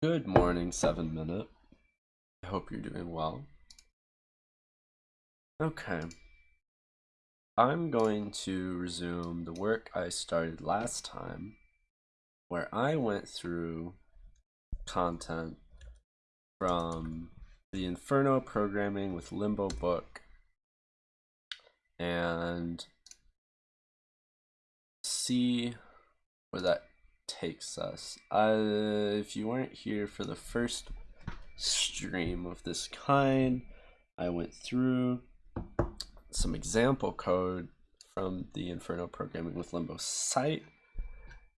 Good morning, 7 Minute. I hope you're doing well. Okay. I'm going to resume the work I started last time, where I went through content from the Inferno Programming with Limbo book and see where that takes us. Uh, if you weren't here for the first stream of this kind, I went through some example code from the Inferno Programming with Limbo site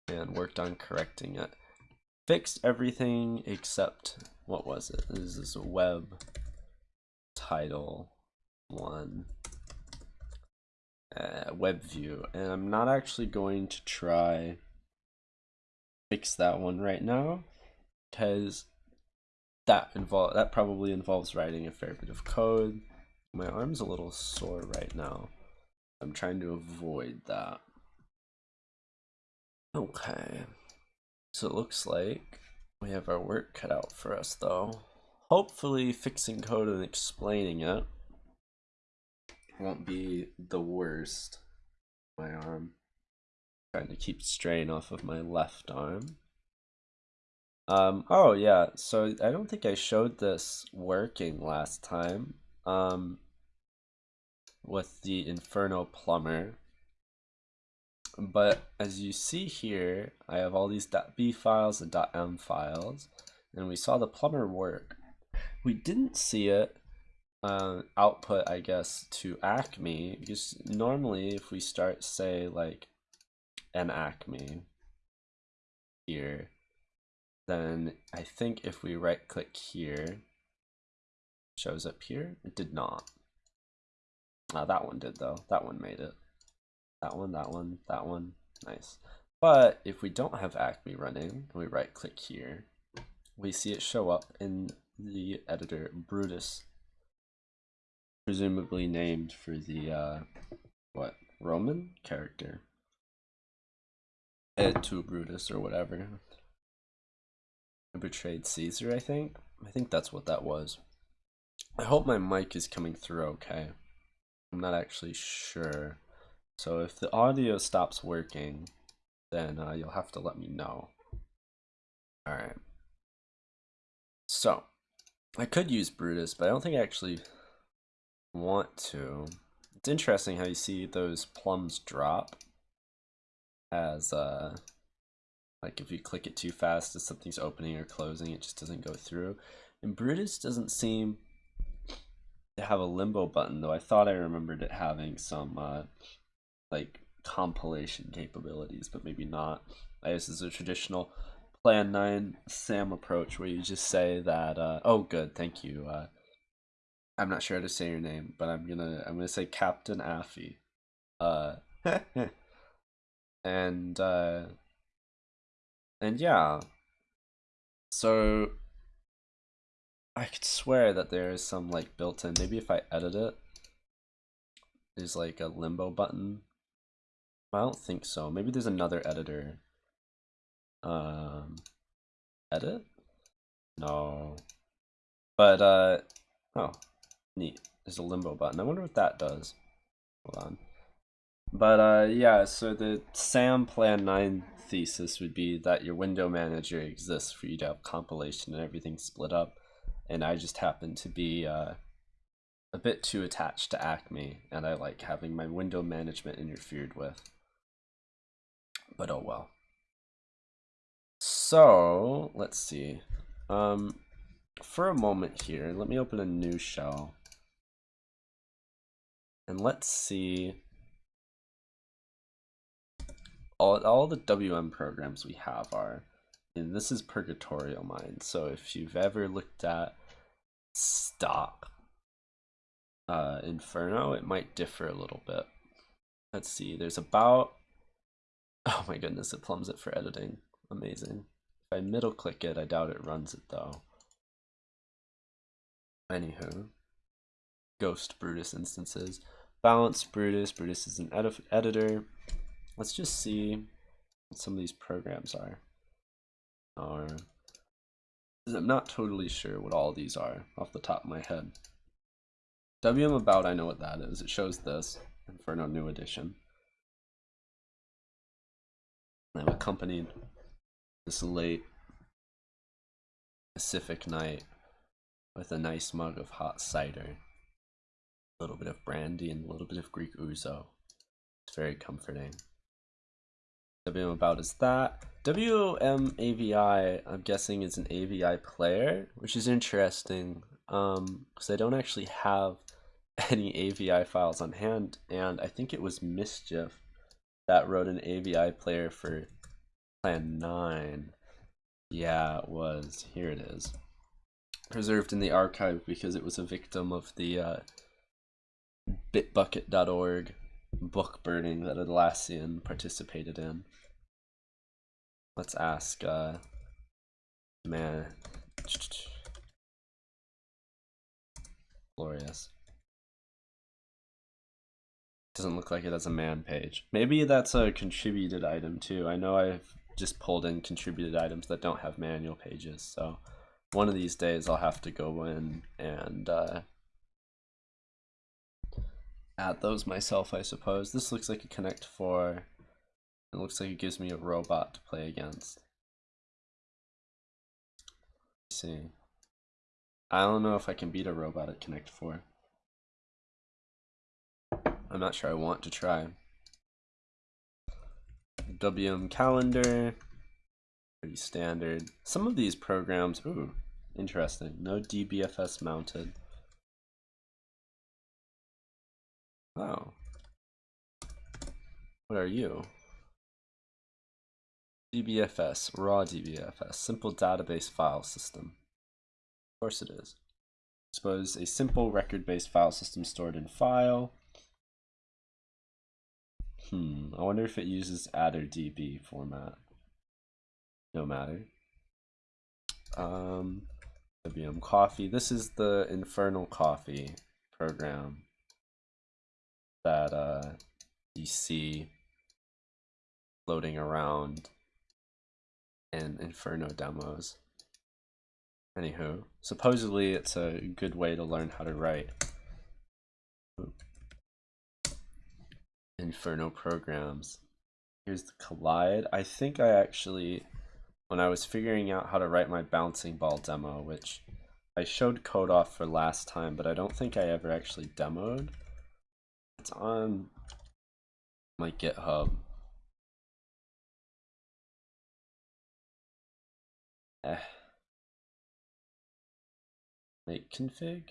and worked on correcting it. Fixed everything except, what was it? This is a web title one uh, web view and I'm not actually going to try fix that one right now because that involve that probably involves writing a fair bit of code. My arm's a little sore right now. I'm trying to avoid that. Okay. So it looks like we have our work cut out for us though. Hopefully fixing code and explaining it won't be the worst. My arm. Trying to keep strain off of my left arm. Um, oh yeah, so I don't think I showed this working last time. Um, with the Inferno Plumber. But as you see here, I have all these .b files and .m files, and we saw the plumber work. We didn't see it uh, output, I guess, to Acme, because normally if we start, say, like, an Acme here, then I think if we right click here, shows up here, it did not. Uh, that one did though, that one made it. That one, that one, that one, nice. But if we don't have Acme running, we right click here, we see it show up in the editor Brutus, presumably named for the, uh, what, Roman character tu Brutus or whatever. I betrayed Caesar, I think. I think that's what that was. I hope my mic is coming through okay. I'm not actually sure. So if the audio stops working, then uh, you'll have to let me know. Alright. So, I could use Brutus, but I don't think I actually want to. It's interesting how you see those plums drop as uh like if you click it too fast as something's opening or closing it just doesn't go through. And Brutus doesn't seem to have a limbo button though. I thought I remembered it having some uh like compilation capabilities but maybe not. I guess it's a traditional plan 9 SAM approach where you just say that uh oh good thank you uh I'm not sure how to say your name but I'm gonna I'm gonna say Captain Affy. Uh and uh and yeah. So I could swear that there is some like built-in maybe if I edit it there's like a limbo button. I don't think so. Maybe there's another editor. Um edit? No. But uh oh neat. There's a limbo button. I wonder what that does. Hold on but uh, yeah, so the SAM Plan 9 thesis would be that your window manager exists for you to have compilation and everything split up. And I just happen to be uh, a bit too attached to Acme, and I like having my window management interfered with. But oh well. So, let's see. Um, for a moment here, let me open a new shell. And let's see all, all the WM programs we have are, and this is Purgatorial Mind. So if you've ever looked at stock uh, Inferno, it might differ a little bit. Let's see, there's about, oh my goodness, it plums it for editing. Amazing. If I middle click it, I doubt it runs it though. Anywho, Ghost Brutus instances. Balance Brutus, Brutus is an edit editor. Let's just see what some of these programs are. Are I'm not totally sure what all these are off the top of my head. WM about, I know what that is. It shows this Inferno New Edition. I'm accompanied this late Pacific night with a nice mug of hot cider, a little bit of brandy, and a little bit of Greek ouzo. It's very comforting. WM about is that. WMAVI, I'm guessing, is an AVI player, which is interesting um, because I don't actually have any AVI files on hand, and I think it was Mischief that wrote an AVI player for Plan 9. Yeah, it was. Here it is. Preserved in the archive because it was a victim of the uh, bitbucket.org book burning that Atlassian participated in. Let's ask, uh, man, glorious. Doesn't look like it has a man page. Maybe that's a contributed item too. I know I've just pulled in contributed items that don't have manual pages, so one of these days I'll have to go in and uh, add those myself, I suppose. This looks like a Connect 4. It looks like it gives me a robot to play against. Let's see. I don't know if I can beat a robot at Connect 4. I'm not sure I want to try. WM calendar, pretty standard. Some of these programs, ooh, interesting. No DBFS mounted. Oh. What are you? DBFS, raw DBFS, simple database file system. Of course it is. Suppose a simple record-based file system stored in file. Hmm, I wonder if it uses attrdb format. No matter. Um, WM Coffee. This is the Infernal Coffee program that uh, you see floating around in Inferno demos. Anywho, supposedly it's a good way to learn how to write Inferno programs. Here's the Collide. I think I actually, when I was figuring out how to write my bouncing ball demo, which I showed code off for last time, but I don't think I ever actually demoed. It's on my GitHub. Eh. Make config?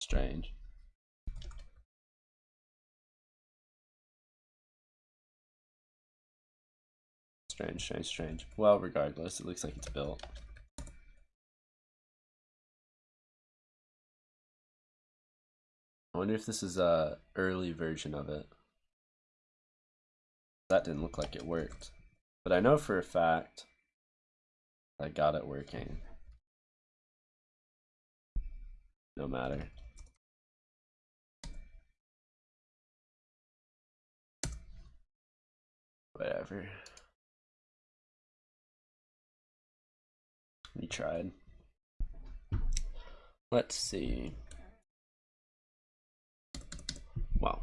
Strange. Strange, strange, strange. Well, regardless, it looks like it's built. I wonder if this is a early version of it. That didn't look like it worked. But I know for a fact I got it working. No matter. Whatever. We tried. Let's see. Wow.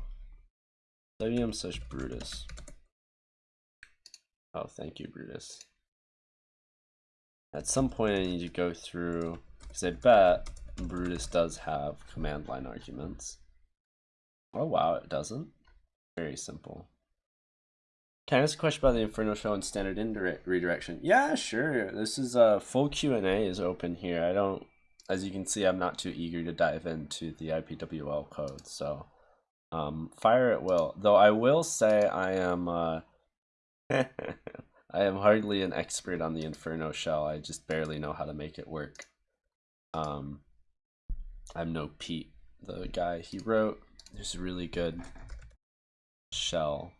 WM such Brutus. Oh, thank you, Brutus. At some point I need to go through, because I bet Brutus does have command line arguments. Oh wow, it doesn't. Very simple. Can I ask a question about the Inferno Shell and standard indirect redirection? Yeah, sure. This is a uh, full Q&A is open here. I don't, as you can see, I'm not too eager to dive into the IPWL code, so um, fire at will. Though I will say I am uh, I am hardly an expert on the Inferno shell. I just barely know how to make it work. Um, I'm no Pete, the guy he wrote. There's a really good shell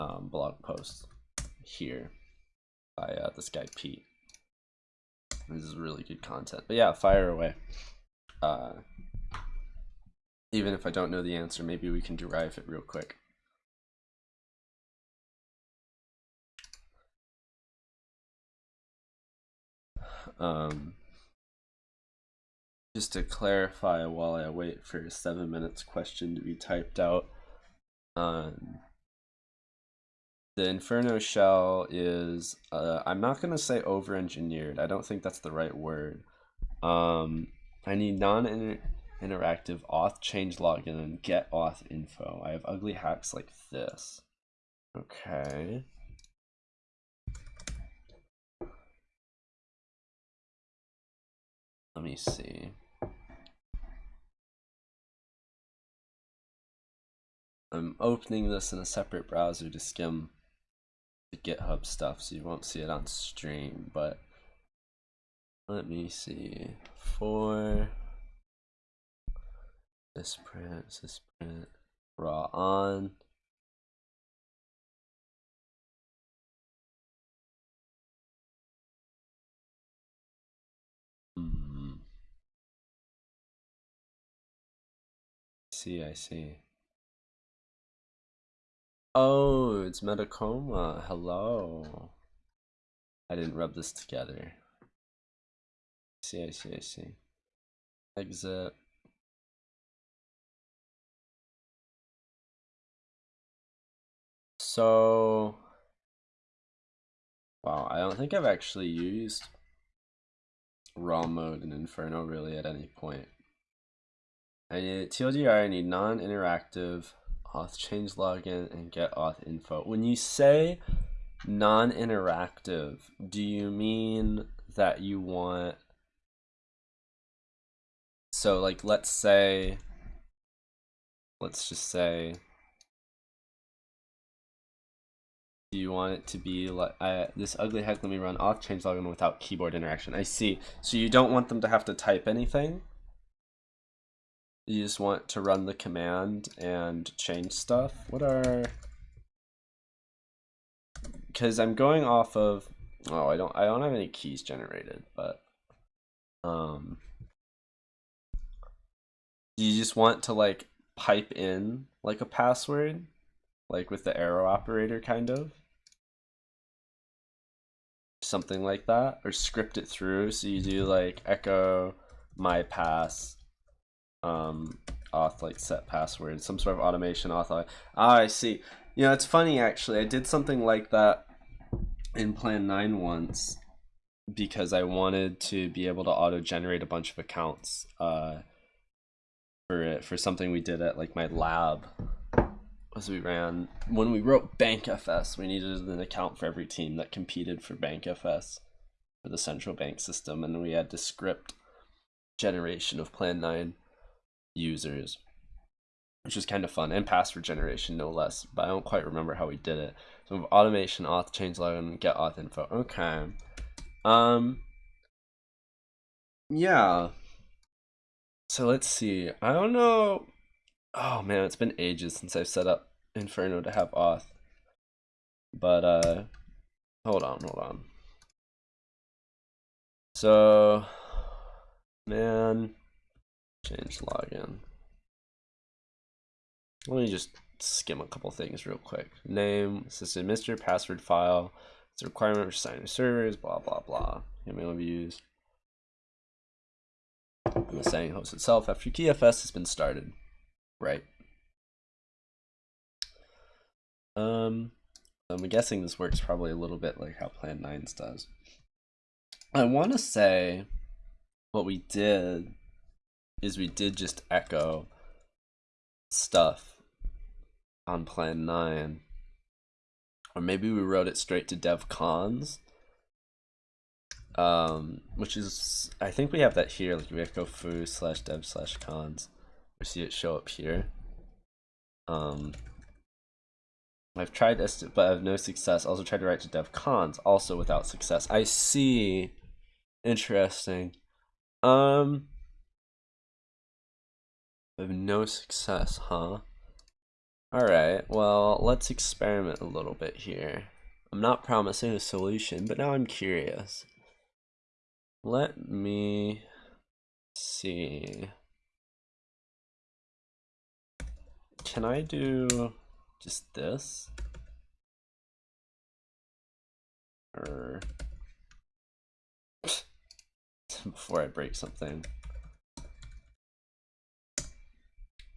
um, blog post here by uh, this guy Pete. This is really good content. But yeah, fire away. Uh, even if I don't know the answer, maybe we can derive it real quick. Um, just to clarify while I wait for a seven minutes question to be typed out. Um, the Inferno shell is, uh, I'm not going to say over engineered. I don't think that's the right word. Um, I need non interactive auth change login and get auth info. I have ugly hacks like this. Okay. Let me see. I'm opening this in a separate browser to skim the GitHub stuff, so you won't see it on stream, but let me see. For this print, this print, raw on. See, I see. Oh, it's Metacoma. Hello. I didn't rub this together. I see, I see, I see. Exit. So, wow, I don't think I've actually used raw mode in Inferno really at any point. I need TLDR, I need non-interactive auth change login and get auth info. When you say non-interactive, do you mean that you want so like let's say let's just say do you want it to be like I, this ugly heck let me run auth change login without keyboard interaction. I see. So you don't want them to have to type anything you just want to run the command and change stuff. What are... Because I'm going off of... Oh, I don't, I don't have any keys generated, but... Um, you just want to like pipe in like a password, like with the arrow operator kind of. Something like that, or script it through. So you do like echo my pass um, auth like set password, some sort of automation auth. Ah, I see. You know, it's funny actually. I did something like that in Plan 9 once because I wanted to be able to auto generate a bunch of accounts uh, for it for something we did at like my lab as we ran when we wrote BankFS. We needed an account for every team that competed for BankFS for the central bank system, and we had to script generation of Plan 9 users, which is kind of fun, and password generation no less. But I don't quite remember how we did it. So automation, auth, change login, get auth info. Okay. Um. Yeah. So let's see. I don't know. Oh man, it's been ages since I've set up Inferno to have auth. But uh, hold on, hold on. So, man, Change login. Let me just skim a couple things real quick. Name, system administrator, password file, it's a requirement for signing servers, blah, blah, blah. Email views. The saying host itself after KeyFS has been started. Right. Um, I'm guessing this works probably a little bit like how Plan 9's does. I want to say what we did is we did just echo stuff on plan 9 or maybe we wrote it straight to dev cons. Um, which is I think we have that here like we echo foo slash dev slash cons. We see it show up here. Um, I've tried this but I have no success. Also tried to write to dev cons also without success. I see. Interesting. Um have no success, huh? Alright, well, let's experiment a little bit here. I'm not promising a solution, but now I'm curious. Let me see. Can I do just this? Or... before I break something.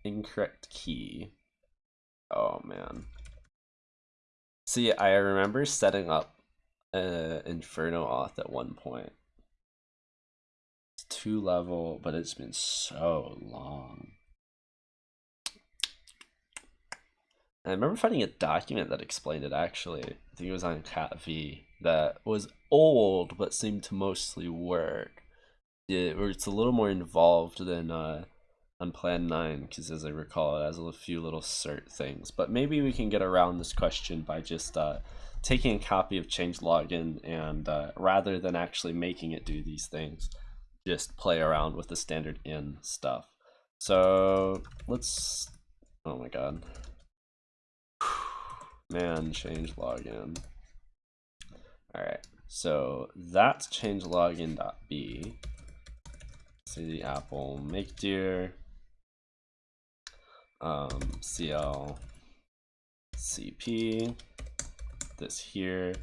Incorrect key. Oh man. See, I remember setting up uh, Inferno Auth at one point. It's two level, but it's been so long. I remember finding a document that explained it actually. I think it was on Cat V that was old but seemed to mostly work. It, it's a little more involved than uh, on Plan 9 because as I recall it has a few little cert things. But maybe we can get around this question by just uh, taking a copy of change login and uh, rather than actually making it do these things, just play around with the standard in stuff. So let's, oh my god. Man, change login. All right, so that's change login.b. See the apple make dear um, CL CP this here.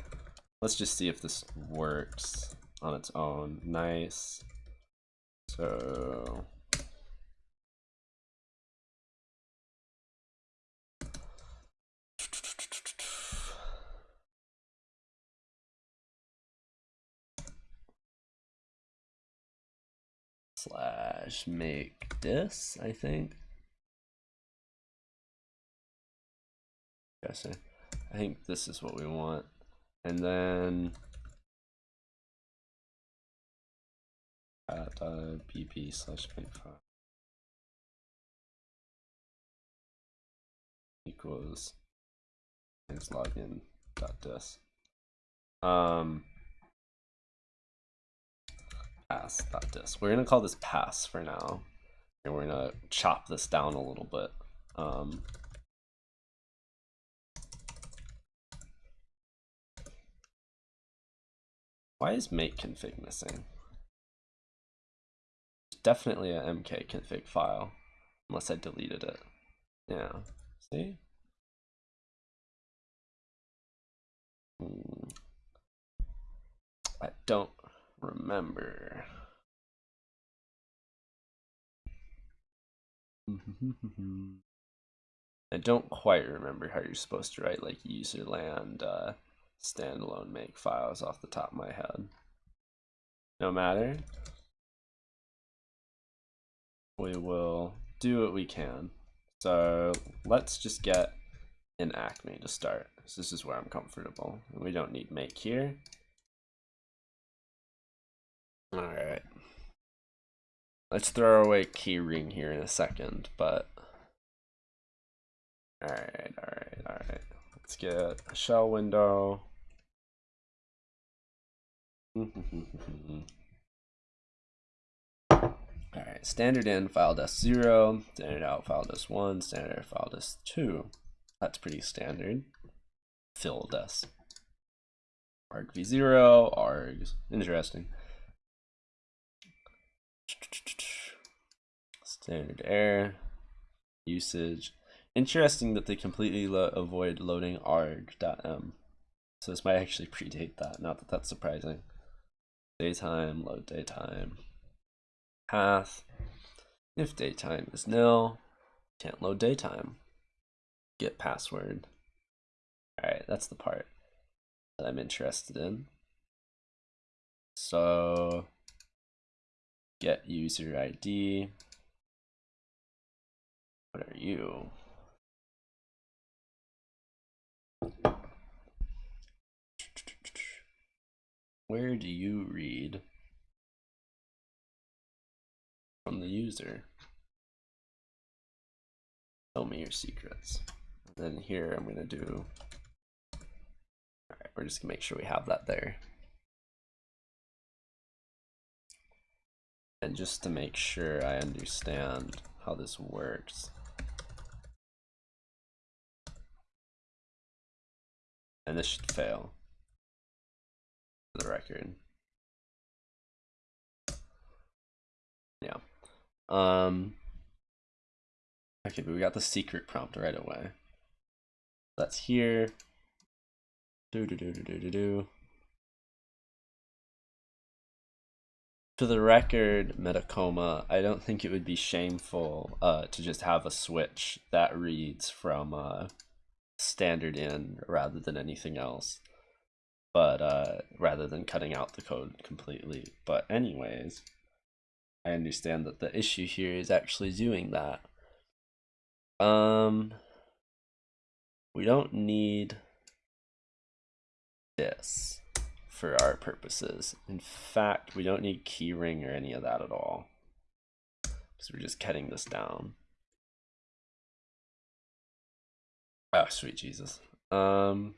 Let's just see if this works on its own. Nice. So slash make this, I think. Guessing. I think this is what we want. And then at uh, pp slash make file equals is login dot dis. Um, pass dot dis. We're gonna call this pass for now, and we're gonna chop this down a little bit. Um, Why is make config missing? It's definitely a mk config file, unless I deleted it. Yeah, see? Hmm. I don't remember. I don't quite remember how you're supposed to write like userland uh, standalone make files off the top of my head. No matter. We will do what we can. So let's just get an Acme to start. This is where I'm comfortable. We don't need make here. All right. Let's throw away keyring here in a second, but all right, all right, all right. Let's get a shell window. Alright, standard in file desc 0, standard out file desc 1, standard file desc 2. That's pretty standard. Fill desc. argv0, args, interesting. Standard error, usage. Interesting that they completely lo avoid loading arg.m. So this might actually predate that, not that that's surprising daytime, load daytime, path. If daytime is nil, can't load daytime. Get password. Alright, that's the part that I'm interested in. So get user ID. What are you? Where do you read from the user? Tell me your secrets. And then here I'm gonna do, all right, we're just gonna make sure we have that there. And just to make sure I understand how this works. And this should fail the record. Yeah. Um. Okay, but we got the secret prompt right away. That's here. Do do do do do do do. For the record, Metacoma, I don't think it would be shameful uh, to just have a switch that reads from uh, standard in rather than anything else. But uh, rather than cutting out the code completely. But anyways, I understand that the issue here is actually doing that. Um, we don't need this for our purposes. In fact, we don't need keyring or any of that at all. So we're just cutting this down. Oh, sweet Jesus. Um,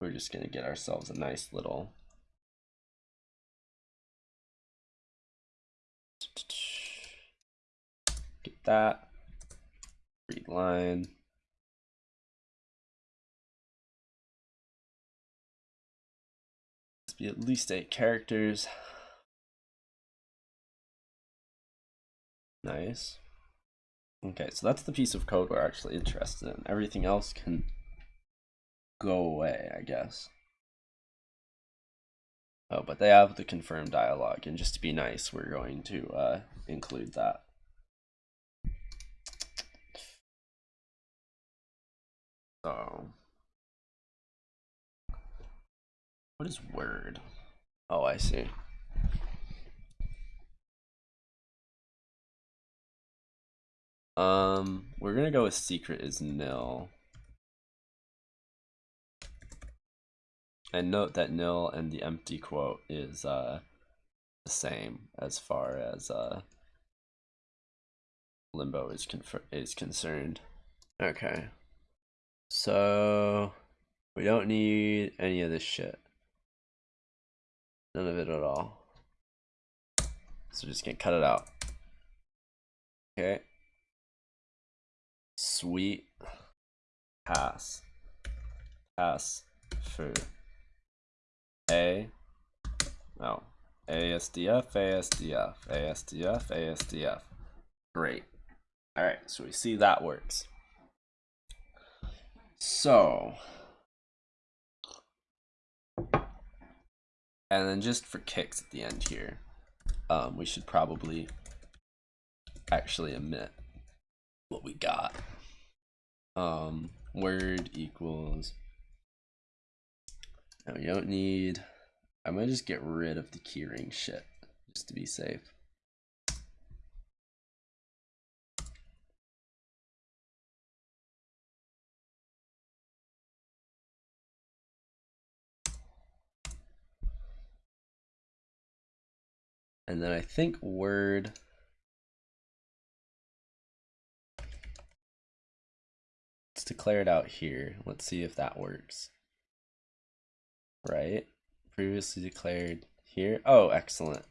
we're just going to get ourselves a nice little get that read line be at least eight characters. Nice. Okay, so that's the piece of code we're actually interested in. Everything else can go away, I guess. Oh, but they have the confirmed dialogue, and just to be nice, we're going to uh, include that. So, What is word? Oh, I see. Um, we're gonna go with secret is nil. And note that nil and the empty quote is uh, the same as far as uh, limbo is is concerned. Okay. So we don't need any of this shit. None of it at all. So just gonna cut it out. Okay. Sweet. Pass. Pass. For. A. No. ASDF, ASDF, ASDF, ASDF. Great. Alright, so we see that works. So, And then just for kicks at the end here, um, we should probably actually omit what we got. Um, word equals, now we don't need, I'm gonna just get rid of the keyring shit, just to be safe. And then I think word let's declare it out here. Let's see if that works. Right? Previously declared here. Oh, excellent.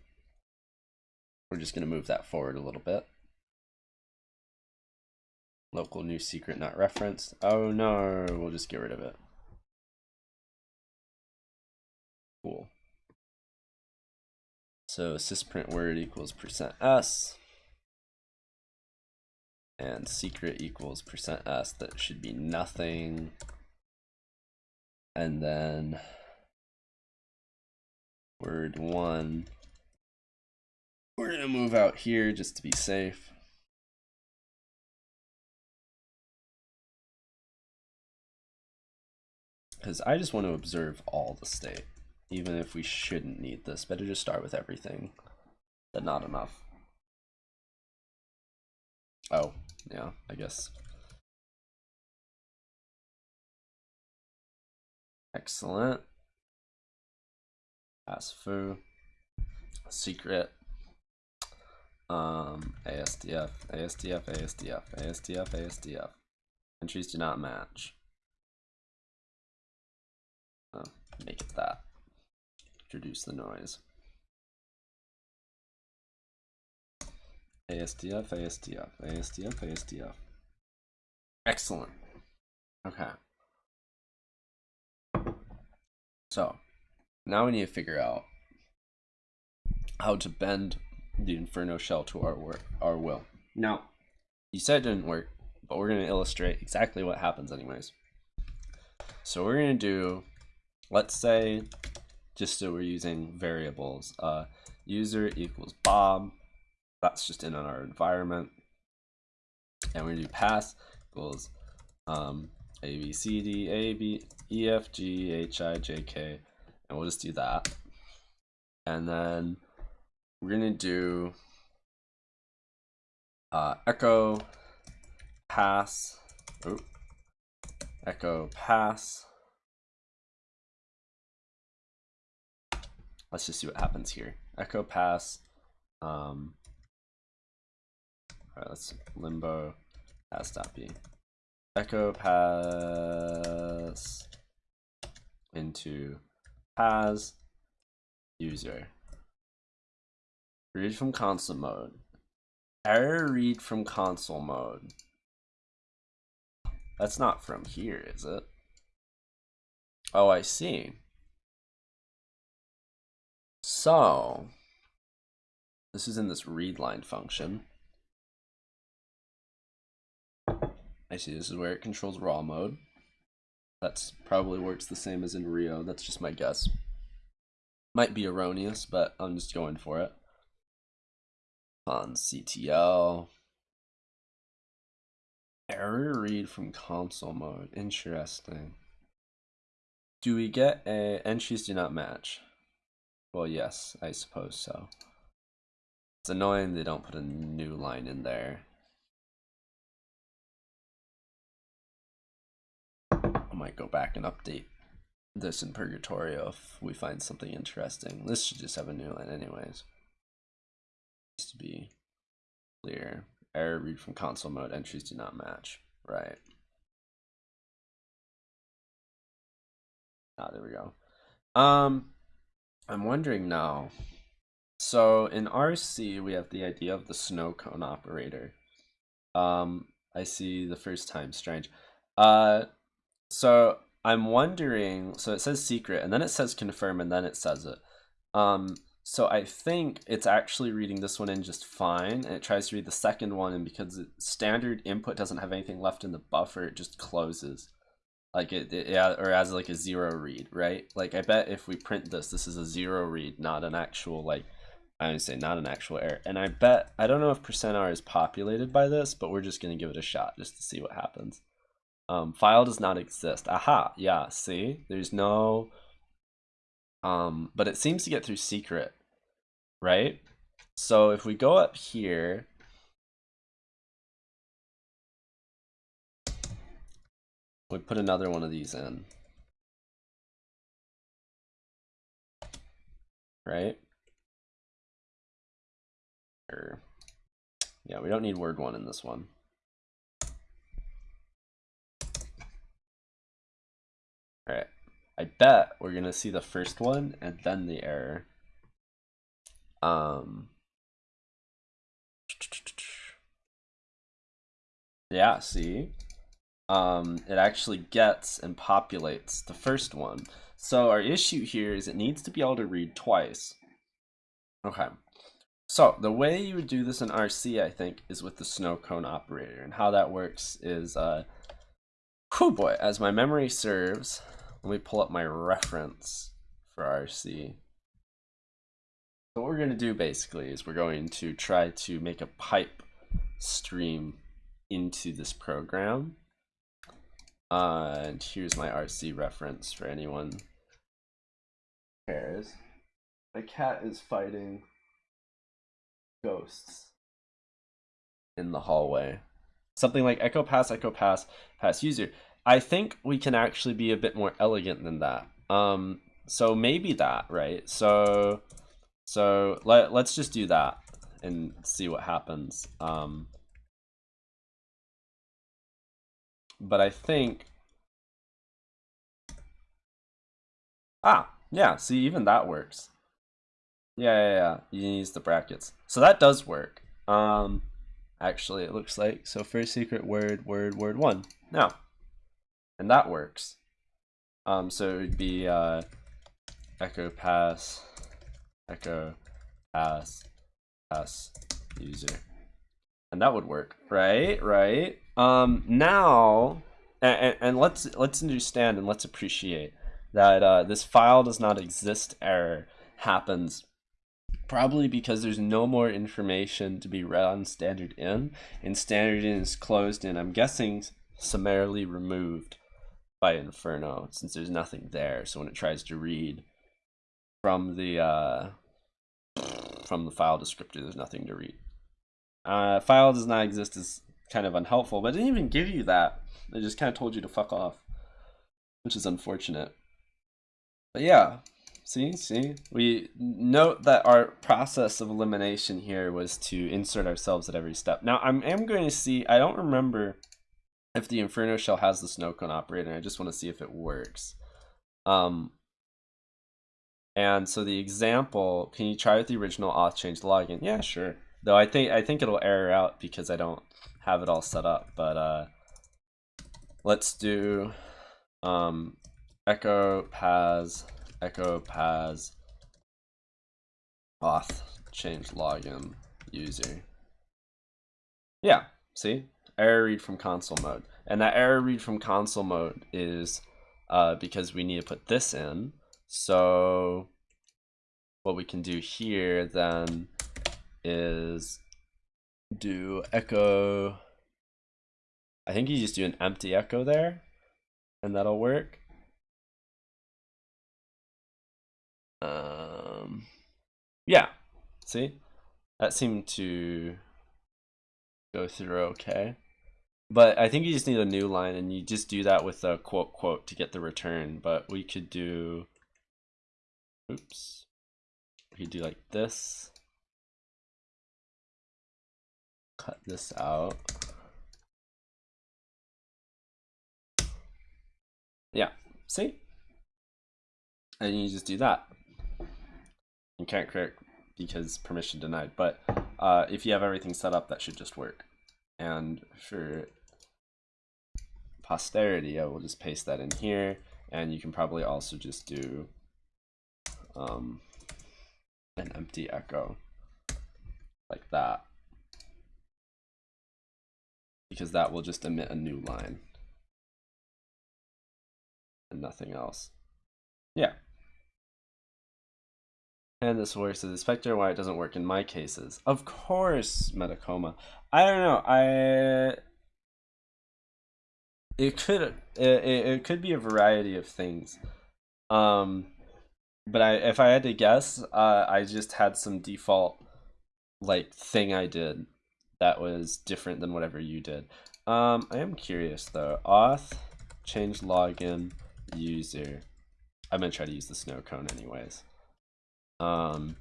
We're just going to move that forward a little bit. Local new secret not referenced. Oh no, we'll just get rid of it. Cool. So sysprint word equals percent %s. And secret equals percent %s. That should be nothing. And then word one. We're to move out here just to be safe. Because I just want to observe all the state even if we shouldn't need this. Better just start with everything than not enough. Oh, yeah, I guess. Excellent. Asfu. Secret. Um, ASDF, ASDF, ASDF, ASDF, ASDF. Entries do not match. Oh, make it that introduce the noise. ASDF, ASDF, ASDF, ASDF. Excellent. Okay. So, now we need to figure out how to bend the Inferno shell to our work, our will. Now, you said it didn't work, but we're going to illustrate exactly what happens anyways. So we're going to do let's say, just so we're using variables, uh, user equals Bob. That's just in our environment. And we're gonna do pass equals um, A, B, C, D, A, B, E, F, G, H, I, J, K. And we'll just do that. And then we're gonna do uh, echo pass, oh, echo pass. Let's just see what happens here. Echo pass, um, all right, let's limbo pass.b. Echo pass into pass user. Read from console mode. Error read from console mode. That's not from here, is it? Oh, I see. So, this is in this read line function. I see this is where it controls raw mode. That's probably works the same as in Rio. That's just my guess. Might be erroneous, but I'm just going for it on CTL. Error read from console mode. Interesting. Do we get a entries do not match? Well, yes, I suppose so. It's annoying they don't put a new line in there. Might go back and update this in Purgatorio if we find something interesting. This should just have a new line anyways to be clear. Error read from console mode entries do not match. Right. Ah, there we go. Um, I'm wondering now. So in RC, we have the idea of the snow cone operator. Um, I see the first time, strange. Uh, so I'm wondering, so it says secret, and then it says confirm, and then it says it. Um, so I think it's actually reading this one in just fine, and it tries to read the second one, and because standard input doesn't have anything left in the buffer, it just closes. Like it, it yeah, or as like a zero read, right? Like I bet if we print this, this is a zero read, not an actual like I would say not an actual error. And I bet I don't know if percent %r is populated by this, but we're just gonna give it a shot just to see what happens. Um, file does not exist. Aha, yeah, see? There's no um, but it seems to get through secret right? So if we go up here, we put another one of these in, right? Or, yeah, we don't need word one in this one. All right, I bet we're gonna see the first one and then the error. Um, yeah, see? Um, it actually gets and populates the first one. So our issue here is it needs to be able to read twice. Okay. So the way you would do this in RC, I think, is with the snow cone operator. And how that works is, uh, whew boy, as my memory serves, let me pull up my reference for RC. So what we're going to do basically is we're going to try to make a pipe stream into this program. Uh, and here's my RC reference for anyone cares. My cat is fighting ghosts in the hallway. Something like echo pass, echo pass, pass user. I think we can actually be a bit more elegant than that. Um, so maybe that, right? So so let, let's just do that and see what happens. Um, but I think, ah, yeah, see, even that works. Yeah, yeah, yeah, you use the brackets. So that does work. Um, actually, it looks like, so first secret word, word, word one. Now, and that works. Um, so it would be uh, echo pass echo pass pass user. And that would work. Right? Right? Um now and, and let's let's understand and let's appreciate that uh, this file does not exist error happens probably because there's no more information to be read on standard in and standard in is closed and I'm guessing summarily removed by Inferno since there's nothing there. So when it tries to read from the uh, from the file descriptor there's nothing to read. Uh, file does not exist is kind of unhelpful but it didn't even give you that. It just kind of told you to fuck off which is unfortunate. But yeah See, see, we note that our process of elimination here was to insert ourselves at every step. Now, I'm am going to see, I don't remember if the Inferno shell has the snow cone operator. I just want to see if it works. Um, and so the example, can you try with the original auth change login? Yeah, sure. Though I think I think it'll error out because I don't have it all set up. But uh, let's do um, echo pas echo pas auth change login user. Yeah, see? Error read from console mode. And that error read from console mode is uh, because we need to put this in. So what we can do here then is do echo. I think you just do an empty echo there and that'll work. Um, yeah, see, that seemed to go through okay. But I think you just need a new line and you just do that with a quote quote to get the return. But we could do, oops, we could do like this. Cut this out. Yeah, see? And you just do that you can't create because permission denied. But uh, if you have everything set up, that should just work. And for posterity, I will just paste that in here. And you can probably also just do um, an empty echo like that. Because that will just emit a new line and nothing else. Yeah and this works as a specter why it doesn't work in my cases of course metacoma i don't know i it could it, it could be a variety of things. Um but i if i had to guess uh i just had some default like thing i did that was different than whatever you did. Um i am curious though. Auth change login user. I'm gonna try to use the snow cone anyways. Um,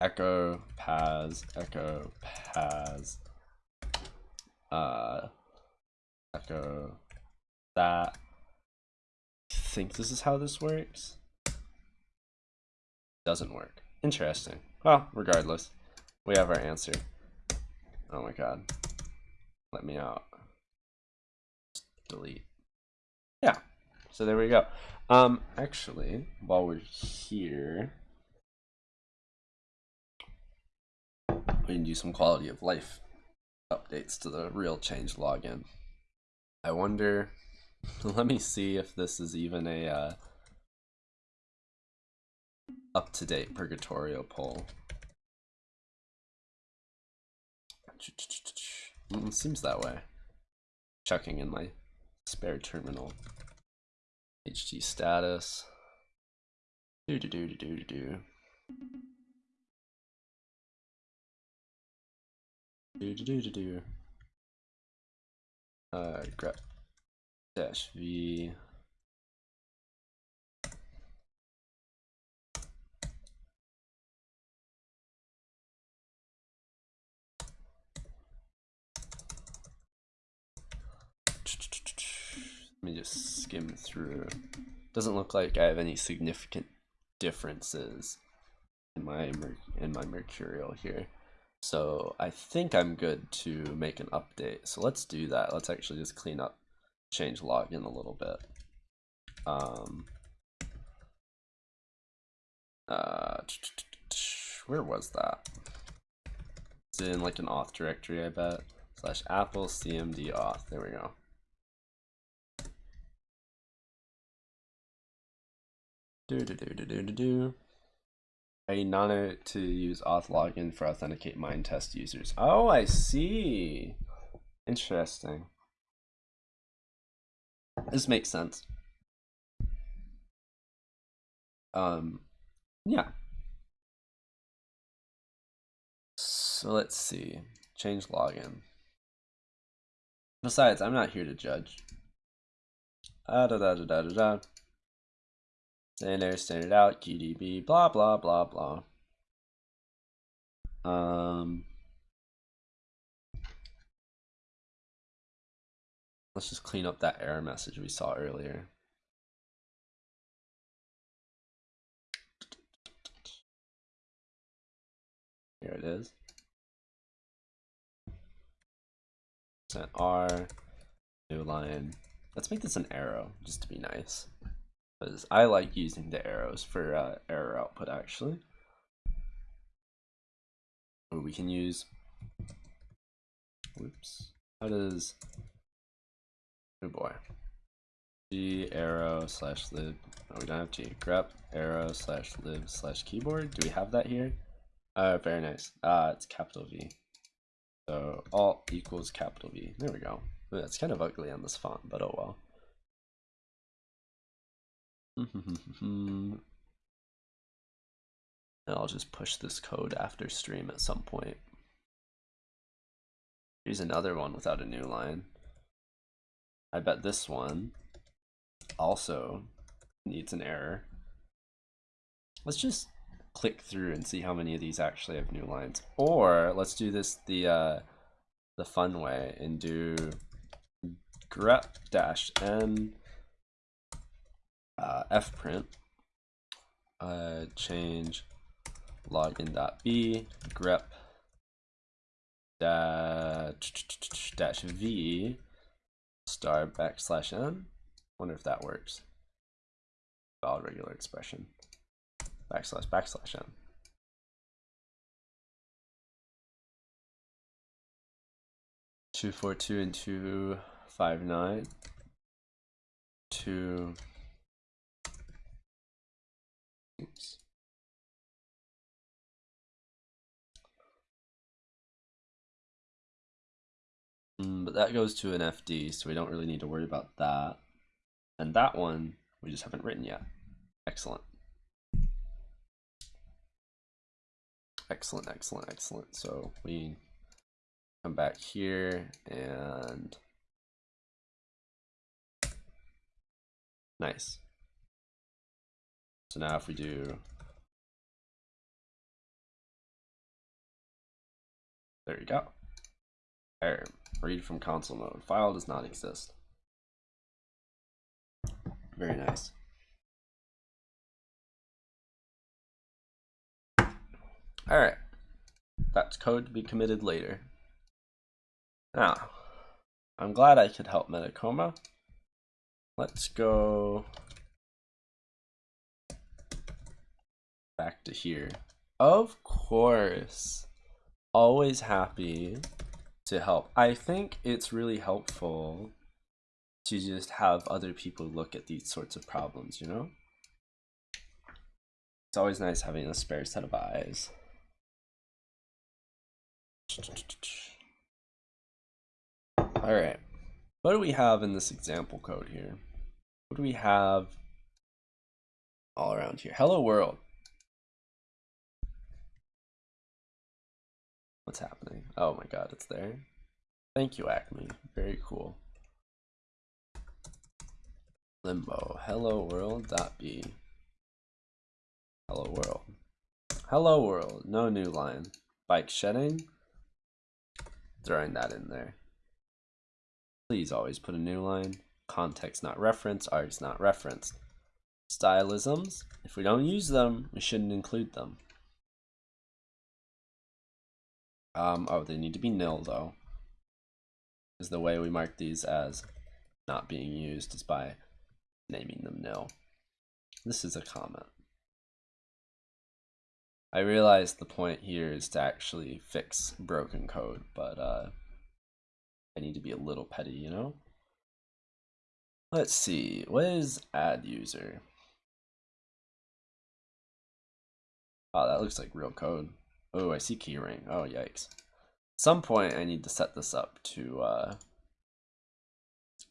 echo pas echo pas uh, echo that. I think this is how this works. Doesn't work. Interesting. Well, regardless, we have our answer. Oh my god. Let me out. delete. Yeah. So there we go. Um, actually, while we're here, we can do some quality of life updates to the real change login. I wonder, let me see if this is even a uh, up-to-date Purgatorio poll. Mm, seems that way. Checking in my spare terminal. hg status. Do do do do do do. Do do do do do. Uh, grep dash v. Let me just skim through. Doesn't look like I have any significant differences in my in my mercurial here. So I think I'm good to make an update. So let's do that. Let's actually just clean up change login a little bit. Um, uh, where was that? It's in like an auth directory, I bet. Slash apple cmd auth. There we go. Do do do do do do do. Need Nano to use auth login for authenticate mine test users. Oh, I see. Interesting. This makes sense. Um, yeah. So let's see. Change login. Besides, I'm not here to judge. Ah, da da da da da da. Standard, standard out, GDB, blah blah blah blah. Um, let's just clean up that error message we saw earlier. Here it is. Set R, new line. Let's make this an arrow, just to be nice. Because I like using the arrows for uh, error output, actually. Or we can use, whoops, how does, oh boy, g arrow slash lib, no we don't have g, grep arrow slash lib slash keyboard, do we have that here? Uh, very nice, uh, it's capital V. So alt equals capital V, there we go. It's kind of ugly on this font, but oh well. And I'll just push this code after stream at some point. Here's another one without a new line. I bet this one also needs an error. Let's just click through and see how many of these actually have new lines. Or let's do this the uh, the fun way and do grep dash n uh, fprint uh, change login.b grep dash, dash v star backslash n. Wonder if that works. Valid regular expression. Backslash backslash n. Two four two and two five nine. Two Oops. Mm, but that goes to an FD, so we don't really need to worry about that. And that one, we just haven't written yet. Excellent. Excellent, excellent, excellent. So we come back here and nice. So now if we do, there you go. Error, read from console mode. File does not exist. Very nice. All right, that's code to be committed later. Now, I'm glad I could help Metacoma. Let's go back to here. Of course. Always happy to help. I think it's really helpful to just have other people look at these sorts of problems, you know? It's always nice having a spare set of eyes. All right, what do we have in this example code here? What do we have all around here? Hello world. What's happening? Oh my god, it's there. Thank you, Acme. Very cool. Limbo. Hello world. Dot B. Hello world. Hello world. No new line. Bike shedding. Throwing that in there. Please always put a new line. Context not referenced. Args not referenced. Stylisms. If we don't use them, we shouldn't include them. Um, oh, they need to be nil though. Is the way we mark these as not being used is by naming them nil. This is a comment. I realize the point here is to actually fix broken code, but uh, I need to be a little petty, you know? Let's see, what is add user? Oh, that looks like real code. Oh, I see keyring. Oh, yikes. At some point, I need to set this up to uh,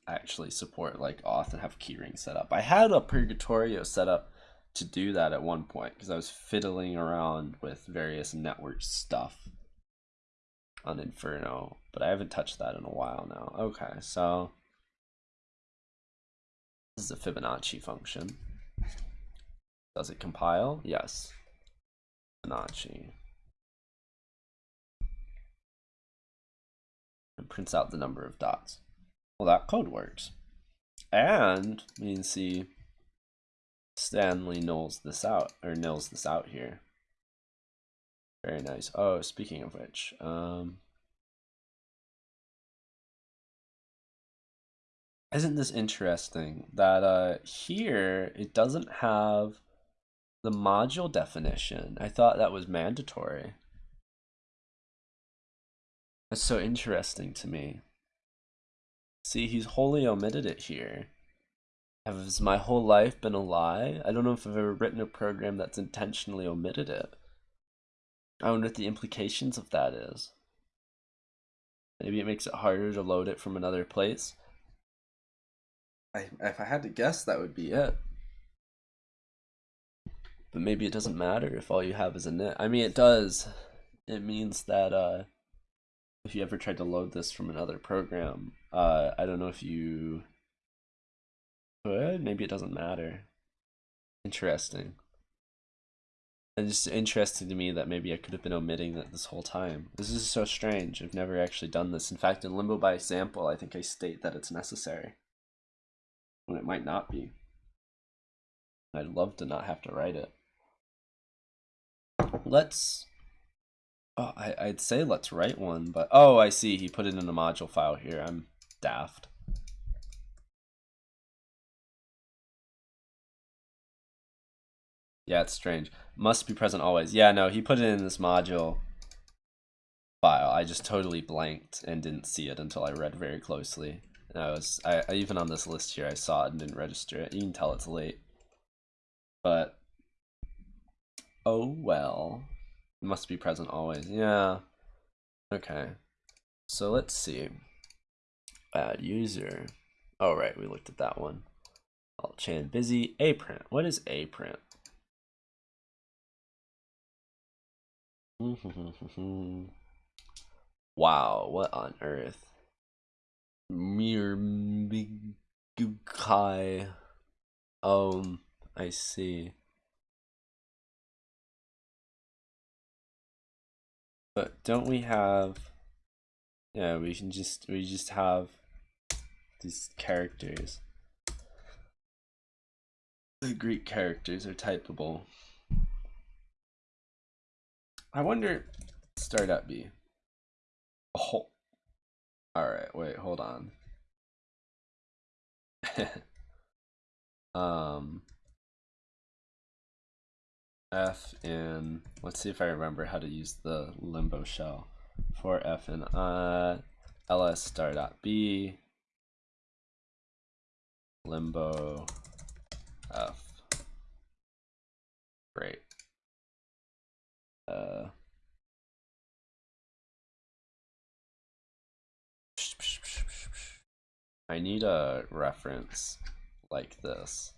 actually support like auth and have keyring set up. I had a Purgatorio set up to do that at one point because I was fiddling around with various network stuff on Inferno, but I haven't touched that in a while now. Okay, so this is a Fibonacci function. Does it compile? Yes. Fibonacci. And prints out the number of dots. Well, that code works. And we can see Stanley nulls this out, or nils this out here. Very nice. Oh, speaking of which, um, isn't this interesting that uh, here it doesn't have the module definition? I thought that was mandatory. That's so interesting to me. See, he's wholly omitted it here. Has my whole life been a lie? I don't know if I've ever written a program that's intentionally omitted it. I wonder what the implications of that is. Maybe it makes it harder to load it from another place. I, if I had to guess, that would be it. But maybe it doesn't matter if all you have is a init. I mean, it does. It means that uh, if you ever tried to load this from another program, uh, I don't know if you could. Maybe it doesn't matter. Interesting. And it's interesting to me that maybe I could have been omitting that this whole time. This is so strange. I've never actually done this. In fact, in Limbo by example, I think I state that it's necessary. When it might not be. I'd love to not have to write it. Let's Oh, I, I'd say let's write one, but oh, I see. He put it in a module file here. I'm daft. Yeah, it's strange. Must be present always. Yeah, no, he put it in this module file. I just totally blanked and didn't see it until I read very closely. And I was, I, even on this list here, I saw it and didn't register it. You can tell it's late. But, oh well. Must be present always. Yeah. Okay. So let's see. Add user. Oh, right, we looked at that one. Alt chain busy. A print. What is a print? wow, what on earth? Mir Gukai. Um, I see. But don't we have yeah, we can just we just have these characters. The Greek characters are typable. I wonder start at B. Oh. Alright, wait, hold on. um f in, let's see if I remember how to use the limbo shell. For f in uh, ls star dot b, limbo f. Great. Uh, I need a reference like this,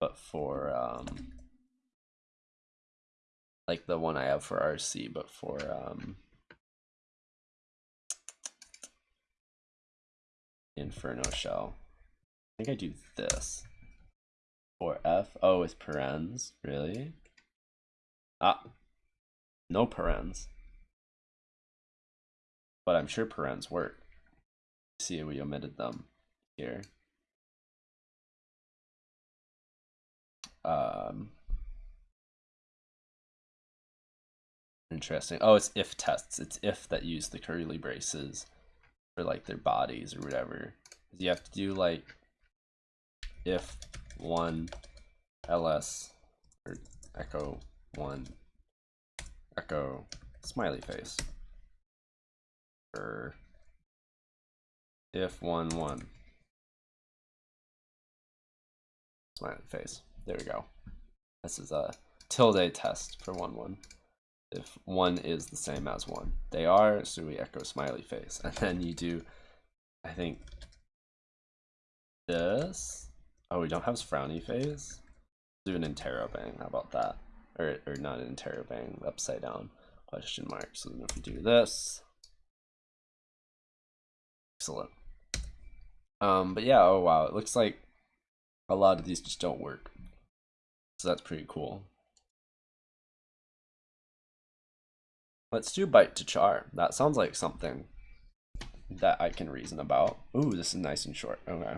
but for um, like the one I have for RC, but for um, Inferno shell. I think I do this. For F, oh, with parens, really? Ah, no parens. But I'm sure parens work. See, we omitted them here. Um, Interesting. Oh, it's if tests. It's if that use the curly braces for like their bodies or whatever. You have to do like if one ls or echo one echo smiley face or if one one smiley face. There we go. This is a tilde test for one one. If one is the same as one, they are. So we echo smiley face, and then you do. I think this. Oh, we don't have frowny face. Do an interrobang. How about that? Or or not an interrobang. Upside down question mark. So then if we do this, excellent. Um, but yeah, oh wow, it looks like a lot of these just don't work. So that's pretty cool. Let's do byte to char. That sounds like something that I can reason about. Ooh, this is nice and short. Okay.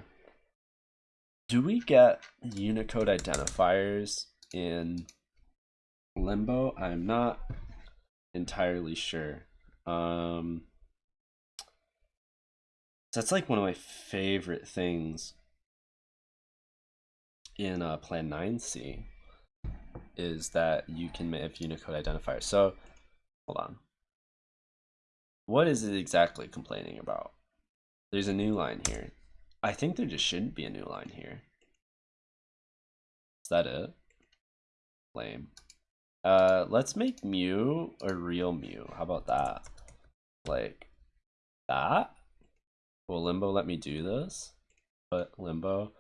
Do we get Unicode identifiers in Limbo? I'm not entirely sure. Um, that's like one of my favorite things in uh, Plan 9C is that you can make Unicode identifiers. So, hold on. What is it exactly complaining about? There's a new line here. I think there just shouldn't be a new line here. Is that it? Lame. Uh, let's make mu a real mu. How about that? Like that? Will limbo let me do this? But limbo,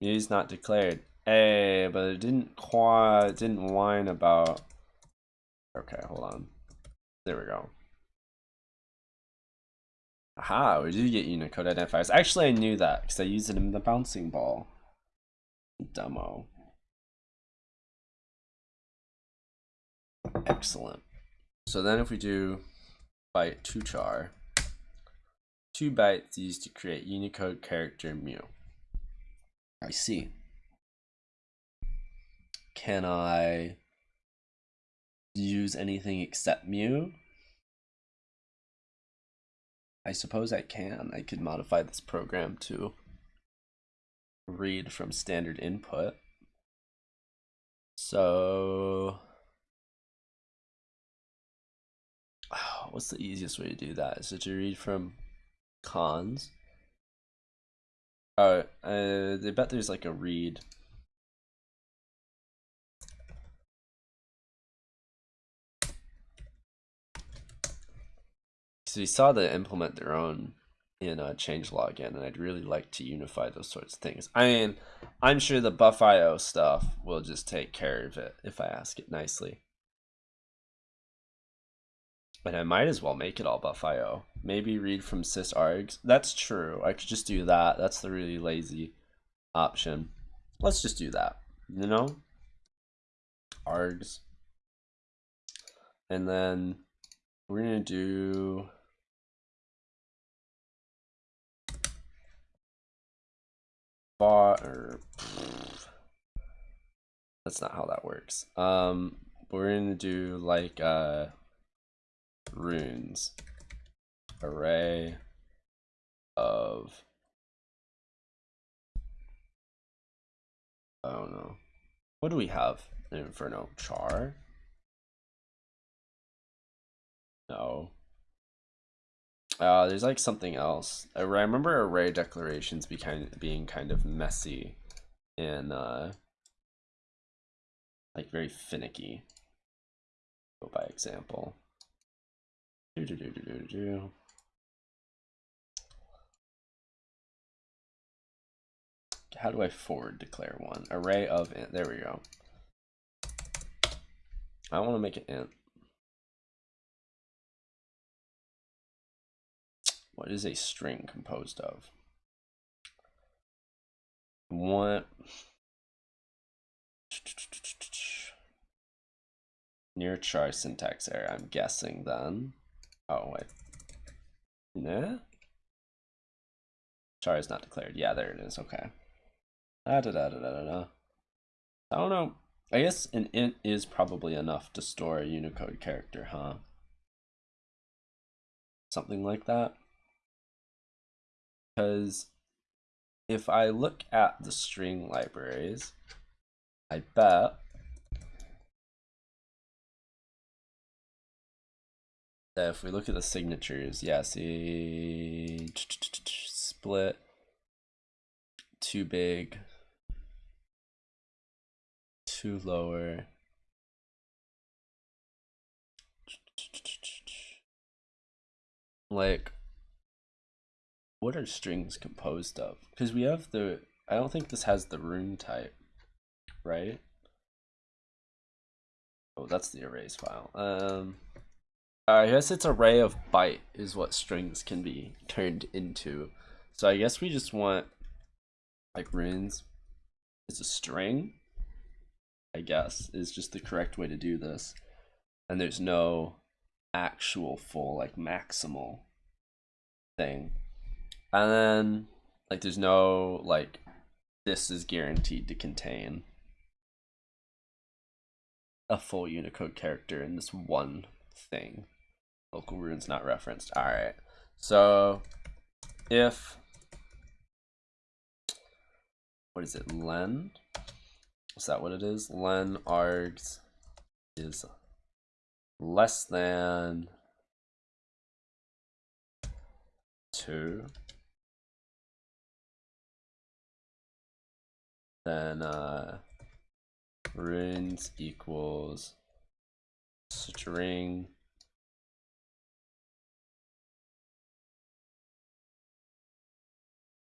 mu's not declared. Hey, but it didn't quite, it didn't whine about. Okay, hold on. There we go. Aha, we do get Unicode identifiers. Actually, I knew that because I used it in the bouncing ball demo. Excellent. So then if we do byte to char, two bytes used to create Unicode character mu. I see. Can I use anything except mu? I suppose I can. I could modify this program to read from standard input. So what's the easiest way to do that? Is it to read from cons? Oh, uh, I bet there's like a read. So we saw the implement their own in a changelog and I'd really like to unify those sorts of things. I mean, I'm sure the bufio stuff will just take care of it if I ask it nicely. But I might as well make it all bufio. Maybe read from sysargs. That's true. I could just do that. That's the really lazy option. Let's just do that. You know? Args. And then we're going to do... Bar, or, that's not how that works. Um, we're to do like... Uh, runes array of I don't know. What do we have Inferno? Char? No. Uh, there's like something else. I remember array declarations be kind of, being kind of messy and uh, like very finicky. Go by example. Do, do, do, do, do, do. How do I forward declare one? Array of int. There we go. I want to make an int. What is a string composed of? What? Near char syntax error, I'm guessing then. Oh, wait. Nah? Char is not declared. Yeah, there it is. Okay. Da, da, da, da, da, da. I don't know. I guess an int is probably enough to store a Unicode character, huh? Something like that because if I look at the string libraries, I bet that if we look at the signatures, yeah, see, split, too big, too lower, like what are strings composed of? Because we have the I don't think this has the rune type, right? Oh, that's the arrays file. Um, I guess it's array of byte is what strings can be turned into. So I guess we just want like runes is a string. I guess is just the correct way to do this. And there's no actual full like maximal thing. And then like there's no like this is guaranteed to contain a full Unicode character in this one thing. Local runes not referenced. Alright. So if what is it? Len? Is that what it is? Len args is less than two. Then uh, runes equals string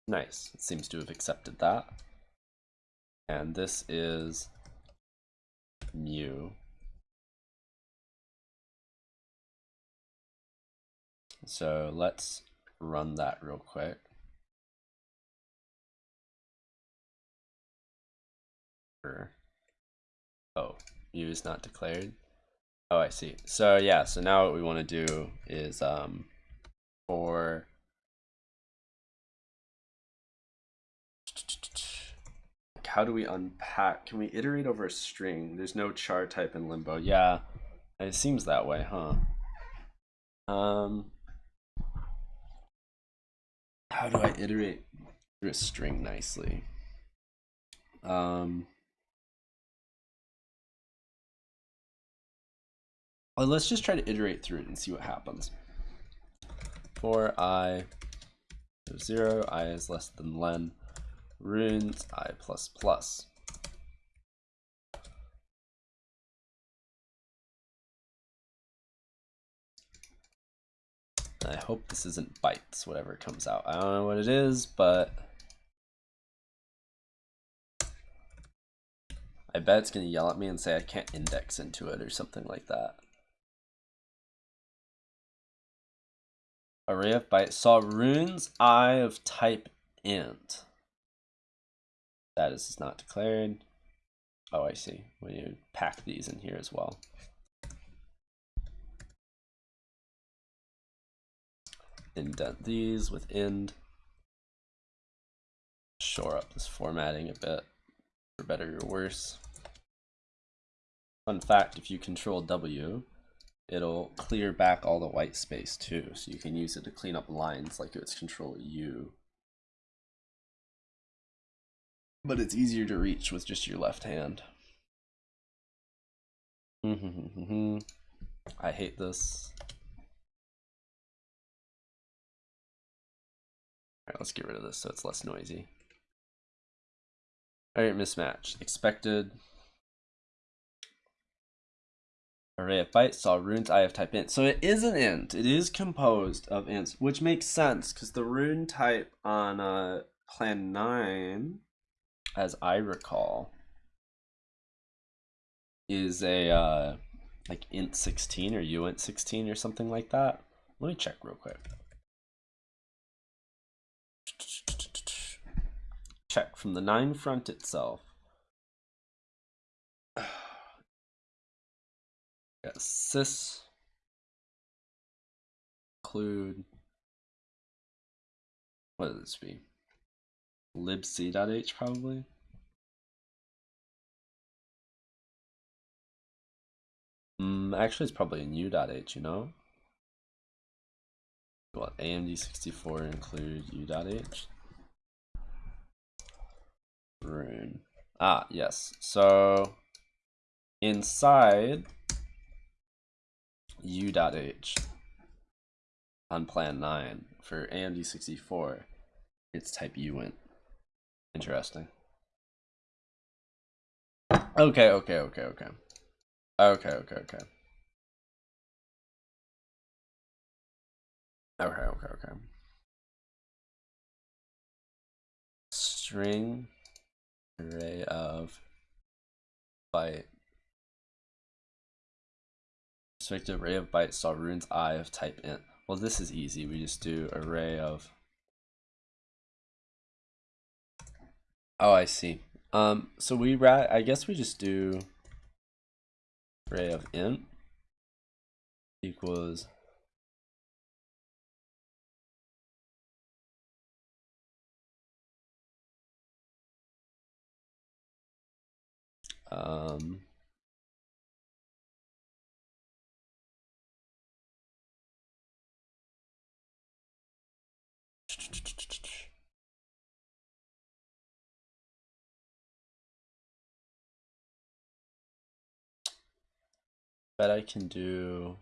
Nice. It seems to have accepted that. And this is mu. So let's run that real quick. Oh, mu is not declared. Oh, I see. So yeah, so now what we want to do is um, for how do we unpack? Can we iterate over a string? There's no char type in limbo. Yeah, it seems that way, huh? Um, how do I iterate through a string nicely? Um, let's just try to iterate through it and see what happens. For i zero, i is less than len runes i plus plus. I hope this isn't bytes, whatever comes out. I don't know what it is, but I bet it's going to yell at me and say I can't index into it or something like that. Array of bytes. Saw runes i of type int. That is not declared. Oh, I see. We need to pack these in here as well. Indent these with end. Shore up this formatting a bit, for better or worse. Fun fact, if you control W, it'll clear back all the white space too, so you can use it to clean up lines like it's control U. but it's easier to reach with just your left hand. I hate this. Alright, let's get rid of this so it's less noisy. Alright, mismatch. Expected. Array of bytes, saw runes I have type int. So it is an int. It is composed of ints, which makes sense because the rune type on uh, plan 9 as I recall, is a uh, like int 16 or uint 16 or something like that. Let me check real quick. Check from the 9front itself. Got sys include what does this be? libc.h probably. Mm, actually, it's probably in u.h, you know? What, AMD64 include u.h? Rune. Ah, yes. So, inside u.h on plan 9 for AMD64, it's type uint. Interesting. Okay, okay, okay, okay. Okay, okay, okay. Okay, okay, okay. String array of byte. Array of bytes saw runes i of type int. Well, this is easy. We just do array of. Oh, I see. Um, so we rat. I guess we just do array of int equals um bet I can do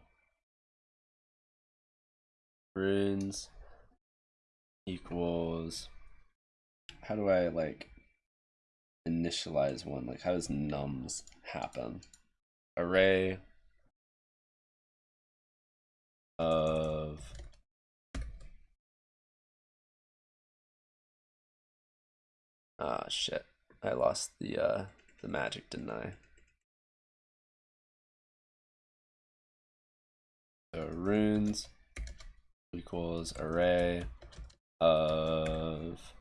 runes equals how do I like initialize one? Like how does nums happen? Array of ah shit. I lost the uh the magic didn't I so runes equals array of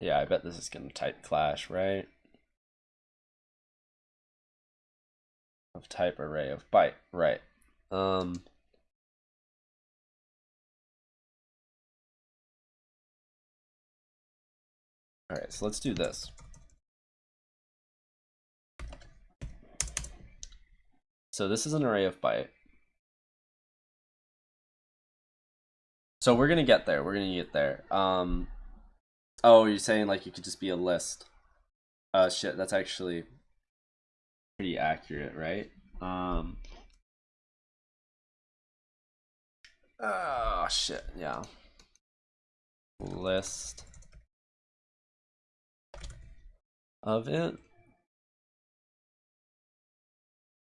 yeah I bet this is gonna type clash right? Of type array of byte right. Um all right so let's do this So this is an array of byte. So we're gonna get there. We're gonna get there. Um, oh, you're saying like it could just be a list. Uh, shit, that's actually pretty accurate, right? Um. Oh shit, yeah. List of it.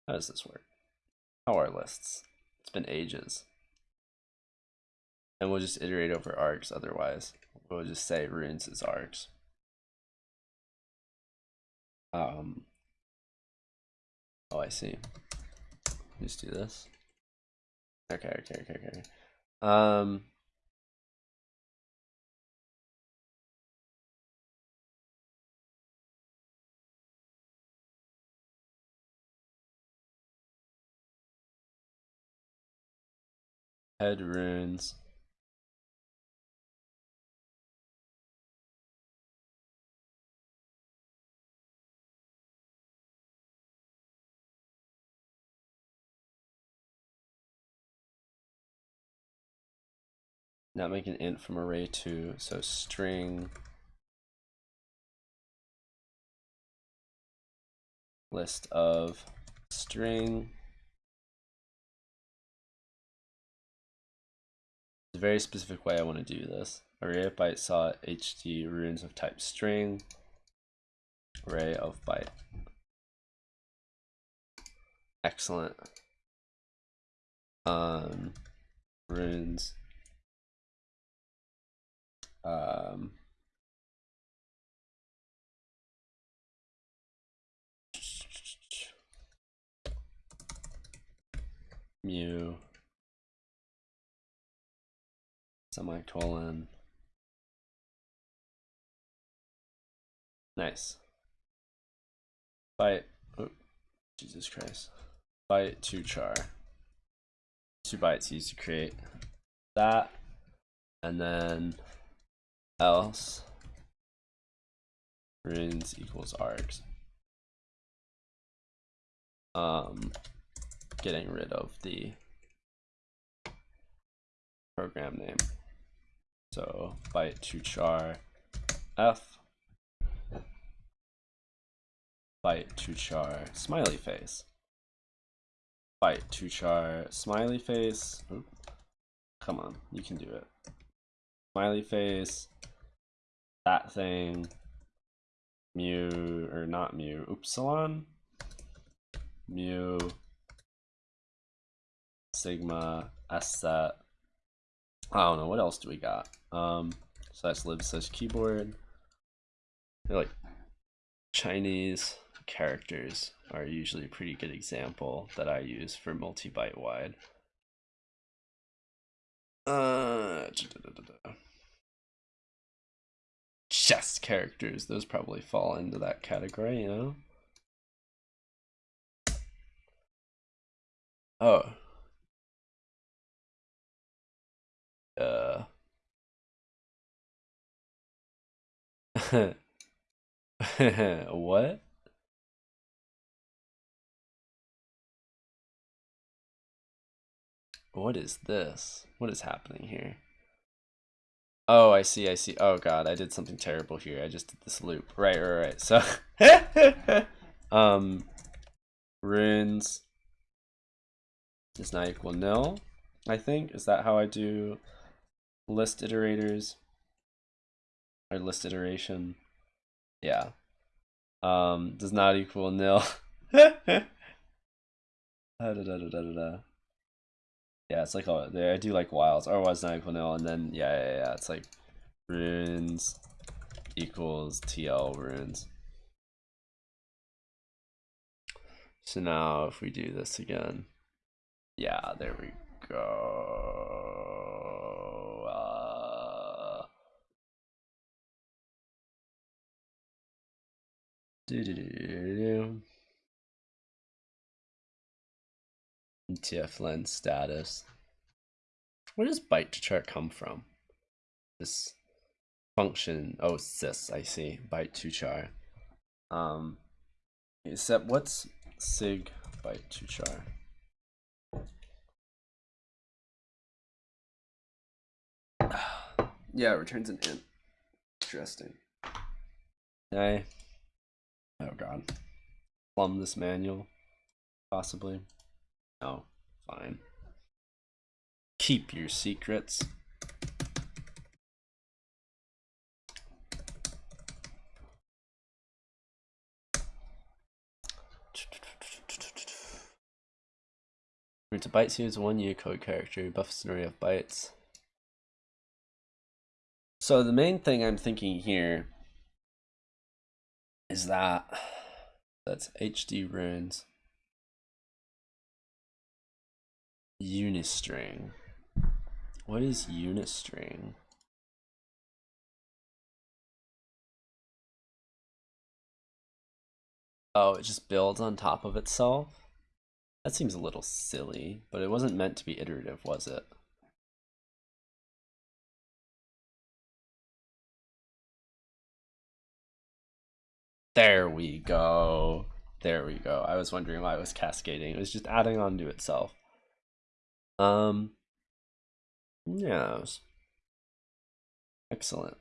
How does this work? How are lists? It's been ages. And we'll just iterate over args otherwise. We'll just say runes is args. Um, oh, I see. Just do this. Okay, okay, okay, okay. Um, head runes. Now make an int from array two, so string list of string a very specific way I want to do this. Array of byte saw HD runes of type string, array of byte. Excellent. Um, runes. Um, mu semicolon. Nice. Byte, oh, Jesus Christ. Byte to char. Two bytes used to create that. And then else runes equals args. Um, getting rid of the program name. So byte to char f byte to char smiley face. Byte to char smiley face. Oop. Come on, you can do it. Smiley face, that thing, mu or not mu, upsilon. mu sigma s set. I don't know what else do we got. Um, slash lib slash keyboard. They're like Chinese characters are usually a pretty good example that I use for multi-byte wide. Uh, chess characters, those probably fall into that category, you know? Oh. Uh. what? What is this? What is happening here? Oh, I see, I see. Oh god, I did something terrible here. I just did this loop. Right, right, right. So, um, runes is not equal nil, I think. Is that how I do list iterators? Or list iteration? Yeah. Um, does not equal nil. da, da, da. Yeah, it's like oh, there I do like wilds. Otherwise, not equal nil, and then yeah, yeah, yeah. It's like runes equals TL runes. So now if we do this again, yeah, there we go. Do do do do do. TF lens status. Where does byte to char come from? This function, oh, sys, I see, byte to char. Um, except what's sig byte to char? yeah, it returns an int. Interesting. Okay. Oh god. Plumb this manual, possibly. No. fine. Keep your secrets. To bytes here is one Unicode character, buffs an array of bytes. So the main thing I'm thinking here is that that's HD runes. Unistring. What is unistring? Oh, it just builds on top of itself? That seems a little silly, but it wasn't meant to be iterative, was it? There we go. There we go. I was wondering why it was cascading. It was just adding on to itself. Um, yes. Excellent.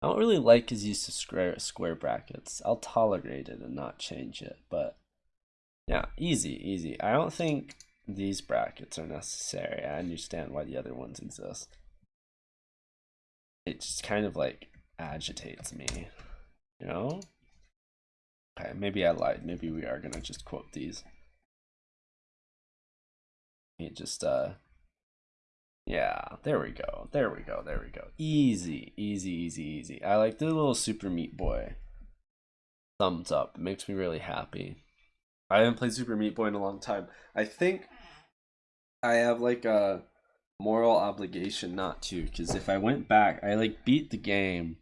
I don't really like his use of square square brackets. I'll tolerate it and not change it, but yeah, easy, easy. I don't think these brackets are necessary. I understand why the other ones exist. It's kind of like agitates me, you know? Okay, maybe I lied. Maybe we are gonna just quote these. It just, uh, yeah, there we go. There we go. There we go. Easy, easy, easy, easy. I like the little Super Meat Boy. Thumbs up. It makes me really happy. I haven't played Super Meat Boy in a long time. I think I have like a moral obligation not to, because if I went back, I like beat the game.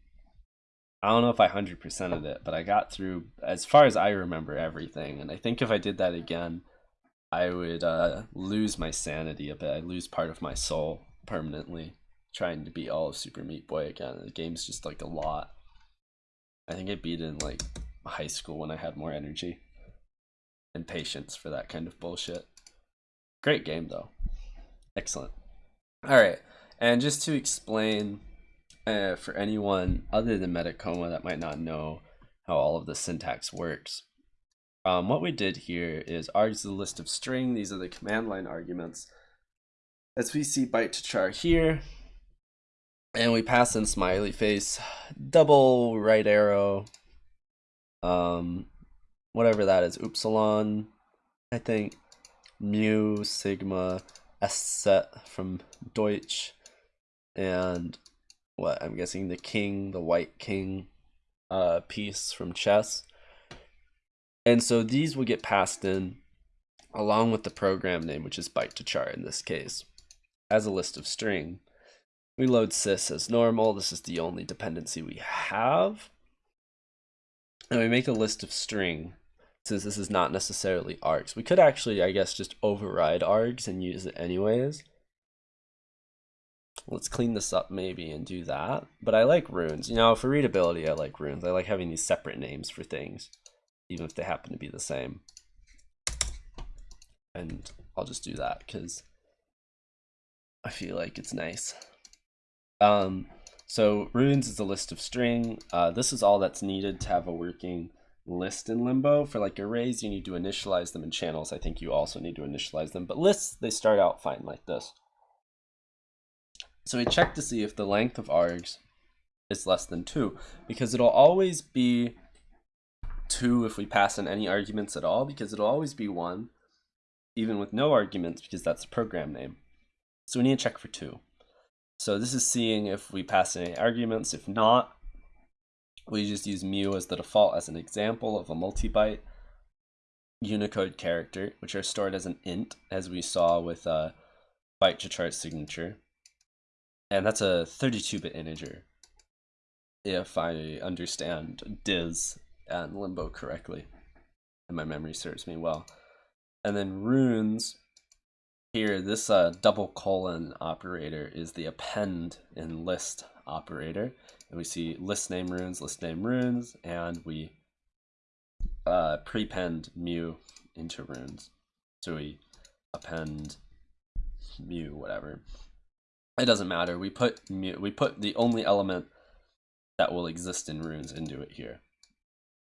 I don't know if I 100% of it, but I got through, as far as I remember, everything. And I think if I did that again, I would uh, lose my sanity a bit. I lose part of my soul permanently trying to beat all of Super Meat Boy again. The game's just like a lot. I think I beat it in like high school when I had more energy and patience for that kind of bullshit. Great game though. Excellent. All right, and just to explain uh, for anyone other than Metacoma that might not know how all of the syntax works, um, what we did here is args the list of string. These are the command line arguments. As we see byte to char here, and we pass in smiley face, double right arrow, um, whatever that is, upsilon, I think, mu, sigma, s set from Deutsch, and what I'm guessing the king, the white king uh, piece from chess. And so these will get passed in along with the program name, which is byte to char in this case, as a list of string. We load sys as normal. This is the only dependency we have. And we make a list of string since this is not necessarily args. We could actually, I guess, just override args and use it anyways. Let's clean this up maybe and do that. But I like runes. You know, for readability, I like runes. I like having these separate names for things, even if they happen to be the same. And I'll just do that because I feel like it's nice. Um, so runes is a list of string. Uh, this is all that's needed to have a working list in Limbo. For like arrays, you need to initialize them in channels. I think you also need to initialize them. But lists, they start out fine like this. So we check to see if the length of args is less than 2, because it'll always be 2 if we pass in any arguments at all, because it'll always be 1, even with no arguments, because that's the program name. So we need to check for 2. So this is seeing if we pass any arguments. If not, we just use mu as the default as an example of a multi-byte Unicode character, which are stored as an int, as we saw with a byte to char signature and that's a 32-bit integer if I understand Dis and Limbo correctly and my memory serves me well. And then runes, here this uh, double colon operator is the append in list operator. And we see list name runes, list name runes, and we uh, prepend mu into runes. So we append mu, whatever it doesn't matter. We put we put the only element that will exist in runes into it here.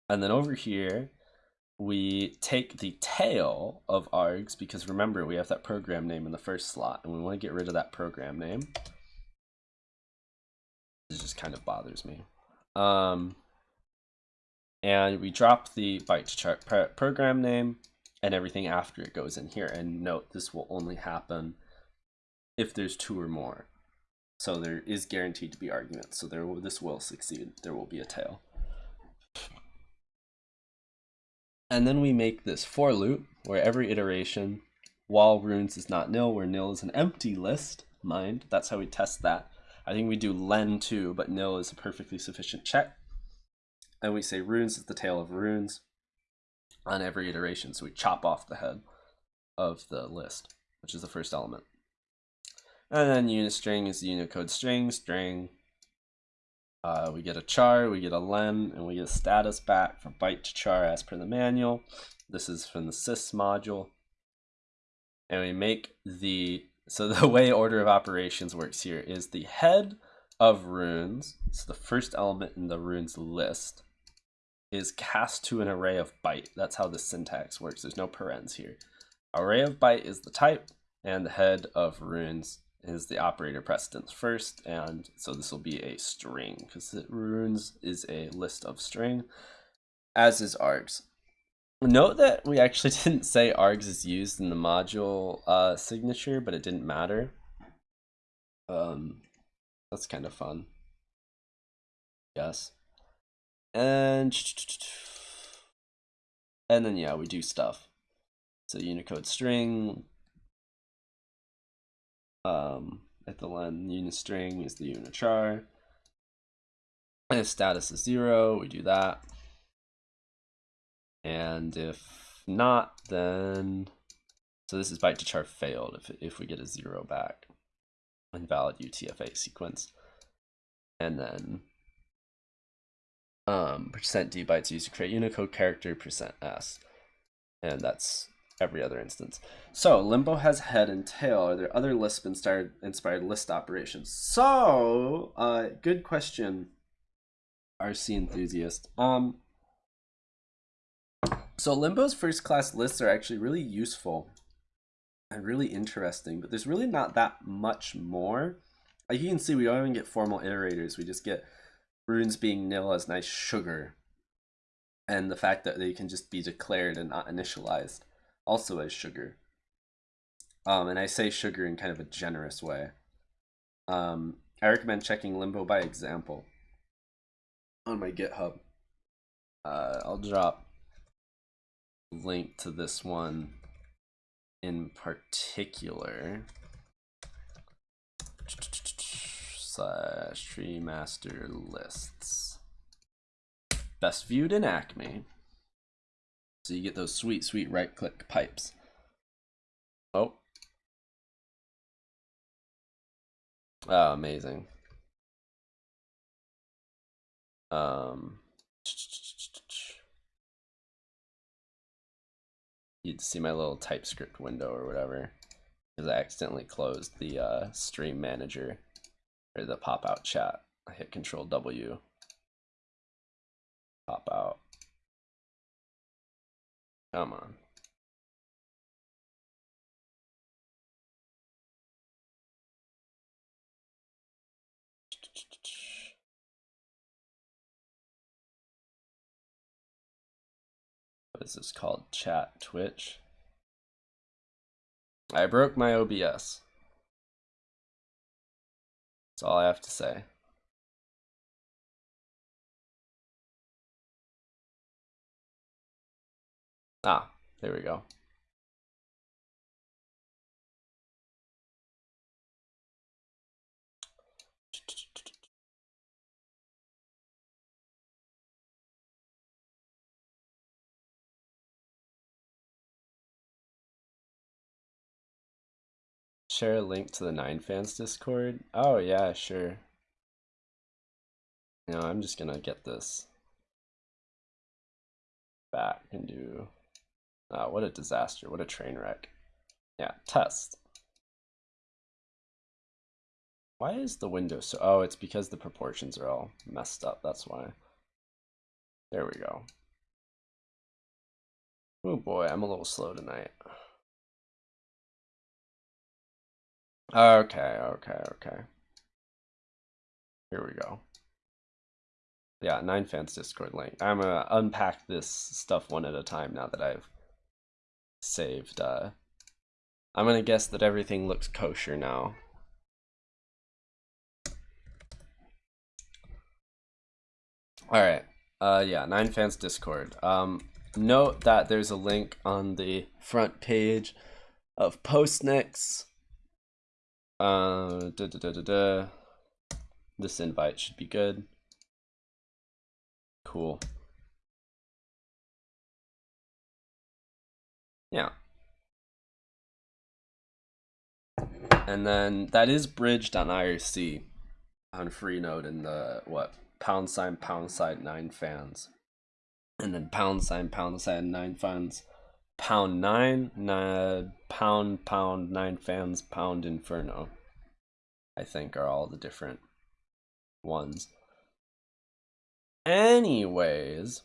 And then over here, we take the tail of args because remember we have that program name in the first slot and we want to get rid of that program name. It just kind of bothers me. Um, and we drop the byte char program name and everything after it goes in here. And note, this will only happen if there's two or more. So there is guaranteed to be arguments. So there will, this will succeed. There will be a tail. And then we make this for loop where every iteration, while runes is not nil, where nil is an empty list, mind, that's how we test that. I think we do len too, but nil is a perfectly sufficient check. And we say runes is the tail of runes on every iteration. So we chop off the head of the list, which is the first element. And then unistring is the Unicode string, string. Uh, we get a char, we get a len, and we get a status back from byte to char as per the manual. This is from the sys module. And we make the, so the way order of operations works here is the head of runes, so the first element in the runes list, is cast to an array of byte. That's how the syntax works. There's no parens here. Array of byte is the type, and the head of runes is the operator precedence first, and so this will be a string because runes is a list of string, as is args. Note that we actually didn't say args is used in the module uh, signature, but it didn't matter. Um, that's kind of fun. Yes. And and then yeah, we do stuff. So Unicode string, um, at the len unistring is the unichar. And if status is zero, we do that. And if not, then so this is byte to char failed if if we get a zero back. Invalid UTF-8 sequence. And then um percent d bytes used to create Unicode character percent s. And that's every other instance. So Limbo has head and tail. Are there other Lisp inspired inspired list operations? So uh, good question, RC enthusiast. Um, so Limbo's first class lists are actually really useful and really interesting, but there's really not that much more. Like you can see, we don't even get formal iterators. We just get runes being nil as nice sugar and the fact that they can just be declared and not initialized also as sugar. Um, and I say sugar in kind of a generous way. Um, I recommend checking Limbo by example on my GitHub. Uh, I'll drop link to this one in particular slash tree master lists best viewed in acme so you get those sweet sweet right click pipes. Oh. Oh amazing. Um. You'd see my little TypeScript window or whatever. Because I accidentally closed the uh, stream manager or the pop out chat. I hit Control W, pop out. Come on. what is this called? Chat Twitch. I broke my OBS. That's all I have to say. Ah, there we go. Share a link to the 9fans Discord? Oh yeah, sure. No, I'm just gonna get this back and do... Oh, what a disaster, what a train wreck. Yeah, test. Why is the window so... Oh, it's because the proportions are all messed up, that's why. There we go. Oh boy, I'm a little slow tonight. Okay, okay, okay. Here we go. Yeah, 9fans Discord link. I'm gonna unpack this stuff one at a time now that I've saved. Uh, I'm gonna guess that everything looks kosher now. Alright, uh, yeah, 9fans Discord. Um, note that there's a link on the front page of Postnix uh, da, da, da. This invite should be good. Cool. Yeah. And then that is bridged on IRC on Freenode in the what pound sign pound sign nine fans. And then pound sign pound sign nine fans pound nine, nine pound pound nine fans pound inferno i think are all the different ones anyways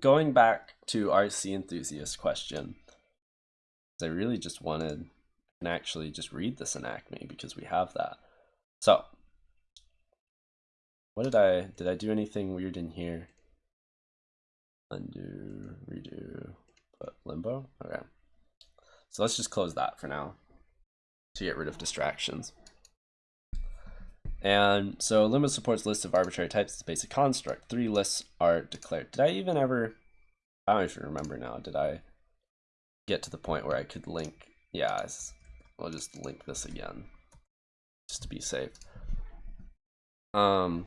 going back to rc enthusiast question i really just wanted and actually just read this in acme because we have that so what did i did i do anything weird in here undo redo but limbo? Okay. So let's just close that for now to get rid of distractions. And so limbo supports list of arbitrary types as basic construct. Three lists are declared. Did I even ever, I don't even remember now, did I get to the point where I could link? Yeah, I'll just link this again just to be safe. Um,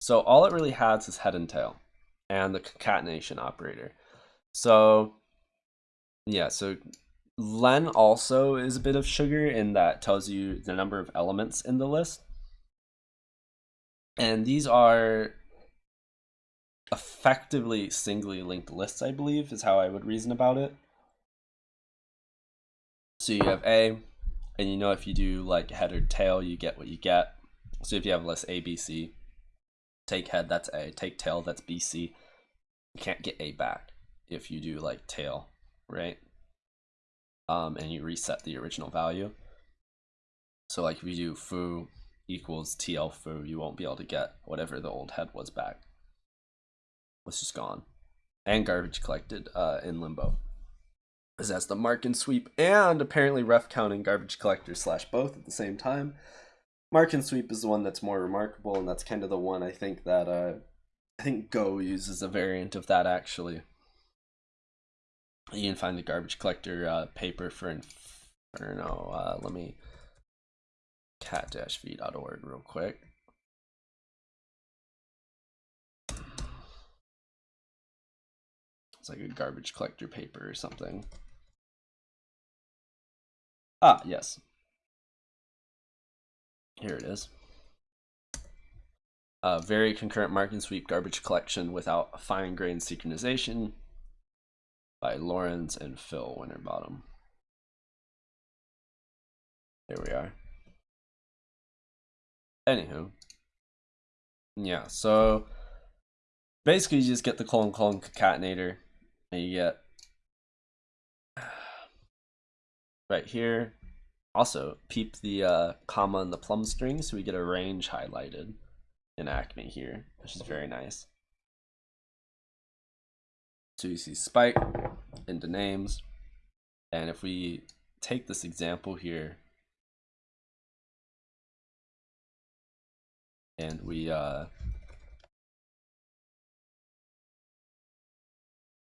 so all it really has is head and tail and the concatenation operator. So yeah, so len also is a bit of sugar in that tells you the number of elements in the list. And these are effectively singly linked lists, I believe, is how I would reason about it. So you have A, and you know if you do like head or tail, you get what you get. So if you have list A, B, C, take head, that's A. Take tail, that's B, C you can't get A back if you do like tail, right? Um, and you reset the original value. So like if you do foo equals TL foo, you won't be able to get whatever the old head was back. Was just gone. And garbage collected uh, in limbo. Because that's the mark and sweep and apparently ref counting garbage collector slash both at the same time. Mark and sweep is the one that's more remarkable, and that's kind of the one I think that uh, I think Go uses a variant of that actually. You can find the garbage collector uh, paper for Inferno. Uh, let me cat-v.org real quick. It's like a garbage collector paper or something. Ah, yes. Here it is. A very concurrent mark and sweep garbage collection without fine grained synchronization by Lawrence and Phil Winterbottom. There we are. Anywho. Yeah, so basically you just get the colon colon concatenator you get right here. Also, peep the uh, comma and the plum string so we get a range highlighted in Acme here, which is very nice. So you see spike into names. And if we take this example here and we uh,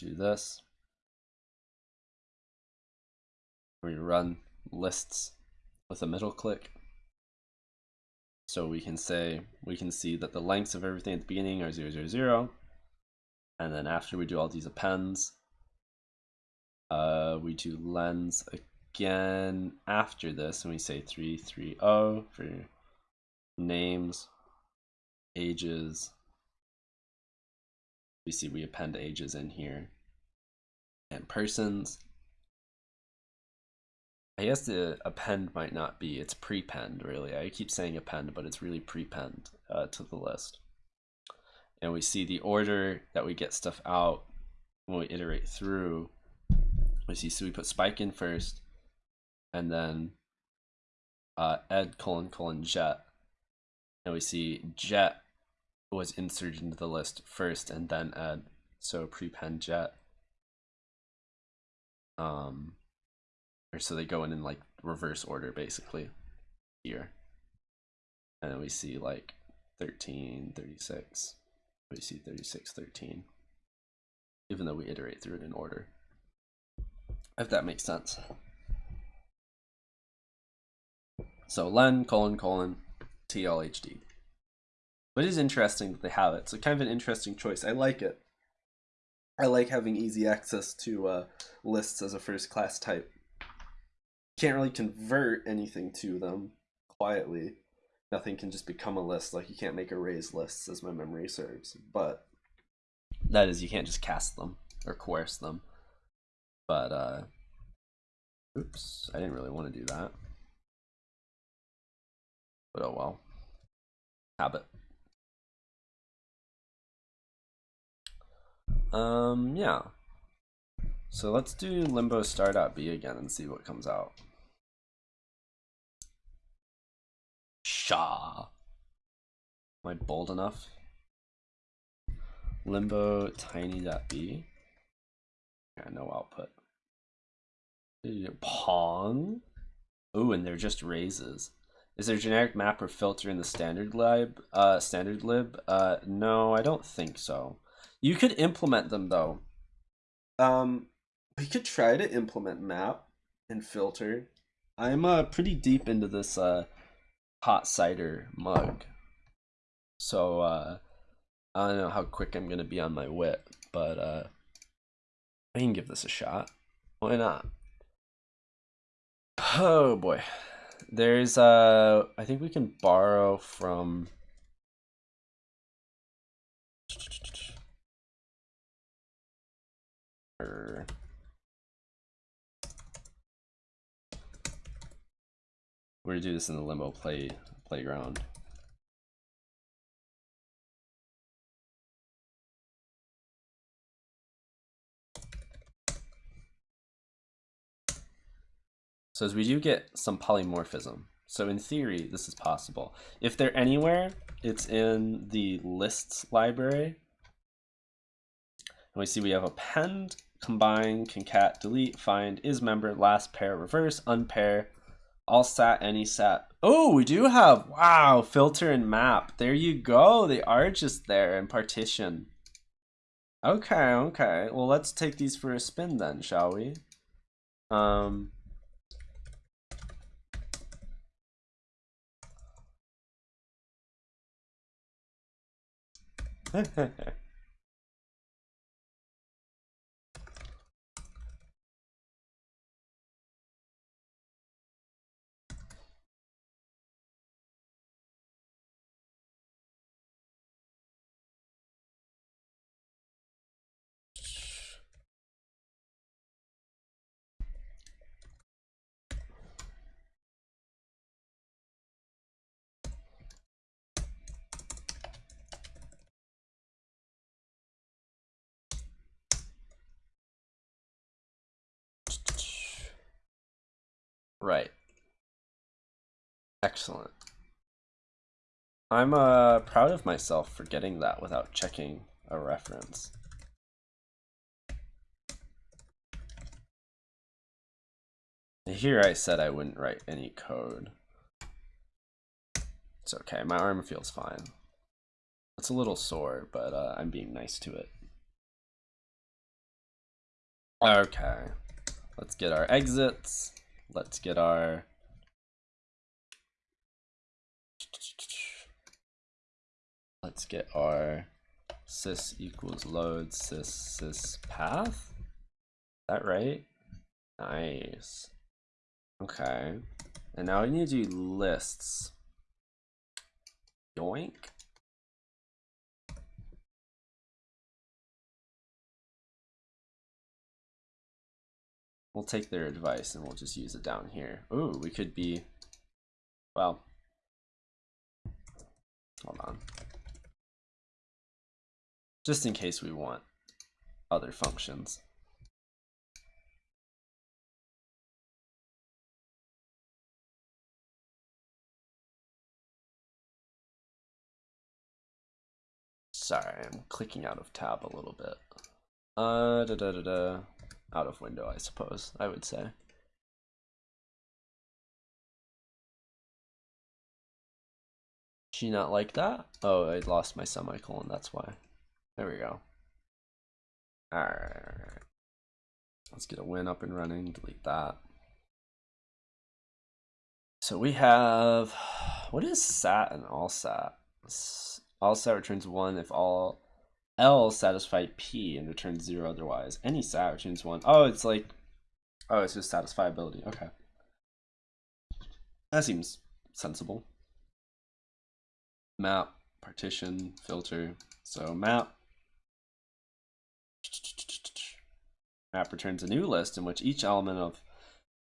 do this, we run lists with a middle click. So we can say, we can see that the lengths of everything at the beginning are 000, 0, and then after we do all these appends, uh, we do lens again after this, and we say 330 for names, ages. We see we append ages in here, and persons. I guess the append might not be, it's prepend really. I keep saying append, but it's really prepend uh, to the list. And we see the order that we get stuff out when we iterate through. We see, so we put spike in first, and then uh, ed colon colon jet. And we see jet was inserted into the list first and then ed. So prepend jet. Um, or so they go in in like reverse order basically here. And then we see like 13 36 we see 36 13 even though we iterate through it in order. If that makes sense. So len colon colon tlhd but it is interesting that they have it. So kind of an interesting choice. I like it i like having easy access to uh, lists as a first class type can't really convert anything to them quietly. Nothing can just become a list. Like you can't make arrays lists as my memory serves. But that is, you can't just cast them or coerce them. But uh, oops, I didn't really want to do that. But oh well. Habit. Um, yeah. So let's do limbo star.b again and see what comes out. Shaw. Am I bold enough? Limbo tiny.b. Yeah, no output. Pong. Ooh, and they're just raises. Is there a generic map or filter in the standard lib? Uh, standard lib? Uh, no, I don't think so. You could implement them though. Um, we could try to implement map and filter. I'm uh, pretty deep into this uh, hot cider mug. So uh, I don't know how quick I'm going to be on my wit, but uh, I can give this a shot. Why not? Oh boy. There's uh I think we can borrow from er, We're gonna do this in the limbo play playground. So as we do get some polymorphism. So in theory, this is possible. If they're anywhere, it's in the lists library. And we see we have append, combine, concat, delete, find, is member, last pair, reverse, unpair, all sat, any sat. Oh, we do have, wow, filter and map. There you go. They are just there and partition. Okay, okay. Well, let's take these for a spin then, shall we? Um, Right. Excellent. I'm uh, proud of myself for getting that without checking a reference. Here I said I wouldn't write any code. It's okay, my arm feels fine. It's a little sore, but uh, I'm being nice to it. Okay, let's get our exits. Let's get our let's get our sys equals load sys sys path. Is that right? Nice. Okay. And now we need to do lists. Yoink. We'll take their advice and we'll just use it down here. Ooh, we could be, well, hold on. Just in case we want other functions. Sorry, I'm clicking out of tab a little bit. Uh, da da da da out of window, I suppose, I would say. She not like that? Oh, I lost my semicolon, that's why. There we go. Alright. Let's get a win up and running, delete that. So we have, what is sat and all sat? All sat returns one if all L satisfy P and return zero otherwise. Any sat returns one. Oh, it's like, oh, it's just satisfiability. Okay. That seems sensible. Map, partition, filter. So map. Map returns a new list in which each element of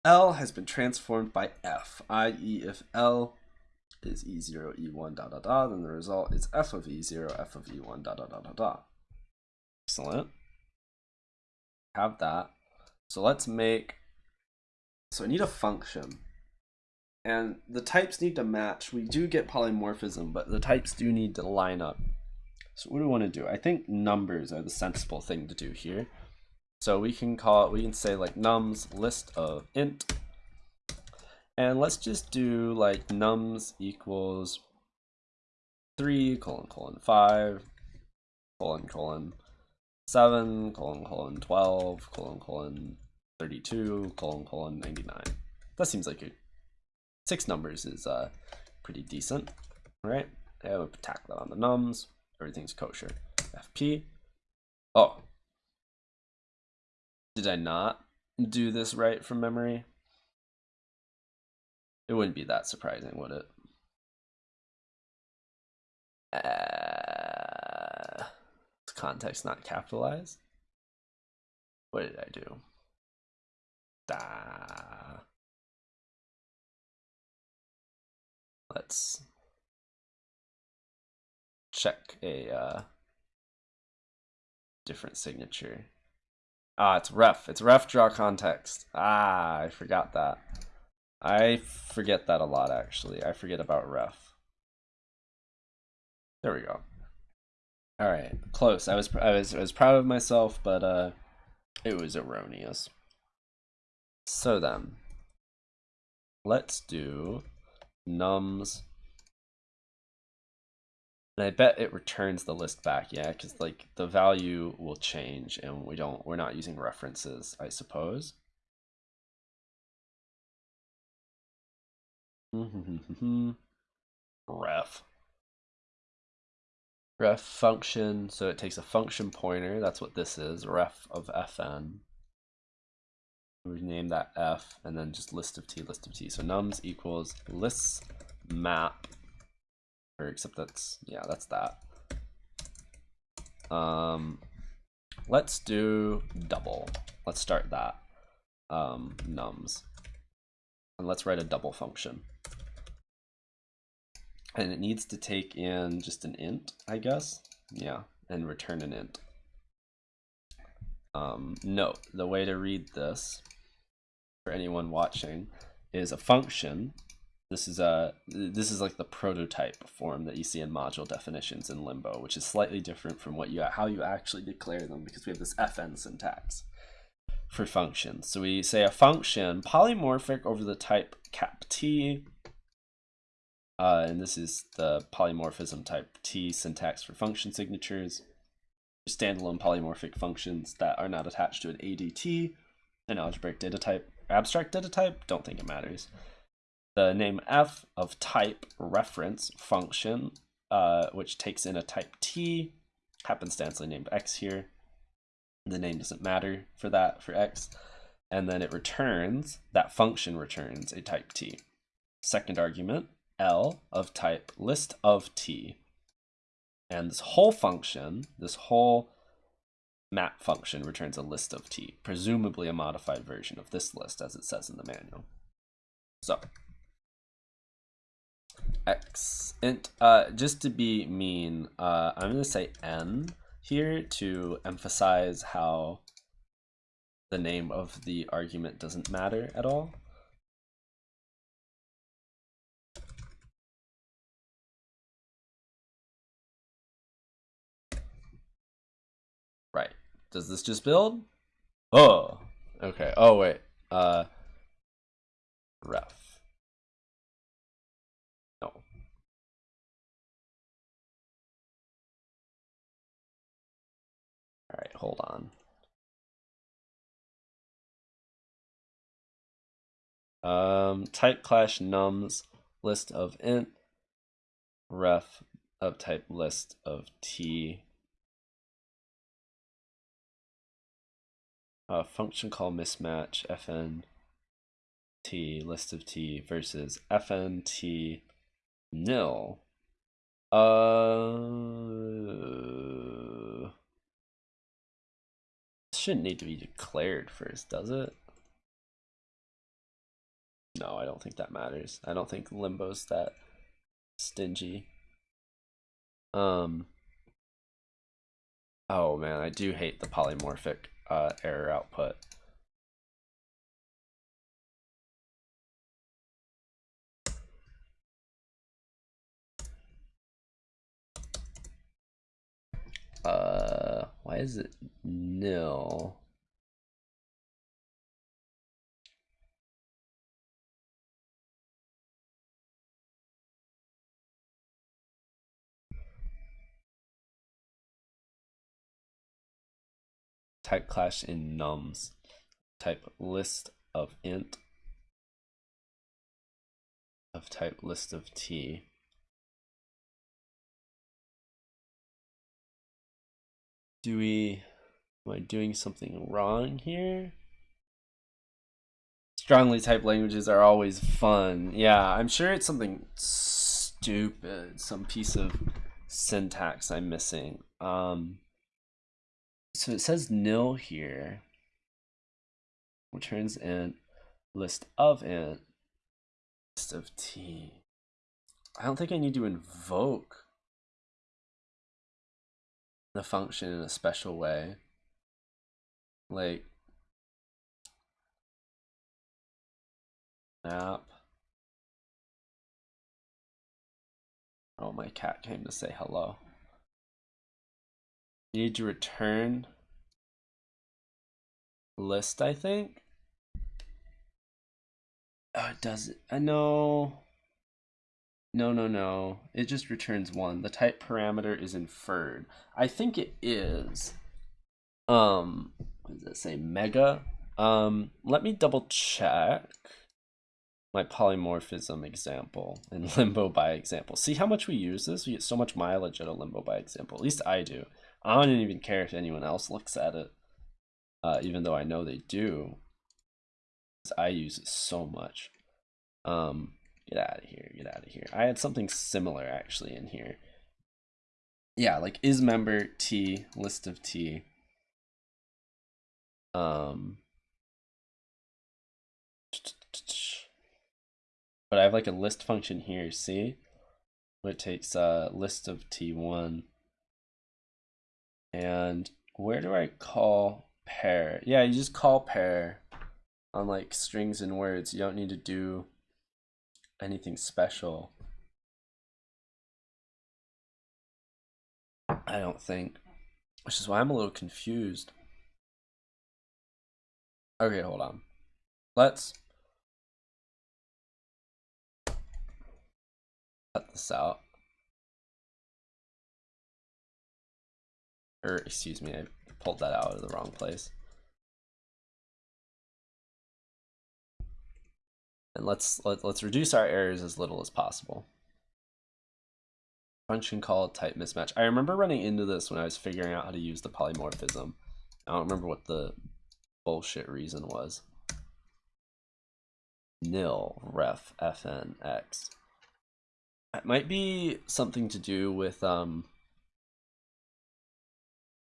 L has been transformed by F, i.e. if L is e0, e1, dot, dot, dot, then the result is f of e0, f of e1, dot, dot, dot, dot, dot. Excellent. Have that. So let's make, so I need a function. And the types need to match. We do get polymorphism, but the types do need to line up. So what do we want to do? I think numbers are the sensible thing to do here. So we can call it, we can say like nums list of int and let's just do like nums equals 3 colon colon 5 colon colon 7 colon colon 12 colon colon 32 colon colon 99. That seems like it. Six numbers is uh, pretty decent, right? I would tack that on the nums. Everything's kosher. FP. Oh. Did I not do this right from memory? It wouldn't be that surprising, would it? Uh, context not capitalized. What did I do? Da. Let's check a uh, different signature. Ah, it's ref. It's ref draw context. Ah, I forgot that. I forget that a lot, actually. I forget about ref. There we go. All right, close. I was I was I was proud of myself, but uh, it was erroneous. So then, let's do nums. And I bet it returns the list back, yeah, because like the value will change, and we don't we're not using references, I suppose. Ref ref function, so it takes a function pointer, that's what this is, ref of fn. We name that f, and then just list of t, list of t. So nums equals lists map, or except that's, yeah, that's that. Um, let's do double. Let's start that, um, nums. And let's write a double function and it needs to take in just an int, I guess. Yeah, and return an int. Um, note, the way to read this for anyone watching is a function. This is a this is like the prototype form that you see in module definitions in Limbo, which is slightly different from what you how you actually declare them because we have this fn syntax for functions. So we say a function polymorphic over the type cap t uh, and this is the polymorphism type T syntax for function signatures. Standalone polymorphic functions that are not attached to an ADT, an algebraic data type, abstract data type, don't think it matters. The name f of type reference function, uh, which takes in a type T, happenstancely named x here. The name doesn't matter for that, for x. And then it returns, that function returns a type T. Second argument, L of type list of T. And this whole function, this whole map function returns a list of T, presumably a modified version of this list as it says in the manual. So X int, uh, just to be mean, uh, I'm gonna say N here to emphasize how the name of the argument doesn't matter at all. Does this just build? Oh, okay. Oh, wait. Uh, ref. No. All right, hold on. Um, type clash nums list of int ref of type list of t a function call mismatch fn t list of t versus fn t nil. Uh, shouldn't need to be declared first, does it? No, I don't think that matters. I don't think limbo's that stingy. Um. Oh man, I do hate the polymorphic uh, error output. Uh, why is it nil? Type clash in nums. Type list of int of type list of t. Do we, am I doing something wrong here? Strongly typed languages are always fun. Yeah, I'm sure it's something stupid, some piece of syntax I'm missing. Um, so it says nil here. Returns int list of int list of t. I don't think I need to invoke the function in a special way. Like map. Oh, my cat came to say hello. Need to return list, I think. Oh, it does it. I know. No, no, no. It just returns one. The type parameter is inferred. I think it is. Um, what does it say? Mega. Um, let me double check my polymorphism example and limbo by example. See how much we use this? We get so much mileage out of limbo by example. At least I do. I don't even care if anyone else looks at it, uh, even though I know they do. I use it so much. Um, get out of here, get out of here. I had something similar actually in here. Yeah, like is member T, list of T. Um, but I have like a list function here, see? It takes a list of T1. And where do I call pair? Yeah, you just call pair on like strings and words. You don't need to do anything special. I don't think. Which is why I'm a little confused. Okay, hold on. Let's cut this out. Or, excuse me, I pulled that out of the wrong place. And let's let, let's reduce our errors as little as possible. Function call type mismatch. I remember running into this when I was figuring out how to use the polymorphism. I don't remember what the bullshit reason was. Nil ref fn x. It might be something to do with um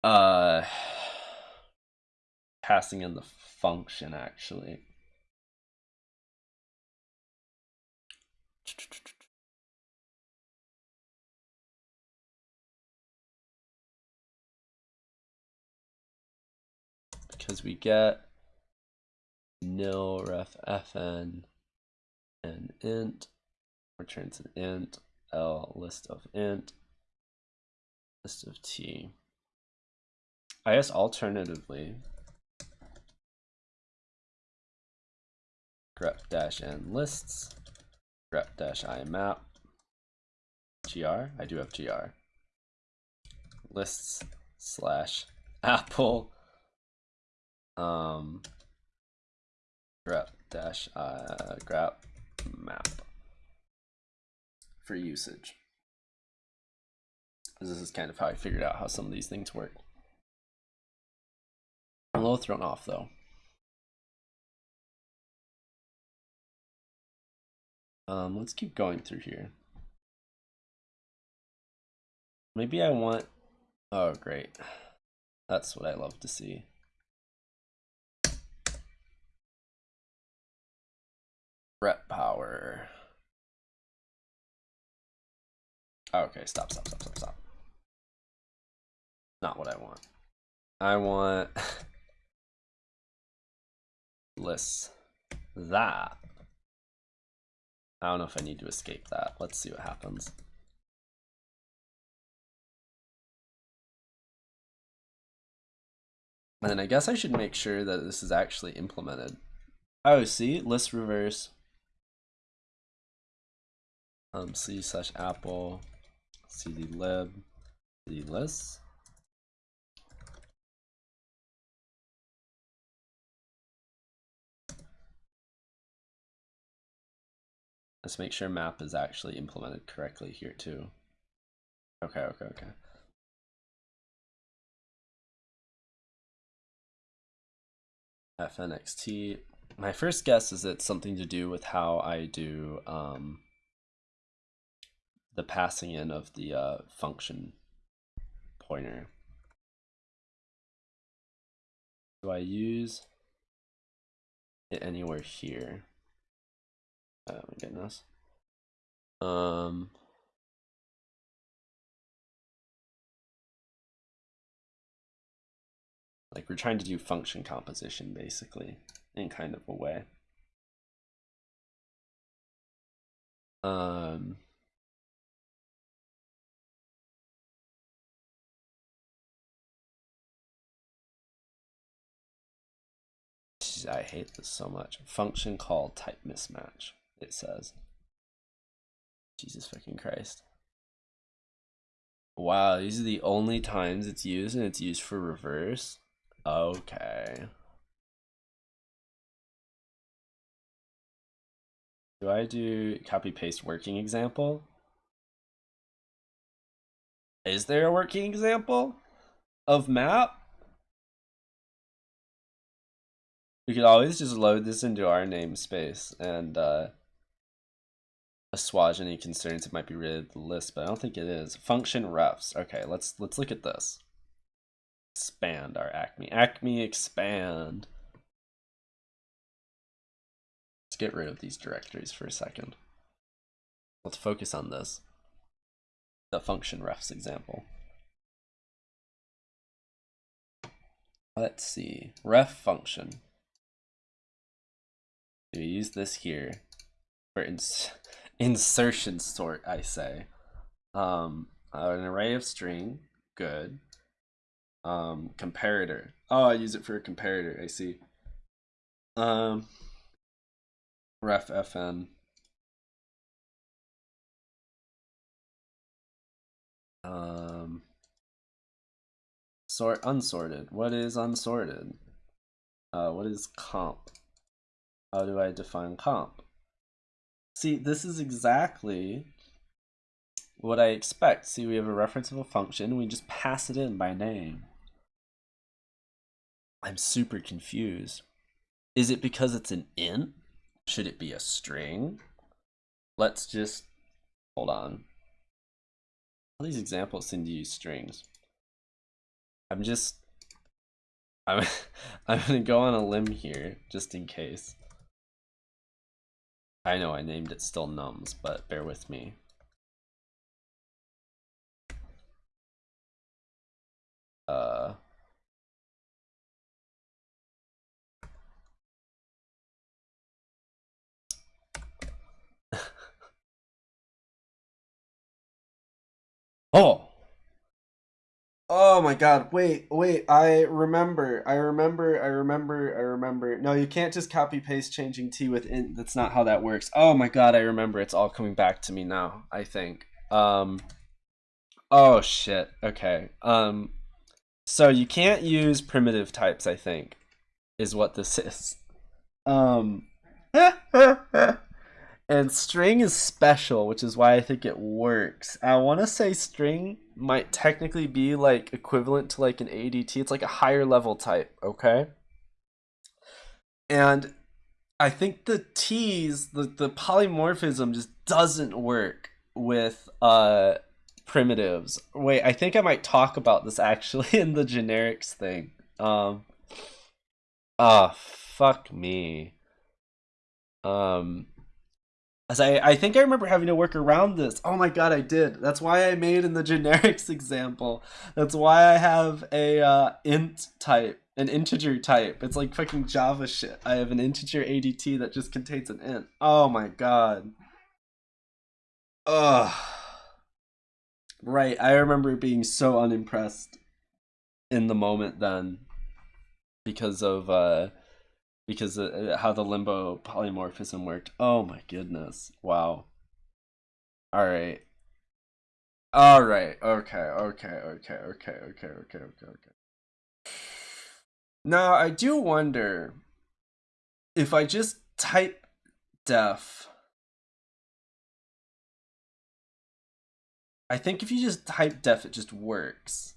uh passing in the function actually. Because we get nil ref fn and int returns an int l list of int list of t. I guess alternatively grep dash n lists grep dash i map gr I do have gr lists slash apple um grep dash uh grep map for usage. This is kind of how I figured out how some of these things work. A little thrown off though. Um, let's keep going through here. Maybe I want, oh great. That's what I love to see. Rep power. Okay, stop, stop, stop, stop, stop. Not what I want. I want lists that. I don't know if I need to escape that. Let's see what happens. And then I guess I should make sure that this is actually implemented. Oh, see, list reverse. Um, c slash apple cd lib cd list Let's make sure map is actually implemented correctly here too. Okay, okay, okay. fnxt. My first guess is it's something to do with how I do um, the passing in of the uh, function pointer. Do I use it anywhere here? Oh my goodness. Um. Like we're trying to do function composition basically in kind of a way. Um. I hate this so much. Function call type mismatch it says. Jesus fucking Christ. Wow, these are the only times it's used and it's used for reverse? Okay. Do I do copy paste working example? Is there a working example of map? We could always just load this into our namespace and uh, assuage any concerns it might be rid of the list, but I don't think it is. Function refs. Okay, let's let's look at this. Expand our Acme. Acme expand. Let's get rid of these directories for a second. Let's focus on this. The function refs example. Let's see. Ref function. We use this here for ins insertion sort, I say. Um, an array of string, good. Um, comparator. Oh, I use it for a comparator, I see. Um, ref fn. Um, sort unsorted. What is unsorted? Uh, what is comp? How do I define comp? See, this is exactly what I expect. See, we have a reference of a function, we just pass it in by name. I'm super confused. Is it because it's an int? Should it be a string? Let's just, hold on. All these examples seem to use strings. I'm just, I'm, I'm gonna go on a limb here, just in case. I know I named it still nums, but bear with me. Uh, oh! Oh my god, wait, wait, I remember, I remember, I remember, I remember. No, you can't just copy paste changing t with int. That's not how that works. Oh my god, I remember. It's all coming back to me now, I think. Um Oh shit. Okay. Um so you can't use primitive types, I think, is what this is. Um and string is special, which is why I think it works. I want to say string might technically be like equivalent to like an ADT. It's like a higher level type, okay? And I think the T's, the, the polymorphism just doesn't work with uh primitives. Wait, I think I might talk about this actually in the generics thing. Um Ah, oh, fuck me. Um as I, I think I remember having to work around this. Oh my god, I did. That's why I made in the generics example. That's why I have a uh, int type, an integer type. It's like fucking Java shit. I have an integer ADT that just contains an int. Oh my god. Ugh. Right, I remember being so unimpressed in the moment then because of uh because how the limbo polymorphism worked. Oh my goodness. Wow. All right. All right. Okay. Okay. Okay. Okay. Okay. Okay. Okay. Okay. Now I do wonder if I just type def. I think if you just type def, it just works.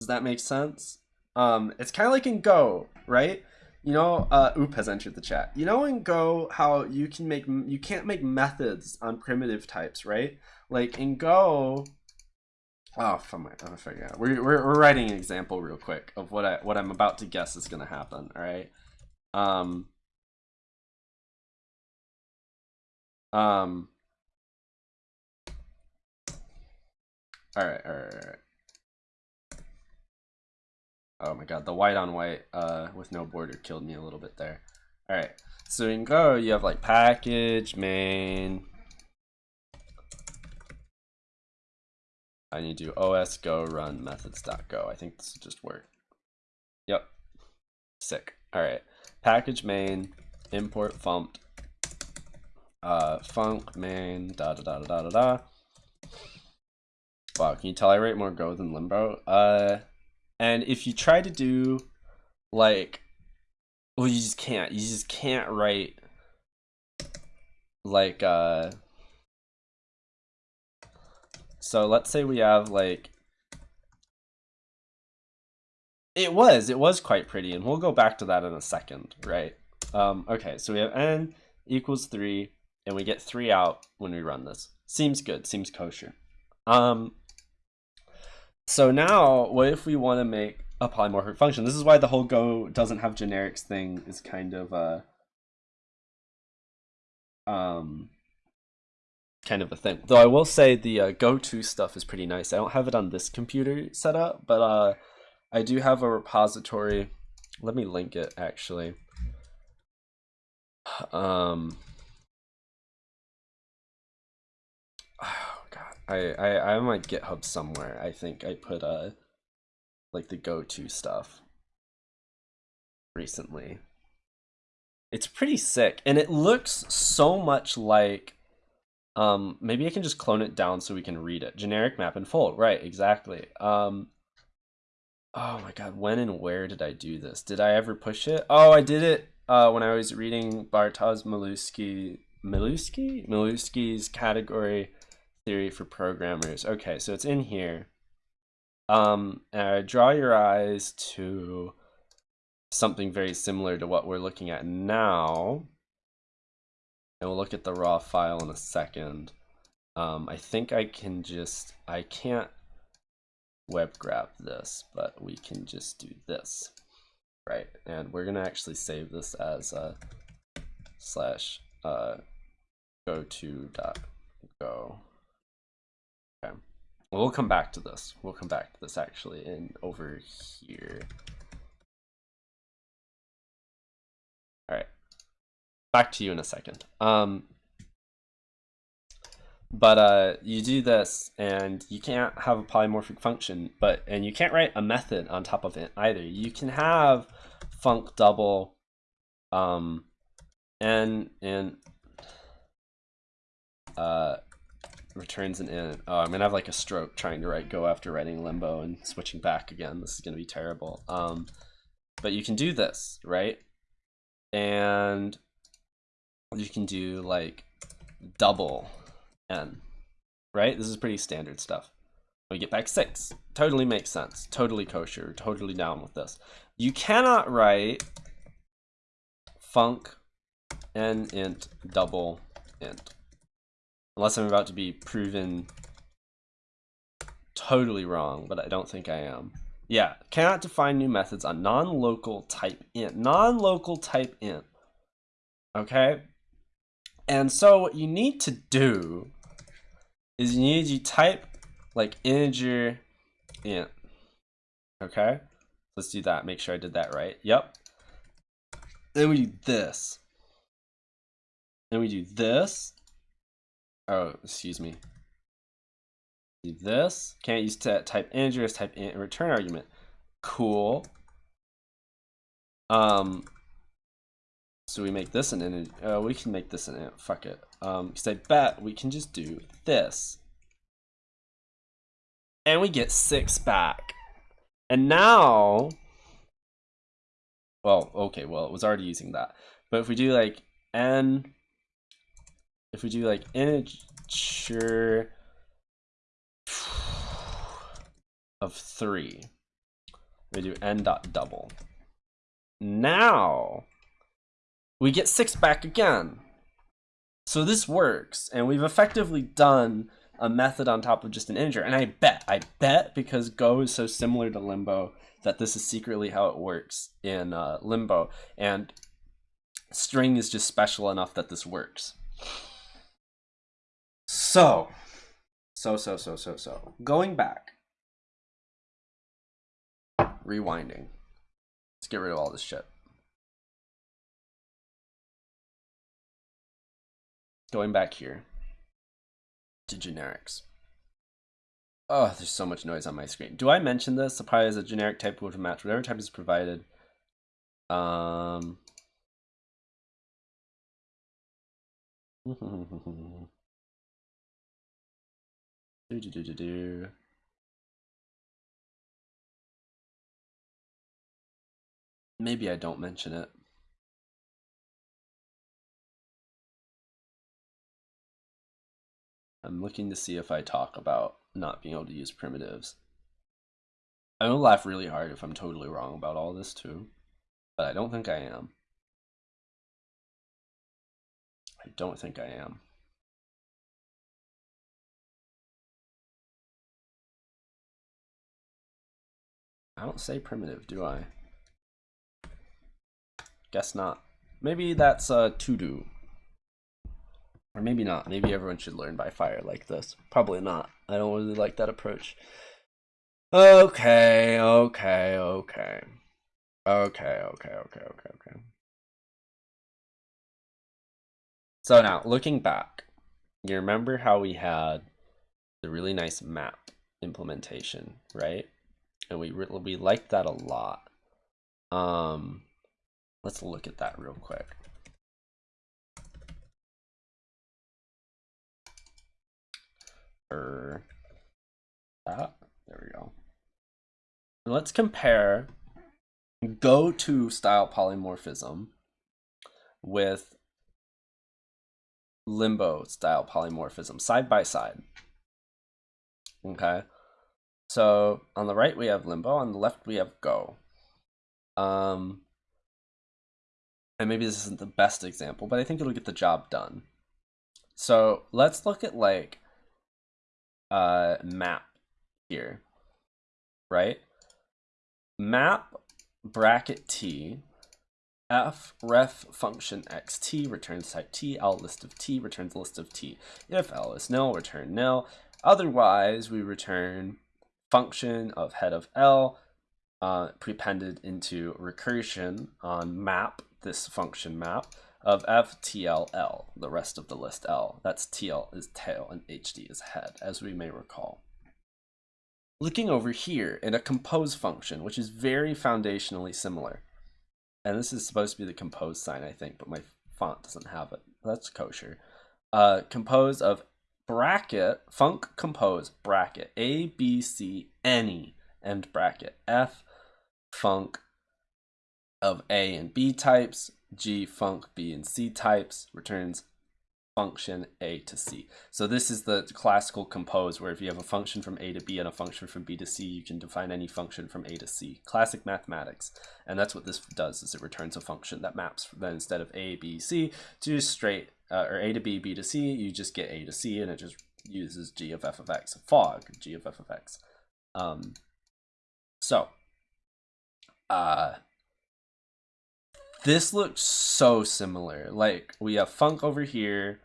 Does that make sense? Um, it's kind of like in Go, right? You know, uh, Oop has entered the chat. You know in Go how you can make you can't make methods on primitive types, right? Like in Go. Oh, oh, figure out. We're, we're we're writing an example real quick of what I what I'm about to guess is gonna happen. All right. Um. Um. All right. All right. All right. Oh my god, the white on white uh, with no border killed me a little bit there. Alright, so in Go, you have like package, main. I need to os go run methods.go. I think this will just work. Yep, sick. All right, package main import funct uh, func main da da da da da da. Wow, can you tell I write more Go than Limbo? Uh, and if you try to do like, well, you just can't. You just can't write like uh. So let's say we have like. It was, it was quite pretty, and we'll go back to that in a second, right? Um, okay, so we have n equals 3, and we get 3 out when we run this. Seems good, seems kosher. Um, so now, what if we want to make a polymorphic function? This is why the whole Go doesn't have generics thing is kind of a um, kind of a thing. Though I will say the uh, Go 2 stuff is pretty nice. I don't have it on this computer set up, but uh, I do have a repository. Let me link it actually. Um, I I I'm on GitHub somewhere. I think I put uh like the Go 2 stuff recently. It's pretty sick, and it looks so much like. Um, maybe I can just clone it down so we can read it. Generic map and fold, right? Exactly. Um, oh my god, when and where did I do this? Did I ever push it? Oh, I did it uh, when I was reading Bartosz Milewski, Milewski, Milewski's category theory for programmers. Okay, so it's in here. Um, uh, draw your eyes to something very similar to what we're looking at now. And we'll look at the raw file in a second. Um, I think I can just, I can't web grab this, but we can just do this. Right, and we're gonna actually save this as a slash uh, go to dot go. Okay, we'll come back to this. We'll come back to this actually in over here. All right, back to you in a second. Um, but uh, you do this and you can't have a polymorphic function but and you can't write a method on top of it either you can have func double um and and uh returns an int oh i'm gonna have like a stroke trying to write go after writing limbo and switching back again this is gonna be terrible um but you can do this right and you can do like double n, right? This is pretty standard stuff. We get back six. Totally makes sense. Totally kosher. Totally down with this. You cannot write func n int double int. Unless I'm about to be proven totally wrong, but I don't think I am. Yeah, cannot define new methods on non-local type int. Non-local type int. Okay? And so what you need to do is you need to type like integer int. Okay, let's do that. Make sure I did that right. Yep. Then we do this. Then we do this. Oh, excuse me. This. Can't use type integer type int return argument. Cool. Um. So we make this an integer. Uh, we can make this an int. Fuck it. Um, because I bet we can just do this. And we get six back. And now, well, okay, well, it was already using that. But if we do like n, if we do like integer of three, we do n dot double. Now, we get six back again. So this works, and we've effectively done a method on top of just an integer. And I bet, I bet because Go is so similar to Limbo that this is secretly how it works in uh, Limbo. And string is just special enough that this works. So, so, so, so, so, so. Going back. Rewinding. Let's get rid of all this shit. Going back here to generics. Oh, there's so much noise on my screen. Do I mention this? Supply is a generic type will match whatever type is provided. Um. do, do, do, do, do. Maybe I don't mention it. I'm looking to see if I talk about not being able to use primitives. I'm gonna laugh really hard if I'm totally wrong about all this too, but I don't think I am. I don't think I am. I don't say primitive, do I? Guess not. Maybe that's a to do. Or maybe not. Maybe everyone should learn by fire like this. Probably not. I don't really like that approach. Okay, okay, okay. Okay, okay, okay, okay, okay. So now, looking back, you remember how we had the really nice map implementation, right? And we we liked that a lot. Um, let's look at that real quick. Or that. There we go. Let's compare Go 2 style polymorphism with limbo style polymorphism side by side. Okay. So on the right we have limbo, on the left we have go. Um, and maybe this isn't the best example, but I think it'll get the job done. So let's look at like uh, map here, right? Map bracket t f ref function xt returns type t l list of t returns list of t if l is nil return nil otherwise we return function of head of l uh, prepended into recursion on map this function map of ftll the rest of the list l that's tl is tail and hd is head as we may recall looking over here in a compose function, which is very foundationally similar. And this is supposed to be the compose sign, I think, but my font doesn't have it. That's kosher. Uh, compose of bracket, func compose bracket, A, B, C, any, end bracket, F, func of A and B types, G, func B and C types, returns function a to c. So this is the classical compose where if you have a function from a to b and a function from b to c, you can define any function from a to c. Classic mathematics. And that's what this does is it returns a function that maps then instead of a, b, c to straight, uh, or a to b, b to c, you just get a to c and it just uses g of f of x, fog, g of f of x. Um, so, uh, this looks so similar. Like we have func over here,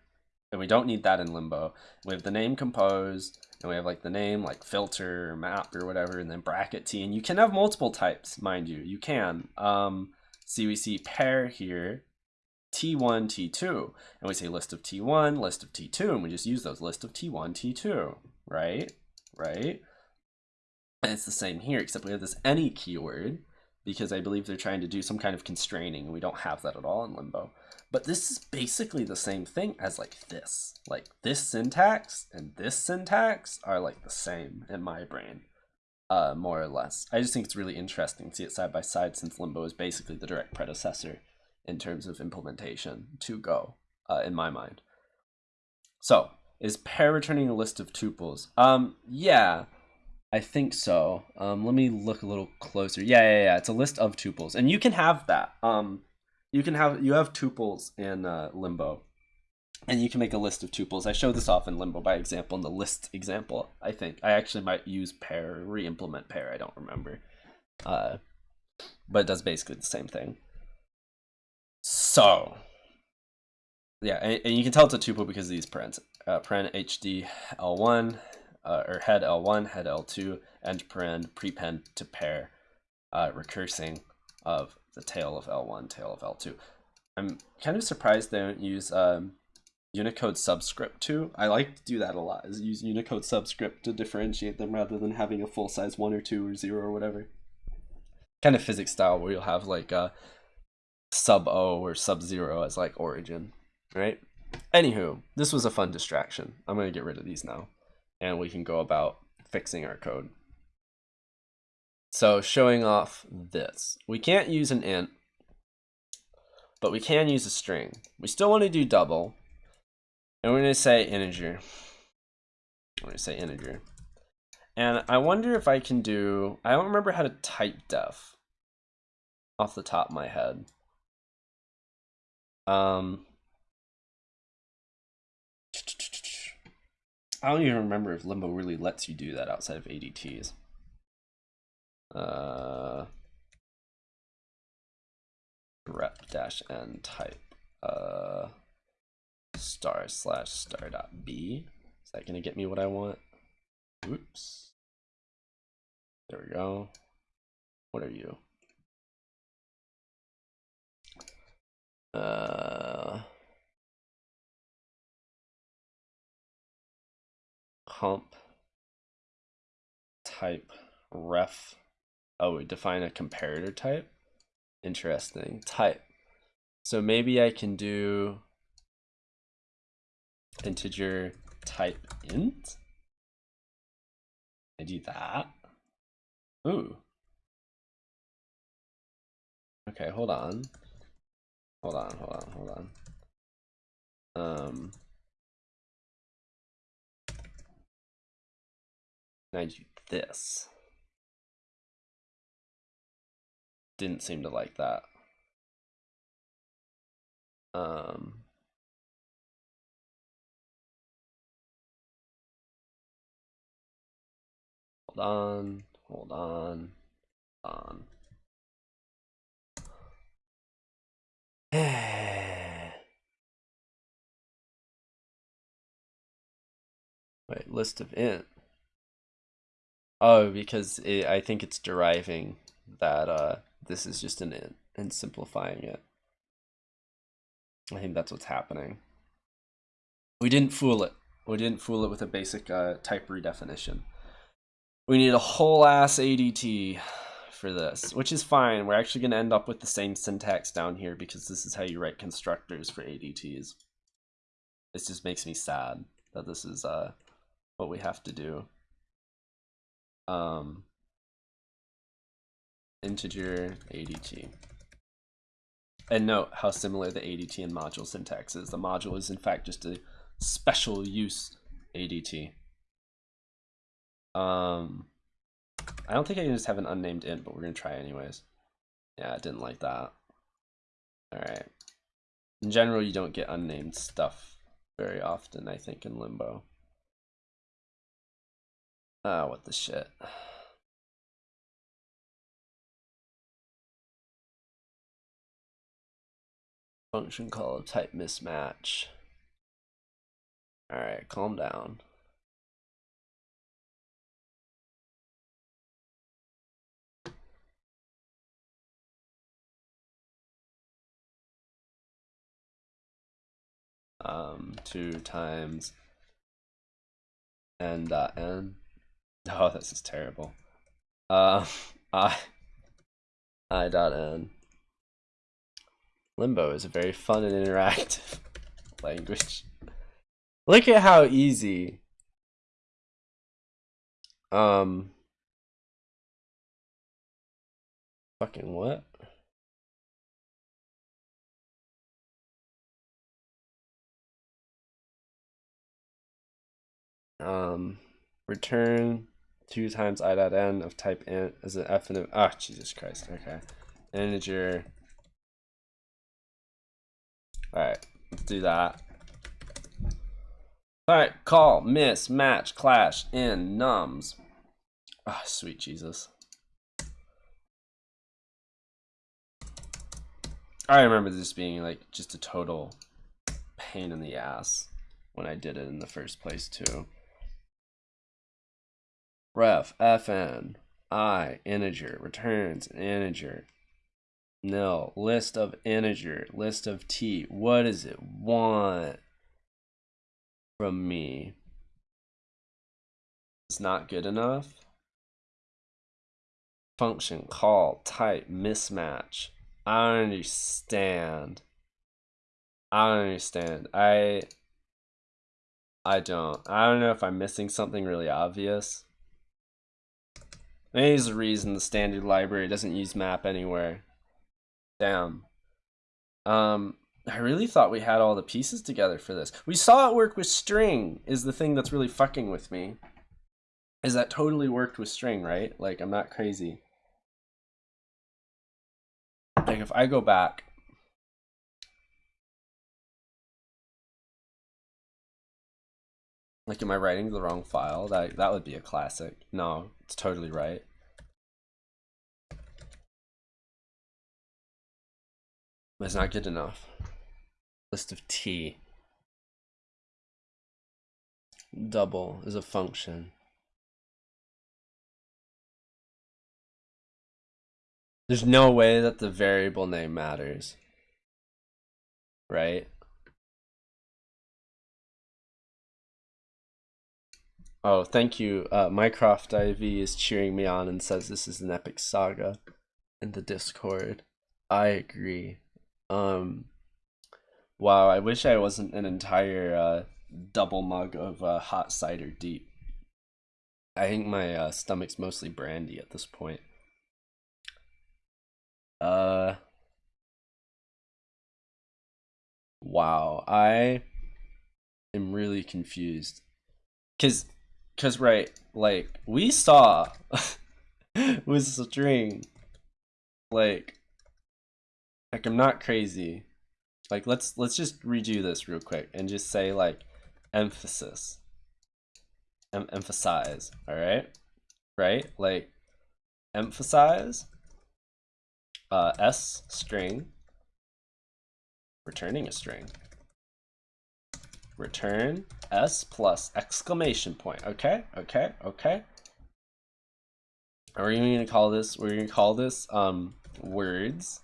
and we don't need that in limbo. We have the name compose, and we have like the name like filter or map or whatever, and then bracket t. And you can have multiple types, mind you. You can. Um, see, we see pair here, t1, t2, and we say list of t1, list of t2, and we just use those list of t1, t2, right? Right? And it's the same here, except we have this any keyword because I believe they're trying to do some kind of constraining and we don't have that at all in Limbo. But this is basically the same thing as like this. Like this syntax and this syntax are like the same in my brain, uh, more or less. I just think it's really interesting to see it side by side since Limbo is basically the direct predecessor in terms of implementation to Go, uh, in my mind. So, is pair returning a list of tuples? Um, yeah, I think so. Um, let me look a little closer. Yeah, yeah, yeah. It's a list of tuples, and you can have that. Um, you can have you have tuples in uh, Limbo, and you can make a list of tuples. I show this off in Limbo by example in the list example. I think I actually might use pair, re-implement pair. I don't remember, uh, but it does basically the same thing. So, yeah, and, and you can tell it's a tuple because of these parens. Uh, HD L1 uh, or head L1, head L2, end paren, prepend to pair, uh, recursing of the tail of L1, tail of L2. I'm kind of surprised they don't use um, Unicode subscript too. I like to do that a lot, is use Unicode subscript to differentiate them rather than having a full size one or two or zero or whatever. Kind of physics style where you'll have like uh, sub O or sub zero as like origin, right? Anywho, this was a fun distraction. I'm going to get rid of these now and we can go about fixing our code. So showing off this. We can't use an int, but we can use a string. We still want to do double, and we're going to say integer. We're going to say integer. And I wonder if I can do, I don't remember how to type def off the top of my head. Um, I don't even remember if Limbo really lets you do that outside of ADTs. Uh, rep dash n type uh, star slash star dot b. Is that gonna get me what I want? Oops. There we go. What are you? Uh. comp type ref. Oh, we define a comparator type. Interesting. Type. So maybe I can do integer type int. I do that. Ooh. Okay, hold on. Hold on, hold on, hold on. Um I do this. Didn't seem to like that. Um, hold on, hold on, hold on. Wait, list of int. Oh, because it, I think it's deriving that uh, this is just an int and simplifying it. I think that's what's happening. We didn't fool it. We didn't fool it with a basic uh, type redefinition. We need a whole ass ADT for this, which is fine. We're actually going to end up with the same syntax down here because this is how you write constructors for ADTs. This just makes me sad that this is uh, what we have to do um, integer ADT. And note how similar the ADT and module syntax is. The module is in fact just a special use ADT. Um, I don't think I can just have an unnamed int, but we're gonna try anyways. Yeah, I didn't like that. All right. In general, you don't get unnamed stuff very often, I think, in Limbo. Ah, what the shit. Function call type mismatch. Alright, calm down. Um, two times n dot n. Oh, this is terrible. Uh, I, I dot n. Limbo is a very fun and interactive language. Look at how easy. Um. Fucking what? Um, return two times i dot n of type int as an f and ah oh, Jesus Christ okay. Integer. All right let's do that. All right call miss match clash in nums. Ah oh, sweet Jesus. I remember this being like just a total pain in the ass when I did it in the first place too ref fn i integer returns integer nil list of integer list of t what does it want from me it's not good enough function call type mismatch I don't understand. I don't understand. I I don't. I don't know if I'm missing something really obvious. There's a reason the standard library doesn't use map anywhere. Damn. Um, I really thought we had all the pieces together for this. We saw it work with string is the thing that's really fucking with me. Is that totally worked with string, right? Like, I'm not crazy. Like, if I go back Like, am I writing the wrong file? That that would be a classic. No, it's totally right. It's not good enough. List of t. Double is a function. There's no way that the variable name matters. Right? Oh, thank you. Uh, Mycroft IV is cheering me on and says this is an epic saga in the Discord. I agree. Um, wow, I wish I wasn't an entire uh, double mug of uh, hot cider deep. I think my uh, stomach's mostly brandy at this point. Uh, wow, I am really confused. Cause Cause right, like we saw with string, like, like I'm not crazy. Like let's let's just redo this real quick and just say like emphasis, em emphasize. All right, right? Like emphasize. Uh, s string. Returning a string return s plus exclamation point. Okay, okay, okay. Are we going to call this? We're to call this um words.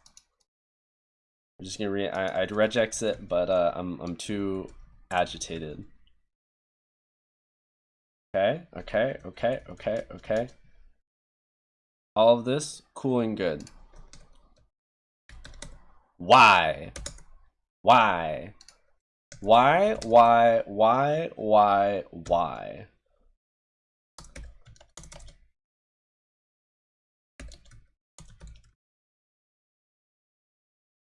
I'm just gonna read. I'd regex it, but uh, I'm I'm too agitated. Okay, okay, okay, okay, okay. All of this cool and good. Why? Why? Why, why, why, why, why?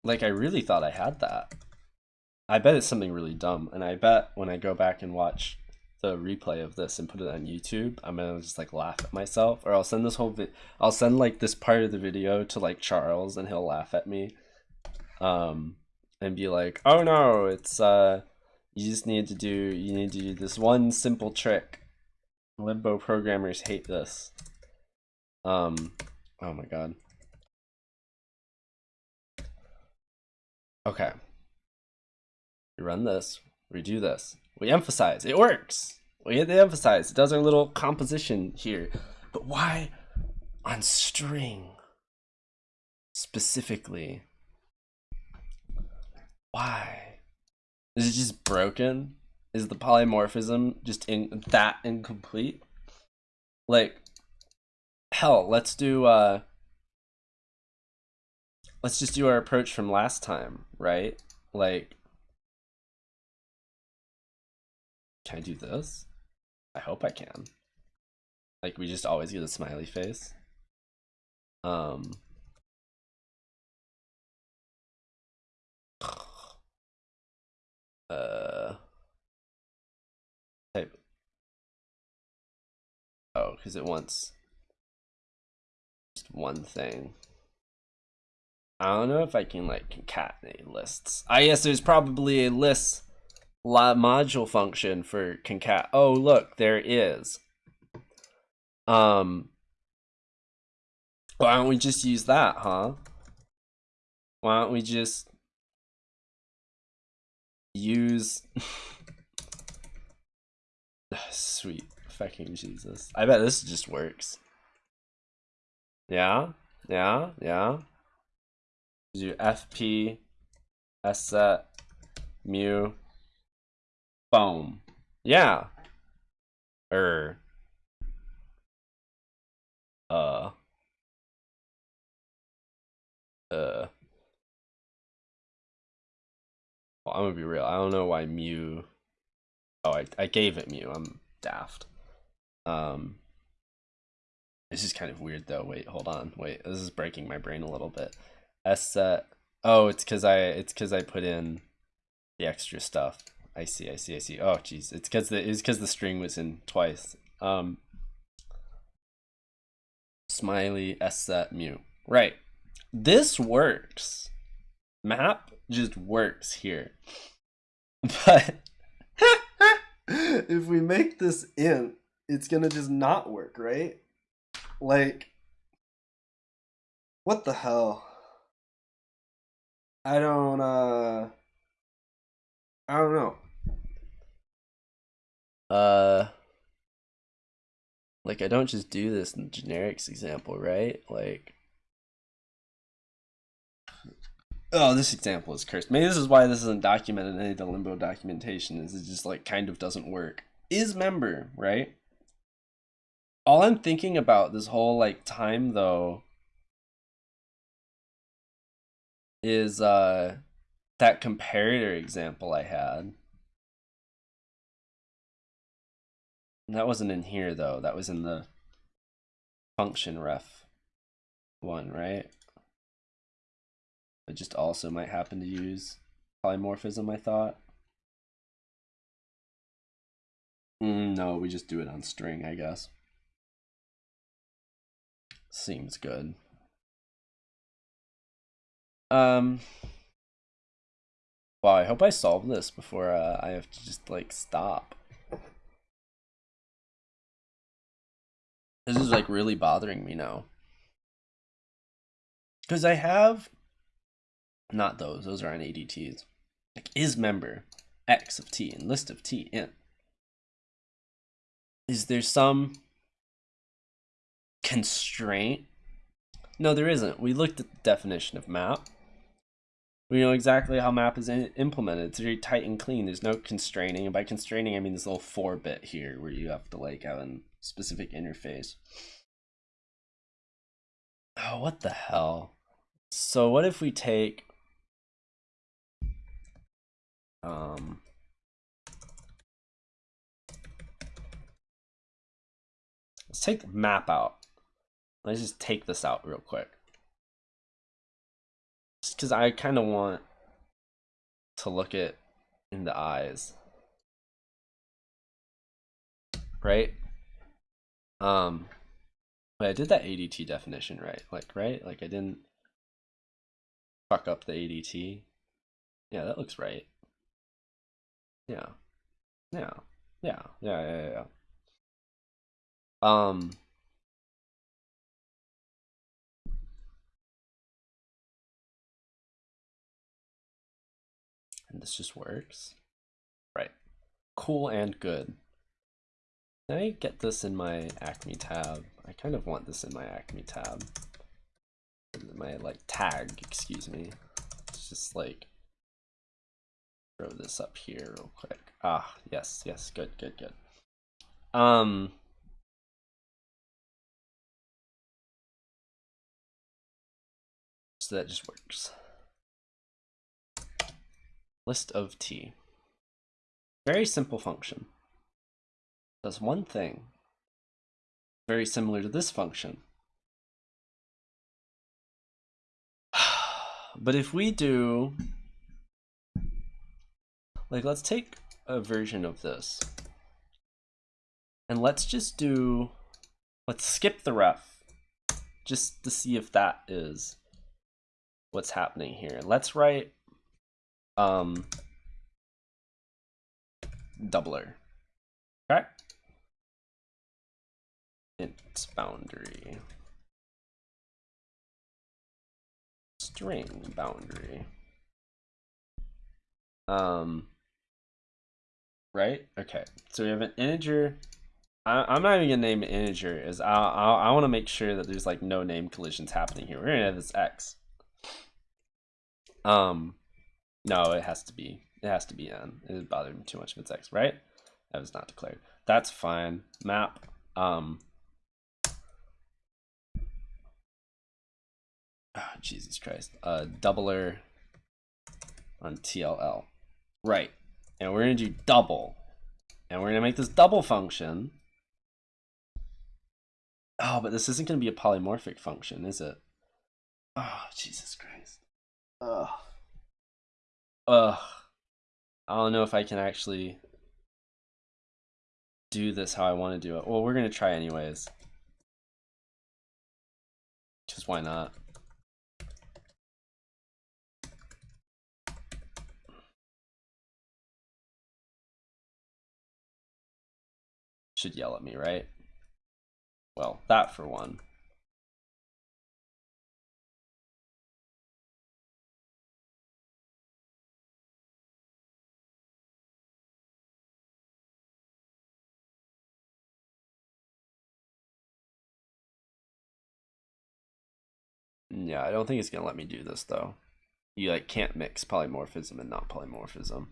Like, I really thought I had that. I bet it's something really dumb, and I bet when I go back and watch the replay of this and put it on YouTube, I'm gonna just like laugh at myself, or I'll send this whole vi- I'll send like this part of the video to like Charles, and he'll laugh at me. Um, and be like, oh no, it's uh, you just need to do, you need to do this one simple trick. Limbo programmers hate this. Um, oh my god. Okay. We run this, we do this. We emphasize, it works. We hit the emphasize, it does our little composition here. But why on string specifically? Why? Is it just broken? Is the polymorphism just in that incomplete? Like, hell, let's do uh let's just do our approach from last time, right? Like Can I do this? I hope I can. Like we just always get a smiley face. Um uh type. Oh because it wants just one thing. I don't know if I can like concatenate lists. I guess there's probably a list module function for concat oh look there is. Um why don't we just use that huh? Why don't we just use sweet fucking Jesus. I bet this just works. Yeah, yeah, yeah. Do FP S set mu boom. Yeah. Er. Uh. Uh. Well, I'm gonna be real. I don't know why mu. Oh, I I gave it mu. I'm daft. Um. This is kind of weird though. Wait, hold on. Wait, this is breaking my brain a little bit. S set. Oh, it's because I it's because I put in the extra stuff. I see. I see. I see. Oh, jeez. It's because the it's because the string was in twice. Um. Smiley S set mu. Right. This works. Map just works here. But if we make this int, it's gonna just not work, right? Like, what the hell? I don't, uh, I don't know. Uh, like I don't just do this in generics example, right? Like, oh, this example is cursed. Maybe this is why this isn't documented in any of the limbo documentation. Is it just like kind of doesn't work? Is member right? All I'm thinking about this whole like time though is uh that comparator example I had. That wasn't in here though. That was in the function ref one, right? It just also might happen to use polymorphism, I thought. Mm, no, we just do it on string, I guess. Seems good. Um, wow, I hope I solve this before uh, I have to just like stop. This is like really bothering me now. Because I have, not those, those are on ADTs. Like is member x of t and list of t in. Is there some constraint? No, there isn't. We looked at the definition of map. We know exactly how map is implemented. It's very tight and clean. There's no constraining. And by constraining, I mean this little 4-bit here where you have to like have a specific interface. Oh, what the hell? So what if we take... Um... Let's take map out. Let's just take this out real quick. Just because I kind of want to look it in the eyes. Right? Um, but I did that ADT definition right. Like, right? Like I didn't fuck up the ADT. Yeah, that looks right. Yeah. Yeah. Yeah. Yeah, yeah, yeah. Um, and this just works. Right. Cool and good. Can I get this in my Acme tab? I kind of want this in my Acme tab. My like tag, excuse me. It's just like throw this up here real quick. Ah, yes, yes, good, good, good. Um So that just works list of t. Very simple function. Does one thing. Very similar to this function. But if we do, like let's take a version of this and let's just do, let's skip the ref just to see if that is what's happening here. Let's write um, doubler. Okay. Int boundary. String boundary. Um, right? Okay. So we have an integer. I, am not even gonna name an integer. Is I I, I want to make sure that there's like no name collisions happening here. We're gonna have this x. Um, no, it has to be. It has to be n. It bothered me too much if it's x, right? That was not declared. That's fine. Map. Um. Oh, Jesus Christ. Uh, doubler on TLL. Right. And we're going to do double. And we're going to make this double function. Oh, but this isn't going to be a polymorphic function, is it? Oh, Jesus Christ. Ugh. Ugh. I don't know if I can actually do this how I want to do it. Well, we're going to try anyways. Because why not? Should yell at me, right? Well, that for one. Yeah, I don't think it's gonna let me do this though. You like can't mix polymorphism and not polymorphism.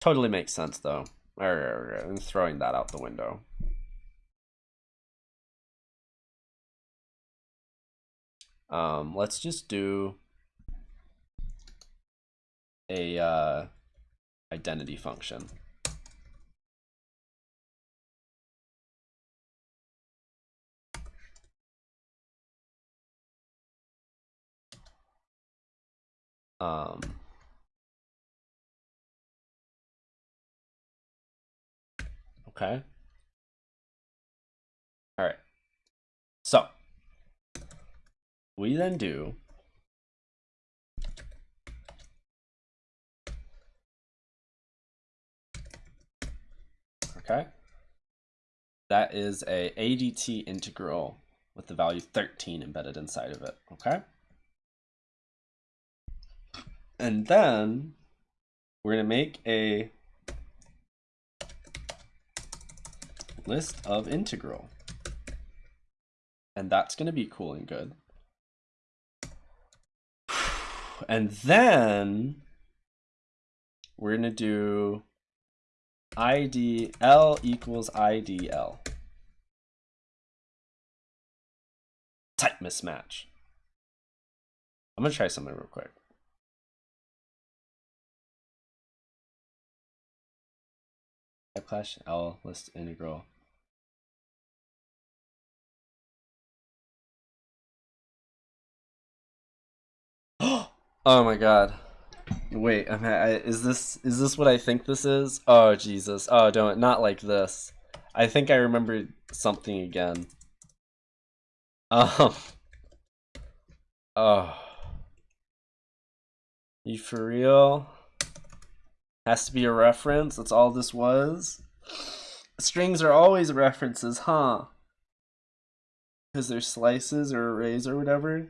Totally makes sense though. I'm throwing that out the window. Um, let's just do a uh, identity function. Um, okay. All right. So we then do okay. That is a ADT integral with the value 13 embedded inside of it, okay? And then we're going to make a list of integral. And that's going to be cool and good. And then we're going to do IDL equals IDL. Type mismatch. I'm going to try something real quick. Type clash L list integral. oh my god. Wait, I'm, I, is this is this what I think this is? Oh Jesus! Oh, don't not like this. I think I remember something again. Um. Oh. You for real? Has to be a reference. That's all this was. Strings are always references, huh? Because they're slices or arrays or whatever.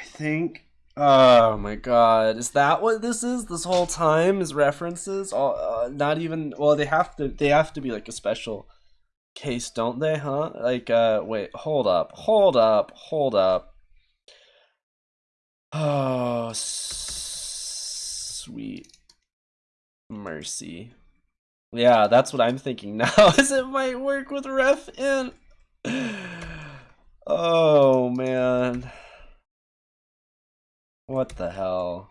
I think. Oh my god, is that what this is? This whole time is references? Uh, not even. Well, they have to. They have to be like a special case, don't they? Huh? Like, uh, wait, hold up, hold up, hold up. Oh sweet mercy. Yeah, that's what I'm thinking now. Is it might work with ref in? Oh man. What the hell?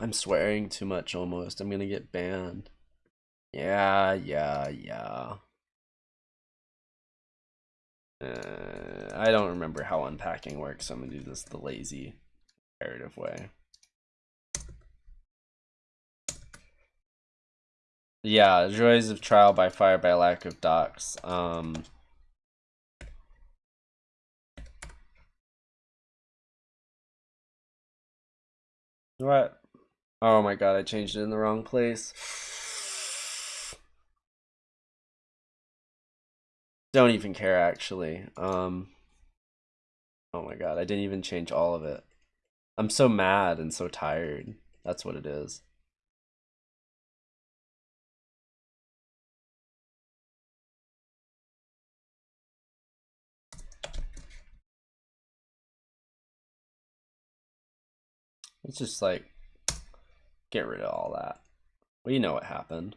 I'm swearing too much almost. I'm gonna get banned. Yeah, yeah, yeah. Uh, I don't remember how unpacking works, so I'm gonna do this the lazy narrative way. Yeah, joys of trial by fire by lack of docs. Um, what? Oh my god, I changed it in the wrong place. Don't even care actually. Um, oh my god, I didn't even change all of it. I'm so mad and so tired. That's what it is. Let's just like get rid of all that. We know what happened.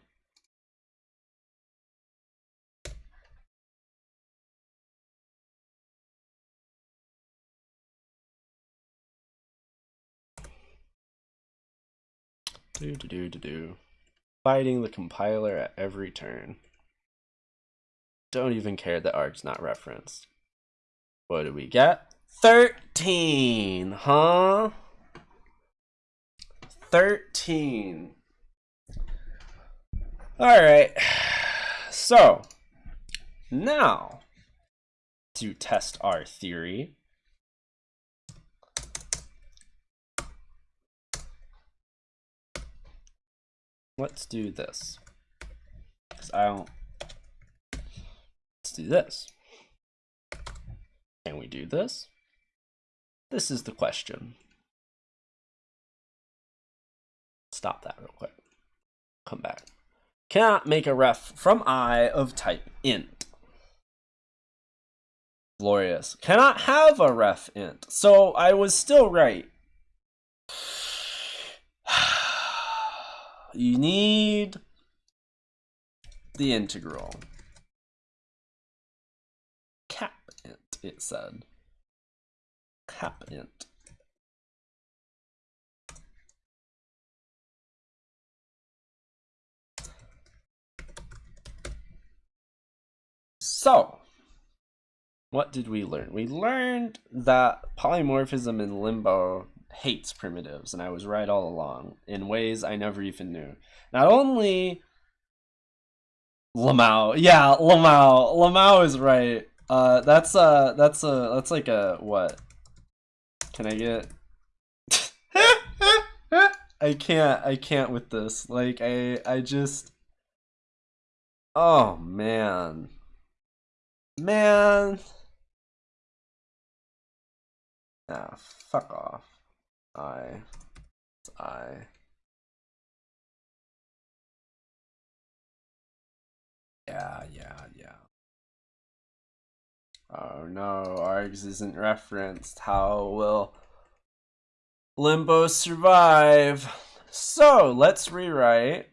Do do do do do. Fighting the compiler at every turn. Don't even care that arg's not referenced. What do we get? 13, huh? 13. All right. So, now to test our theory. Let's do this. Because I don't. Let's do this. Can we do this? This is the question. Stop that real quick. Come back. Cannot make a ref from I of type int. Glorious. Cannot have a ref int. So I was still right. You need the integral. Cap int, it said. Cap int. So, what did we learn? We learned that polymorphism in limbo hates primitives, and I was right all along in ways I never even knew. Not only Lamau, yeah, Lamau, Lamau is right. Uh, that's uh, that's a that's like a what? Can I get? I can't, I can't with this. Like I, I just. Oh man, man. Ah, fuck off. I, I. Yeah, yeah, yeah. Oh no, args isn't referenced. How will Limbo survive? So, let's rewrite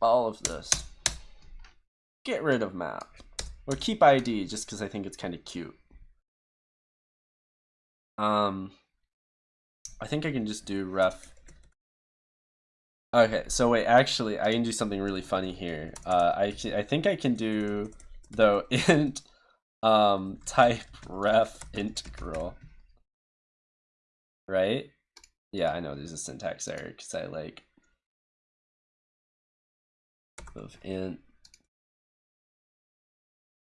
all of this. Get rid of map. Or keep ID just because I think it's kind of cute. Um, I think I can just do ref. Okay, so wait, actually, I can do something really funny here. Uh, I I think I can do though int um type ref integral. Right? Yeah, I know there's a syntax error because I like of int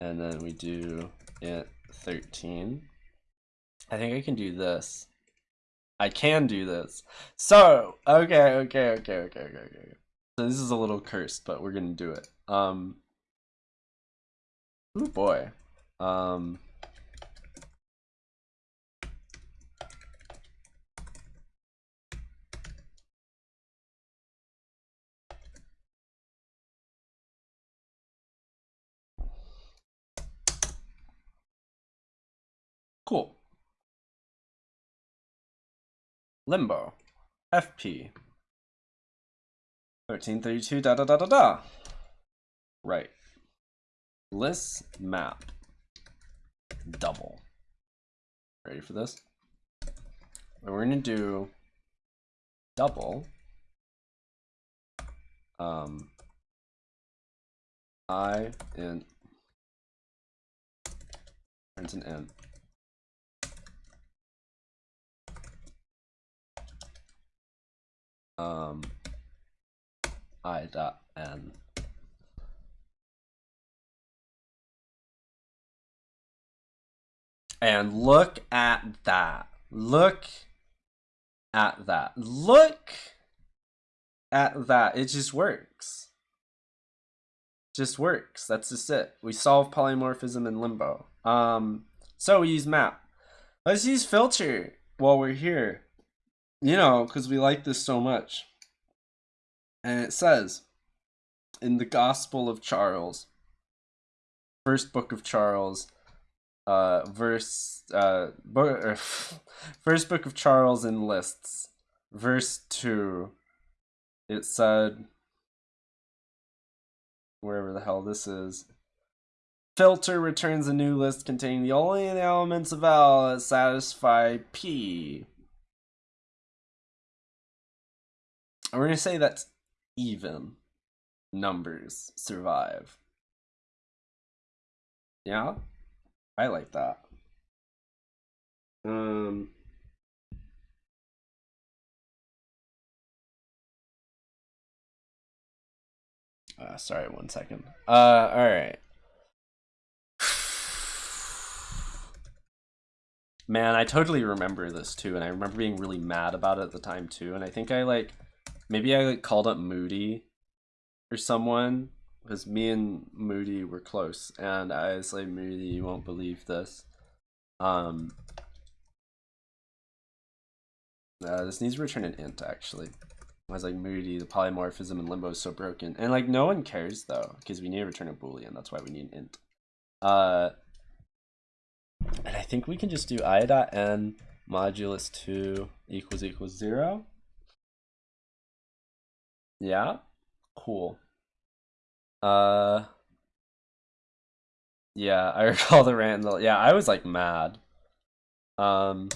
and then we do int 13 I think I can do this. I can do this. So, okay, okay, okay, okay, okay, okay. So this is a little cursed, but we're gonna do it. Um, oh boy. Um, cool. Limbo, FP, 1332 da da da da da. Right. List map double. Ready for this? And we're gonna do double um I in print an int um, i dot n. And look at that. Look at that. Look at that. It just works. Just works. That's just it. We solve polymorphism in limbo. Um, so we use map. Let's use filter while we're here you know, because we like this so much. And it says in the Gospel of Charles, first book of Charles, uh, verse, uh, book, first book of Charles in lists, verse 2, it said, wherever the hell this is, filter returns a new list containing the only elements of L that satisfy P. we're gonna say that even numbers survive. Yeah, I like that. Um. Uh, sorry, one second. Uh, all right. Man, I totally remember this too, and I remember being really mad about it at the time too. And I think I like, maybe I called up Moody or someone because me and Moody were close, and I was like, Moody, you won't believe this. Um, uh, this needs to return an int actually. I was like, Moody, the polymorphism in limbo is so broken, and like no one cares though because we need to return a boolean. That's why we need an int. Uh, and I think we can just do i dot n modulus 2 equals equals 0. Yeah, cool. Uh, yeah, I recall the Randall. Yeah, I was like mad. Um,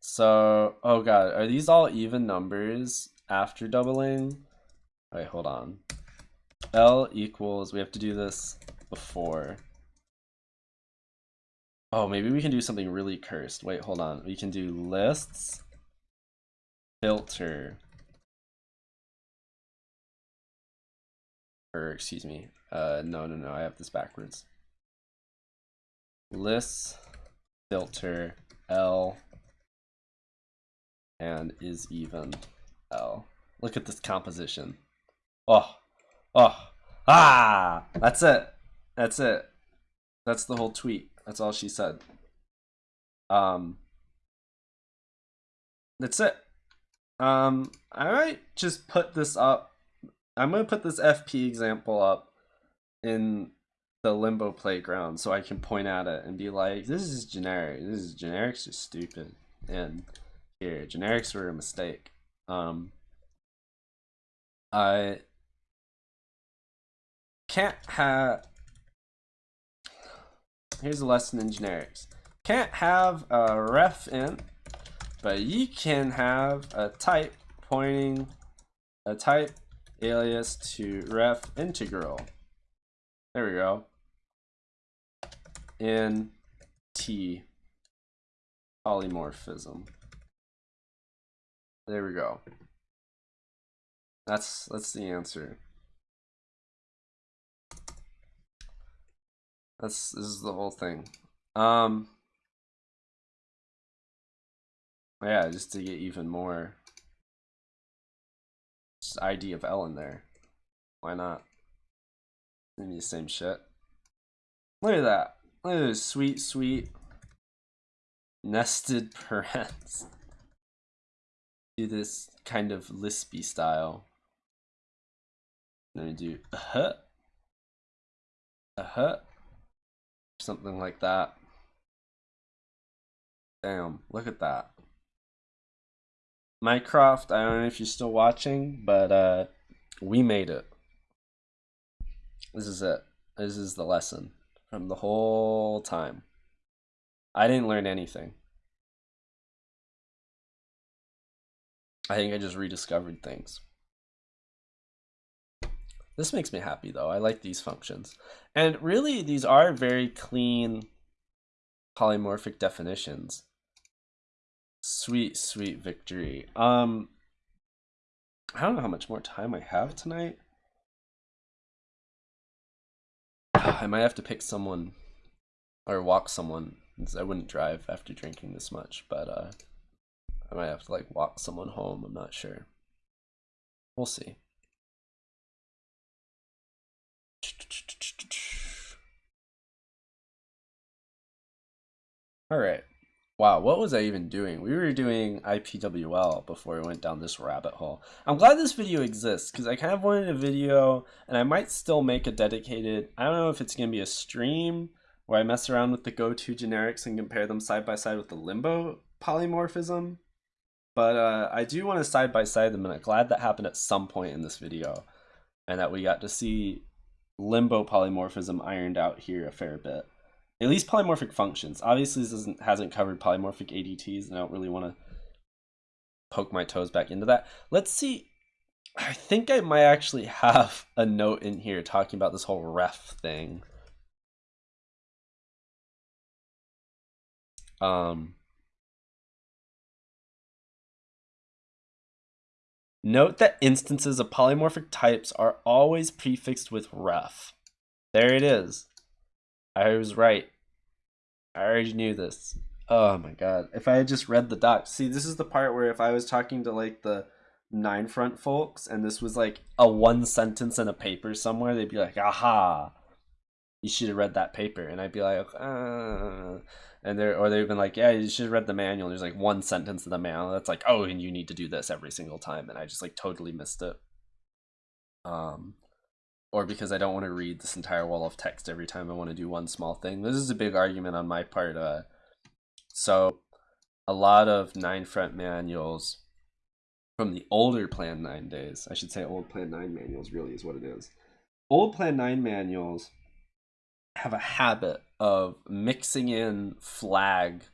so, oh god, are these all even numbers after doubling? Wait, hold on. L equals, we have to do this before. Oh, maybe we can do something really cursed. Wait, hold on. We can do lists, filter, or excuse me. Uh, no, no, no, I have this backwards. Lists, filter, L, and is even L. Look at this composition. Oh, oh, ah, that's it. That's it. That's the whole tweet. That's all she said. Um, that's it. Um, I might just put this up. I'm gonna put this FP example up in the limbo playground so I can point at it and be like, this is generic. This is generics are stupid. And here, generics were a mistake. Um, I can't have here's a lesson in generics. Can't have a ref int, but you can have a type pointing a type alias to ref integral. There we go. In T polymorphism. There we go. That's that's the answer. That's this is the whole thing. Um yeah, just to get even more ID of L in there. Why not? Maybe the same shit. Look at that. Look at this sweet, sweet nested parens. Do this kind of lispy style. Then we do a huh, a huh something like that. Damn, look at that. Mycroft, I don't know if you're still watching, but uh, we made it. This is it. This is the lesson from the whole time. I didn't learn anything. I think I just rediscovered things. This makes me happy though. I like these functions. And really, these are very clean polymorphic definitions. Sweet, sweet victory. Um, I don't know how much more time I have tonight. I might have to pick someone or walk someone. I wouldn't drive after drinking this much, but uh, I might have to like walk someone home. I'm not sure. We'll see. All right. Wow, what was I even doing? We were doing IPWL before we went down this rabbit hole. I'm glad this video exists because I kind of wanted a video and I might still make a dedicated, I don't know if it's going to be a stream where I mess around with the Go 2 generics and compare them side by side with the limbo polymorphism. But uh, I do want to side by side them and I'm glad that happened at some point in this video and that we got to see limbo polymorphism ironed out here a fair bit. At least polymorphic functions. Obviously, this isn't, hasn't covered polymorphic ADTs, and I don't really want to poke my toes back into that. Let's see. I think I might actually have a note in here talking about this whole ref thing. Um, note that instances of polymorphic types are always prefixed with ref. There it is. I was right. I already knew this. Oh my god. If I had just read the doc. See, this is the part where if I was talking to like the 9front folks and this was like a one sentence in a paper somewhere, they'd be like, aha. You should have read that paper. And I'd be like, uh and they're or they've been like, yeah, you should have read the manual. There's like one sentence in the manual that's like, oh, and you need to do this every single time, and I just like totally missed it. Um, or because I don't want to read this entire wall of text every time I want to do one small thing. This is a big argument on my part. Uh, so a lot of 9front manuals from the older Plan 9 days, I should say old Plan 9 manuals really is what it is. Old Plan 9 manuals have a habit of mixing in flag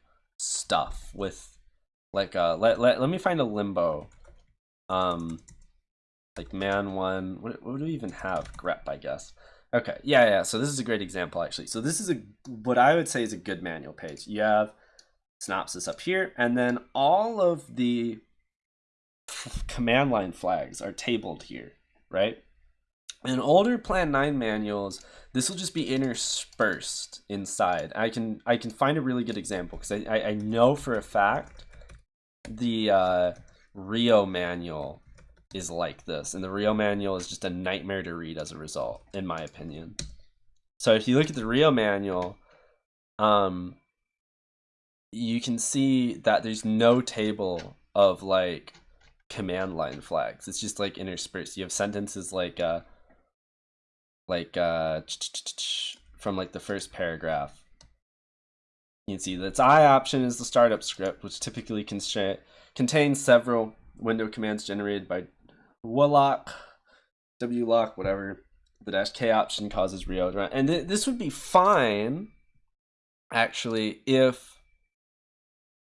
stuff with like uh let, let, let me find a limbo um like man one what, what do we even have? Grep i guess. Okay yeah yeah so this is a great example actually. So this is a what i would say is a good manual page. You have synopsis up here and then all of the command line flags are tabled here right? In older Plan 9 manuals, this will just be interspersed inside. I can I can find a really good example because I, I, I, know for a fact the uh, Rio manual is like this. And the Rio manual is just a nightmare to read as a result, in my opinion. So if you look at the Rio manual, um, you can see that there's no table of like command line flags. It's just like interspersed. You have sentences like uh, like uh, from like the first paragraph. You can see that its I option is the startup script, which typically contains several window commands generated by wloc, wloc, whatever. The dash K option causes Rio, and th this would be fine, actually, if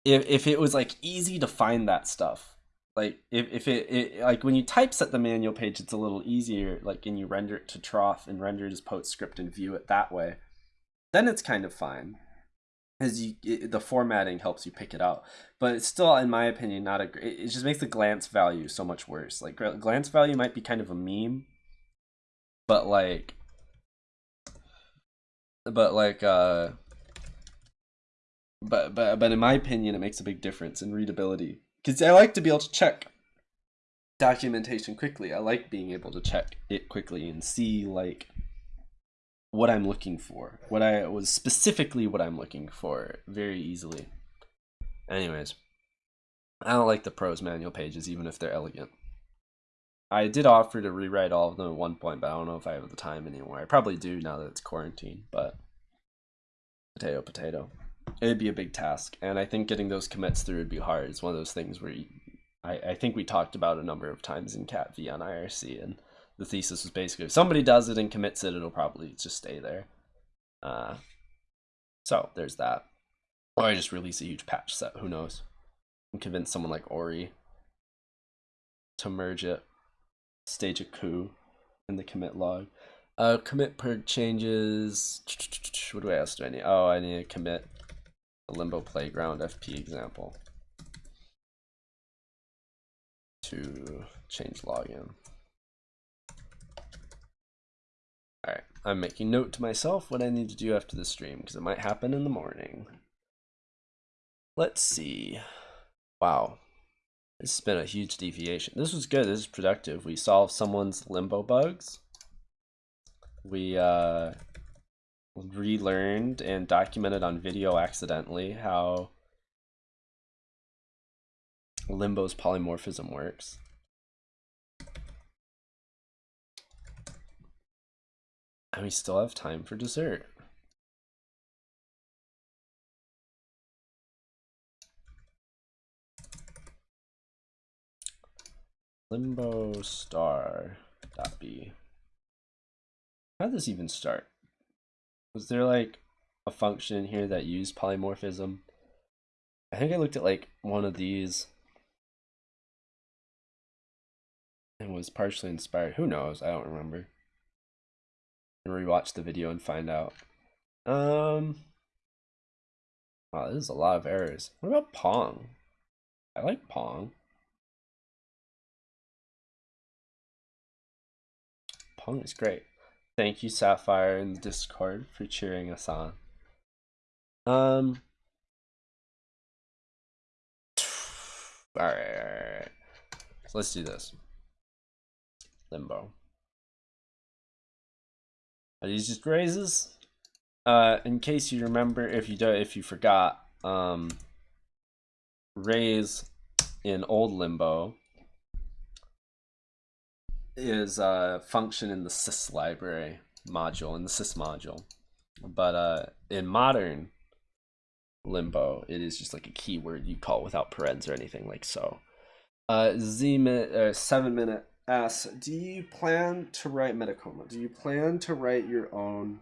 if if it was like easy to find that stuff. Like if, if it, it, like when you typeset the manual page it's a little easier like and you render it to troff and render it as postscript and view it that way. Then it's kind of fine as you it, the formatting helps you pick it out. But it's still in my opinion not a it, it just makes the glance value so much worse. Like glance value might be kind of a meme but like but like uh but but but in my opinion it makes a big difference in readability. Because I like to be able to check documentation quickly. I like being able to check it quickly and see like what I'm looking for, what I was specifically what I'm looking for very easily. Anyways, I don't like the prose manual pages even if they're elegant. I did offer to rewrite all of them at one point, but I don't know if I have the time anymore. I probably do now that it's quarantine, but potato potato it'd be a big task and i think getting those commits through would be hard it's one of those things where you, I, I think we talked about a number of times in cat v on irc and the thesis was basically if somebody does it and commits it it'll probably just stay there uh, so there's that or i just release a huge patch set who knows and convince someone like ori to merge it stage a coup in the commit log uh, commit per changes. What do I else do I need? Oh, I need to commit a Limbo Playground FP example to changelog. Alright, I'm making note to myself what I need to do after the stream because it might happen in the morning. Let's see. Wow. This has been a huge deviation. This was good. This is productive. We solved someone's limbo bugs. We uh, relearned and documented on video accidentally how Limbo's polymorphism works. And we still have time for dessert. Limbo star dot B. How did this even start? Was there like a function here that used polymorphism? I think I looked at like one of these and was partially inspired. Who knows? I don't remember. Rewatch the video and find out. Um. Wow, this is a lot of errors. What about Pong? I like Pong. Pong is great. Thank you, Sapphire, the Discord for cheering us on. Um. All right, all right, all right. So let's do this. Limbo. Are these just raises? Uh, in case you remember, if you do, if you forgot, um, raise in old Limbo is a function in the sys library module in the sys module, but uh, in modern Limbo, it is just like a keyword you call without parens or anything like so. Uh, Z minute, uh, seven minute asks, do you plan to write Metacoma? Do you plan to write your own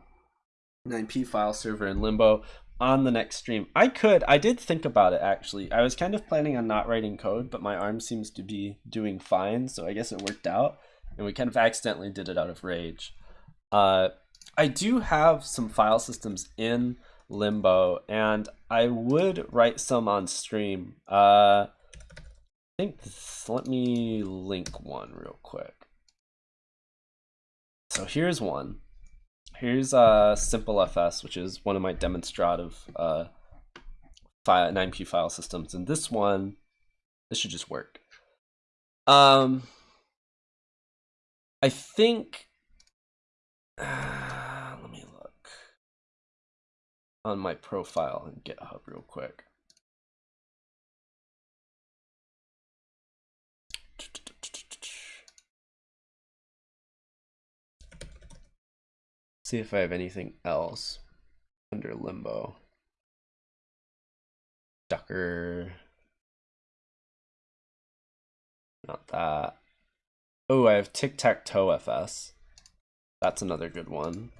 9p file server in Limbo on the next stream? I could. I did think about it actually. I was kind of planning on not writing code, but my arm seems to be doing fine, so I guess it worked out. And we kind of accidentally did it out of rage. Uh, I do have some file systems in Limbo, and I would write some on stream. Uh, think this, let me link one real quick. So here's one. Here's a uh, SimpleFS, which is one of my demonstrative uh, file, 9p file systems. And this one, this should just work. Um, I think, uh, let me look on my profile in GitHub real quick. See if I have anything else under limbo. Ducker. Not that. Oh, I have tic-tac-toe FS. That's another good one.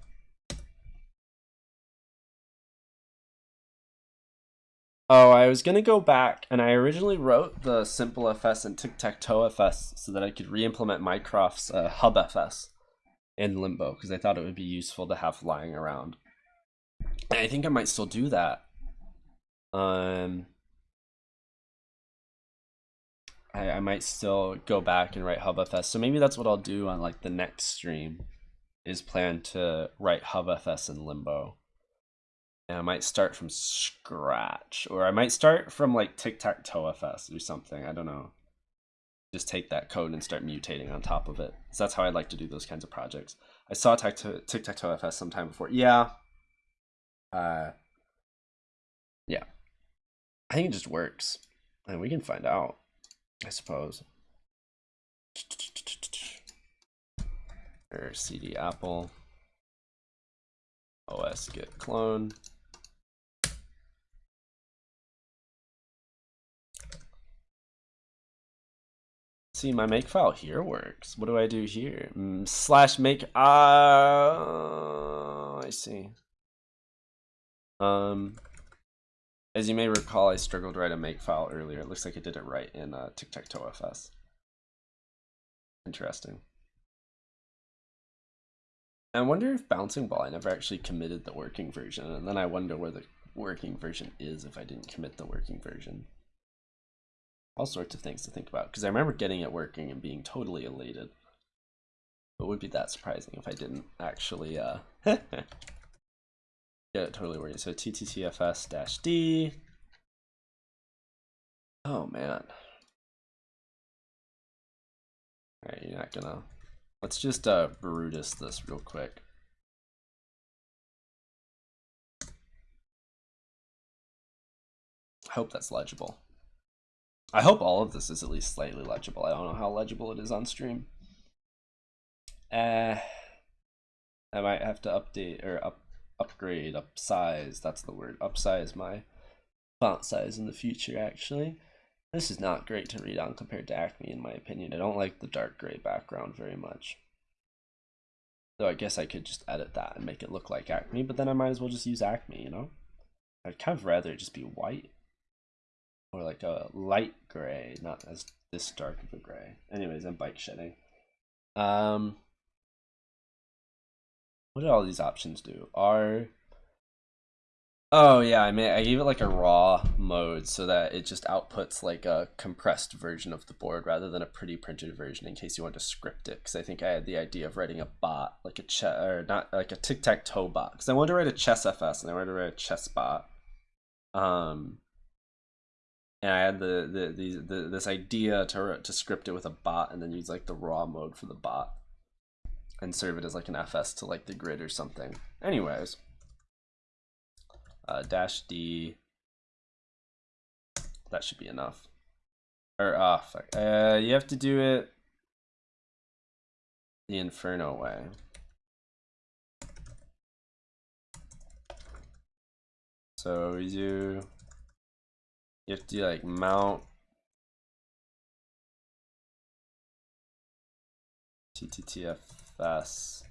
Oh, I was gonna go back and I originally wrote the simple FS and tic-tac-toe FS so that I could re-implement Mycroft's uh, HubFS in Limbo because I thought it would be useful to have lying around. And I think I might still do that. Um, I, I might still go back and write HubFS. So maybe that's what I'll do on like the next stream is plan to write HubFS in Limbo and I might start from scratch, or I might start from like tic tac toe FS or something. I don't know. Just take that code and start mutating on top of it. So that's how I like to do those kinds of projects. I saw tic tac toe FS sometime before. Yeah. Uh. Yeah. I think it just works, and we can find out. I suppose. Or cd apple os git clone See, my make file here works. What do I do here? Mm, slash make, uh, I see. Um, as you may recall, I struggled to write a make file earlier. It looks like I did it right in uh, tic-tac-toe FS. Interesting. I wonder if Bouncing Ball, I never actually committed the working version, and then I wonder where the working version is if I didn't commit the working version all sorts of things to think about because I remember getting it working and being totally elated. But would be that surprising if I didn't actually uh, get it totally working. So TTTFS dash D. Oh man. Alright, you're not gonna. Let's just uh, Brutus this real quick. I hope that's legible. I hope all of this is at least slightly legible. I don't know how legible it is on stream. Uh, I might have to update or up upgrade, upsize. That's the word. Upsize my font size in the future. Actually, this is not great to read on compared to Acme, in my opinion. I don't like the dark gray background very much. Though I guess I could just edit that and make it look like Acme, but then I might as well just use Acme, you know? I'd kind of rather it just be white or like a light gray, not as this dark of a gray. Anyways, I'm bike shedding. Um, what did all these options do? R. Oh yeah, I mean I gave it like a raw mode so that it just outputs like a compressed version of the board rather than a pretty printed version in case you want to script it. Because I think I had the idea of writing a bot like a chess or not like a tic tac toe bot. Because I wanted to write a chess FS and I wanted to write a chess bot. Um, and I had the the, the, the this idea to to script it with a bot and then use like the raw mode for the bot and serve it as like an FS to like the grid or something. Anyways, uh, dash D. That should be enough. Or ah, oh. Uh, you have to do it the Inferno way. So we do you have to like mount TTTFS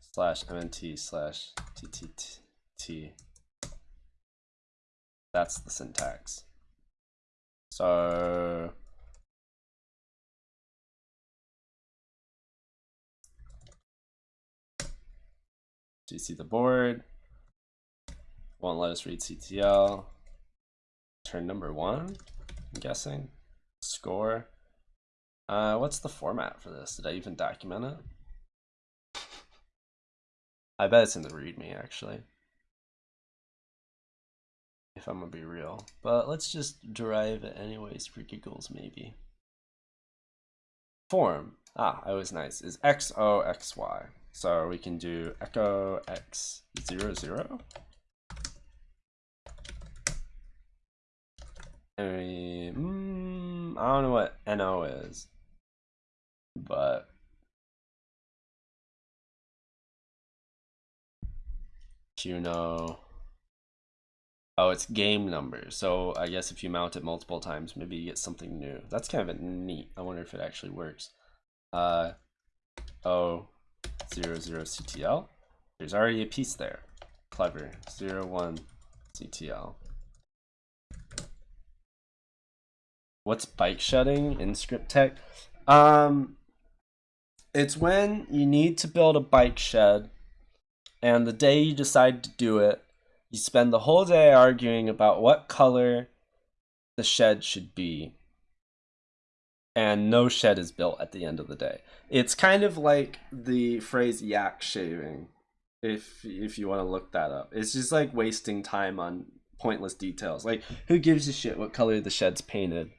slash MNT slash TTT. That's the syntax. So do you see the board? Won't let us read CTL turn number one, I'm guessing. Score. Uh, what's the format for this? Did I even document it? I bet it's in the README actually. If I'm gonna be real. But let's just derive it anyways for giggles maybe. Form. Ah, that was nice. Is XOXY. So we can do echo x zero zero I mm, I don't know what NO is, but know, oh, it's game number. So I guess if you mount it multiple times, maybe you get something new. That's kind of neat. I wonder if it actually works. Uh, oh, zero zero CTL. There's already a piece there. Clever. Zero one CTL. What's bike shedding in script tech? Um, it's when you need to build a bike shed, and the day you decide to do it, you spend the whole day arguing about what color the shed should be. And no shed is built at the end of the day. It's kind of like the phrase yak shaving, if if you want to look that up. It's just like wasting time on pointless details. Like, who gives a shit what color the shed's painted?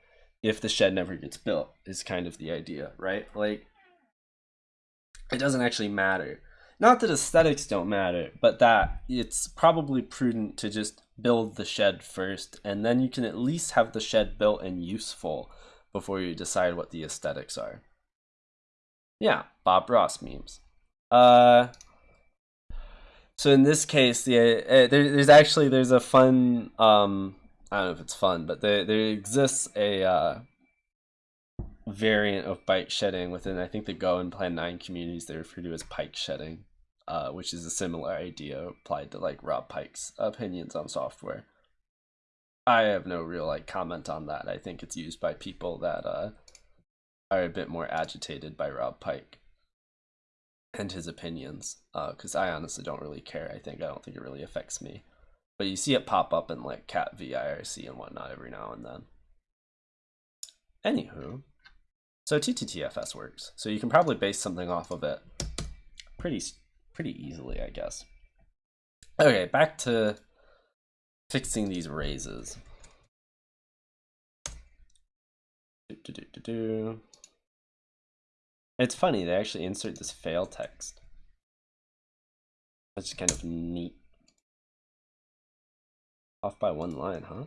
If the shed never gets built is kind of the idea, right? Like it doesn't actually matter. Not that aesthetics don't matter, but that it's probably prudent to just build the shed first and then you can at least have the shed built and useful before you decide what the aesthetics are. Yeah, Bob Ross memes. Uh so in this case, the uh, there, there's actually there's a fun um I don't know if it's fun, but there there exists a uh, variant of bike shedding within I think the Go and Plan Nine communities. They refer to as pike shedding, uh, which is a similar idea applied to like Rob Pike's opinions on software. I have no real like comment on that. I think it's used by people that uh, are a bit more agitated by Rob Pike and his opinions, because uh, I honestly don't really care. I think I don't think it really affects me. But you see it pop up in like cat-v IRC and whatnot every now and then. Anywho, so TTTFS works. So you can probably base something off of it pretty pretty easily, I guess. Okay, back to fixing these raises. Do, do, do, it's funny, they actually insert this fail text. That's kind of neat. Off by one line, huh?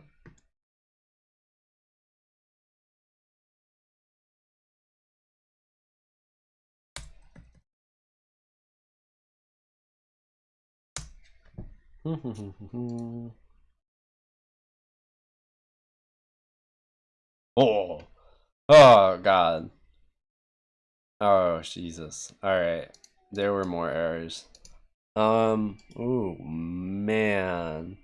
oh, oh God. Oh Jesus. All right, there were more errors. Um. Oh man.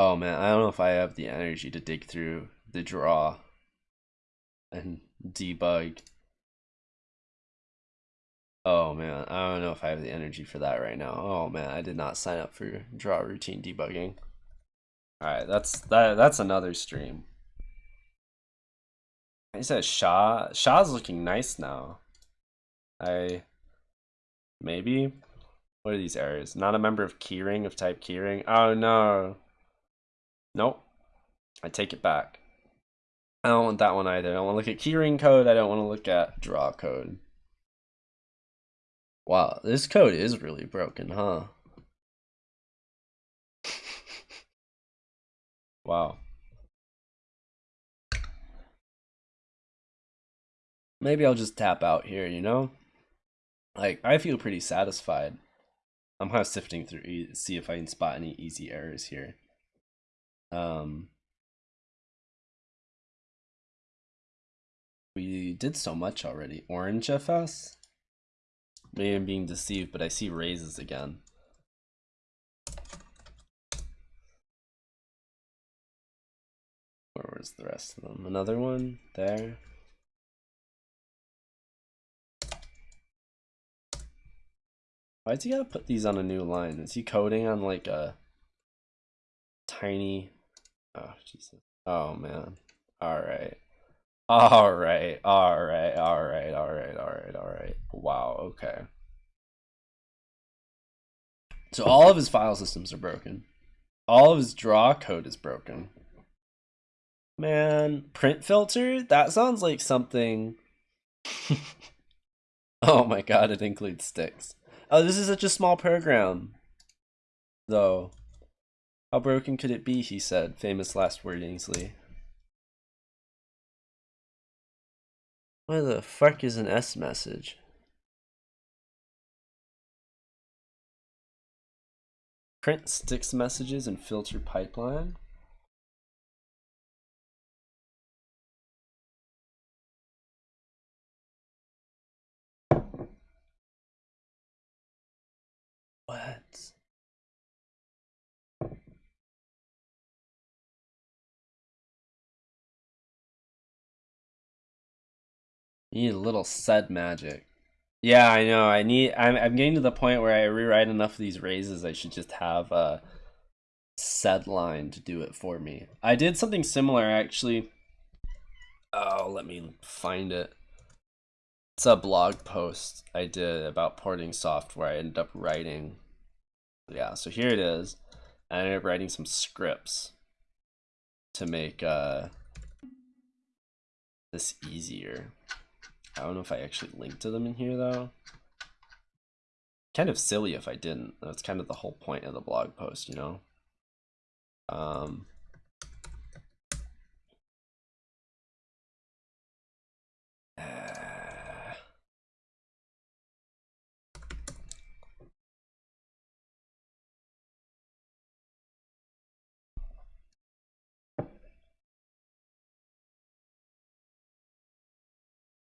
Oh man, I don't know if I have the energy to dig through the draw. and debug. Oh man, I don't know if I have the energy for that right now. Oh man, I did not sign up for draw routine debugging. All right, that's that. That's another stream. He said Shaw. Shaw's looking nice now. I maybe. What are these errors? Not a member of keyring of type keyring. Oh no. Nope. I take it back. I don't want that one either. I don't want to look at keyring code. I don't want to look at draw code. Wow, this code is really broken, huh? wow. Maybe I'll just tap out here, you know? Like, I feel pretty satisfied. I'm kind of sifting through, see if I can spot any easy errors here. Um, we did so much already. Orange FS? Maybe I'm being deceived, but I see raises again. Where was the rest of them? Another one there. Why's he gotta put these on a new line? Is he coding on like a tiny Oh Jesus. Oh man. Alright. Alright, alright, alright, alright, alright, alright. Wow, okay. So all of his file systems are broken. All of his draw code is broken. Man, print filter? That sounds like something. oh my god, it includes Styx. Oh, this is such a small program. Though. How broken could it be, he said, famous last word Ainsley. Why the fuck is an S message? Print Styx messages and filter pipeline? What? Need a little sed magic. Yeah, I know. I need. I'm. I'm getting to the point where I rewrite enough of these raises. I should just have a sed line to do it for me. I did something similar actually. Oh, let me find it. It's a blog post I did about porting software. I ended up writing. Yeah, so here it is. I ended up writing some scripts to make uh, this easier. I don't know if I actually linked to them in here though. Kind of silly if I didn't. That's kind of the whole point of the blog post, you know? Um,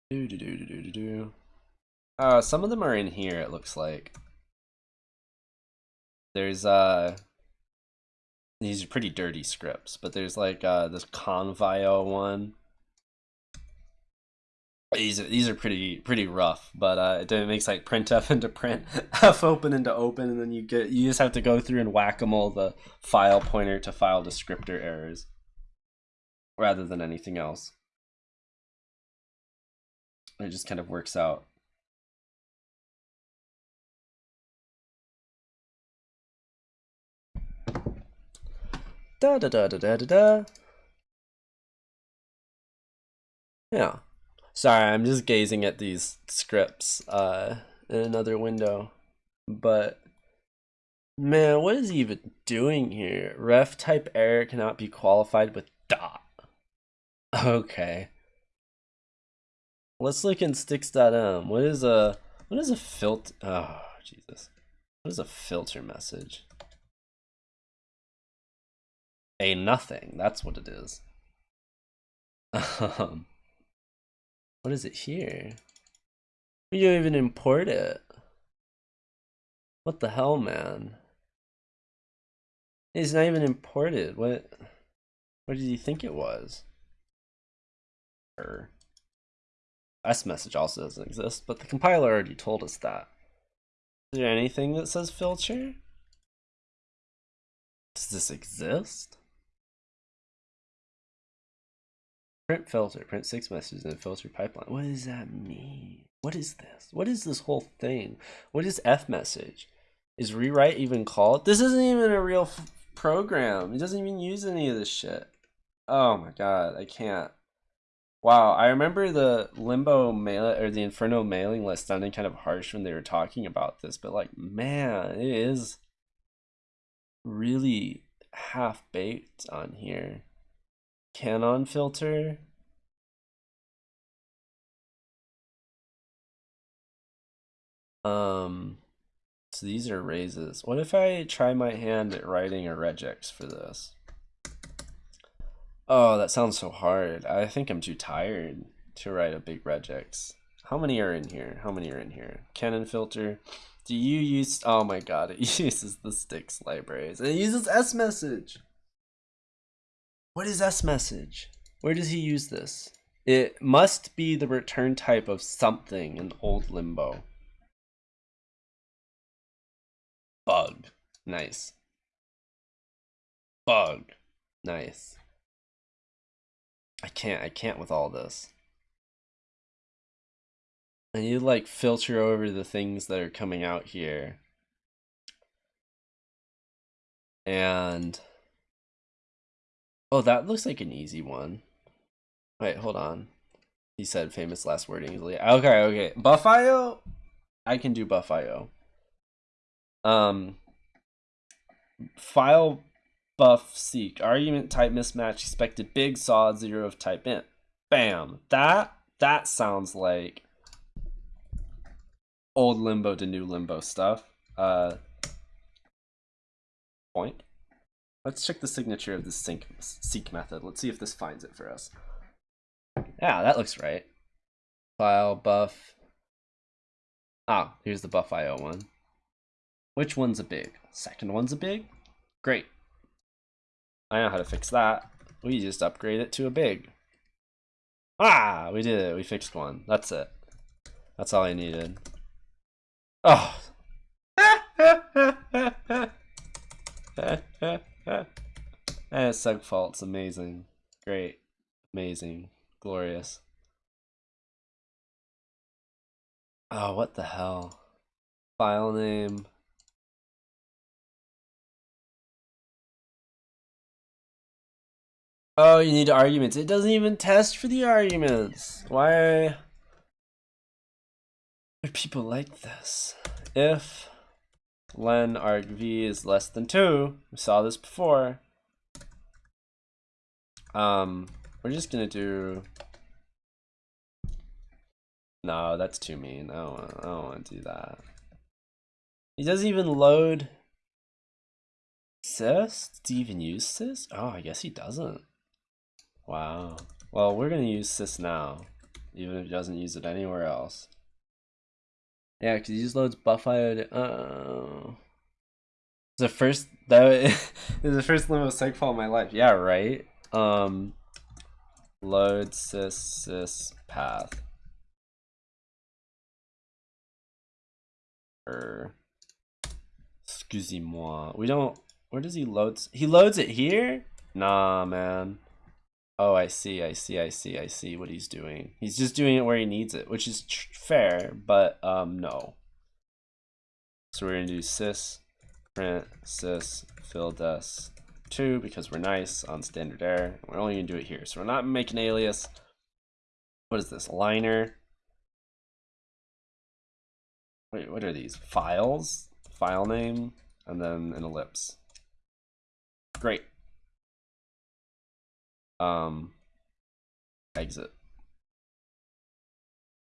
Do do do do do do do. Uh, some of them are in here. It looks like. There's uh. These are pretty dirty scripts, but there's like uh this convio one. These are these are pretty pretty rough, but uh, it makes like printf into print, f open into open, and then you get you just have to go through and whack them all the file pointer to file descriptor errors, rather than anything else. It just kind of works out. Da da da da da da da. Yeah. Sorry, I'm just gazing at these scripts uh, in another window. But man, what is he even doing here? Ref type error cannot be qualified with dot. Okay. Let's look in styx.m. What is a what is a filter? Oh Jesus! What is a filter message? A nothing. That's what it is. Um, what is it here? We don't even import it. What the hell, man? It's not even imported. What? What did you think it was? Er. S message also doesn't exist, but the compiler already told us that. Is there anything that says filter? Does this exist? Print filter, print Styx messages in a filter pipeline. What does that mean? What is this? What is this whole thing? What is F message? Is rewrite even called? This isn't even a real program. It doesn't even use any of this shit. Oh my god, I can't. Wow, I remember the Limbo mail or the Inferno mailing list sounding kind of harsh when they were talking about this, but like, man, it is really half baked on here. Canon filter. Um, so these are raises. What if I try my hand at writing a regex for this? Oh, that sounds so hard. I think I'm too tired to write a big regex. How many are in here? How many are in here? Canon filter. Do you use, oh my god, it uses the Styx libraries. It uses S message. What is S message? Where does he use this? It must be the return type of something in old limbo. Bug. Nice. Bug. Nice. I can't, I can't with all this. I need to like filter over the things that are coming out here. And oh, that looks like an easy one. Wait, hold on. He said famous last word easily. Okay, okay. Bufio? I can do bufio. Um, file buff seek argument type mismatch expected big saw zero of type int. Bam. That that sounds like old limbo to new limbo stuff. Uh, point. Let's check the signature of the sync seek method. Let's see if this finds it for us. Yeah, that looks right. File buff. Ah, here's the bufio one. Which one's a big? Second one's a big? Great. I know how to fix that. We just upgrade it to a big. Ah, we did it. We fixed one. That's it. That's all I needed. Oh. and seg fault's amazing. Great. Amazing. Glorious. Oh, what the hell? File name. Oh, you need arguments. It doesn't even test for the arguments. Why are people like this? If len arg v is less than 2, we saw this before. Um, we're just gonna do... No, that's too mean. I don't want, I don't want to do that. He doesn't even load sys? Does he even use sys? Oh, I guess he doesn't. Wow. Well, we're going to use sys now, even if it doesn't use it anywhere else. Yeah, because just loads bufio. Oh. It's the first that is the first limbo seg fault in my life. Yeah, right. Um, load sys sys path. Er, excusez-moi. We don't. Where does he load? He loads it here. Nah, man. Oh, I see, I see, I see, I see what he's doing. He's just doing it where he needs it, which is fair, but um, no. So we're gonna do sys print sys fildes 2 because we're nice on standard error. We're only gonna do it here. So we're not making alias. What is this, liner? Wait, what are these? Files? File name, and then an ellipse. Great um, exit.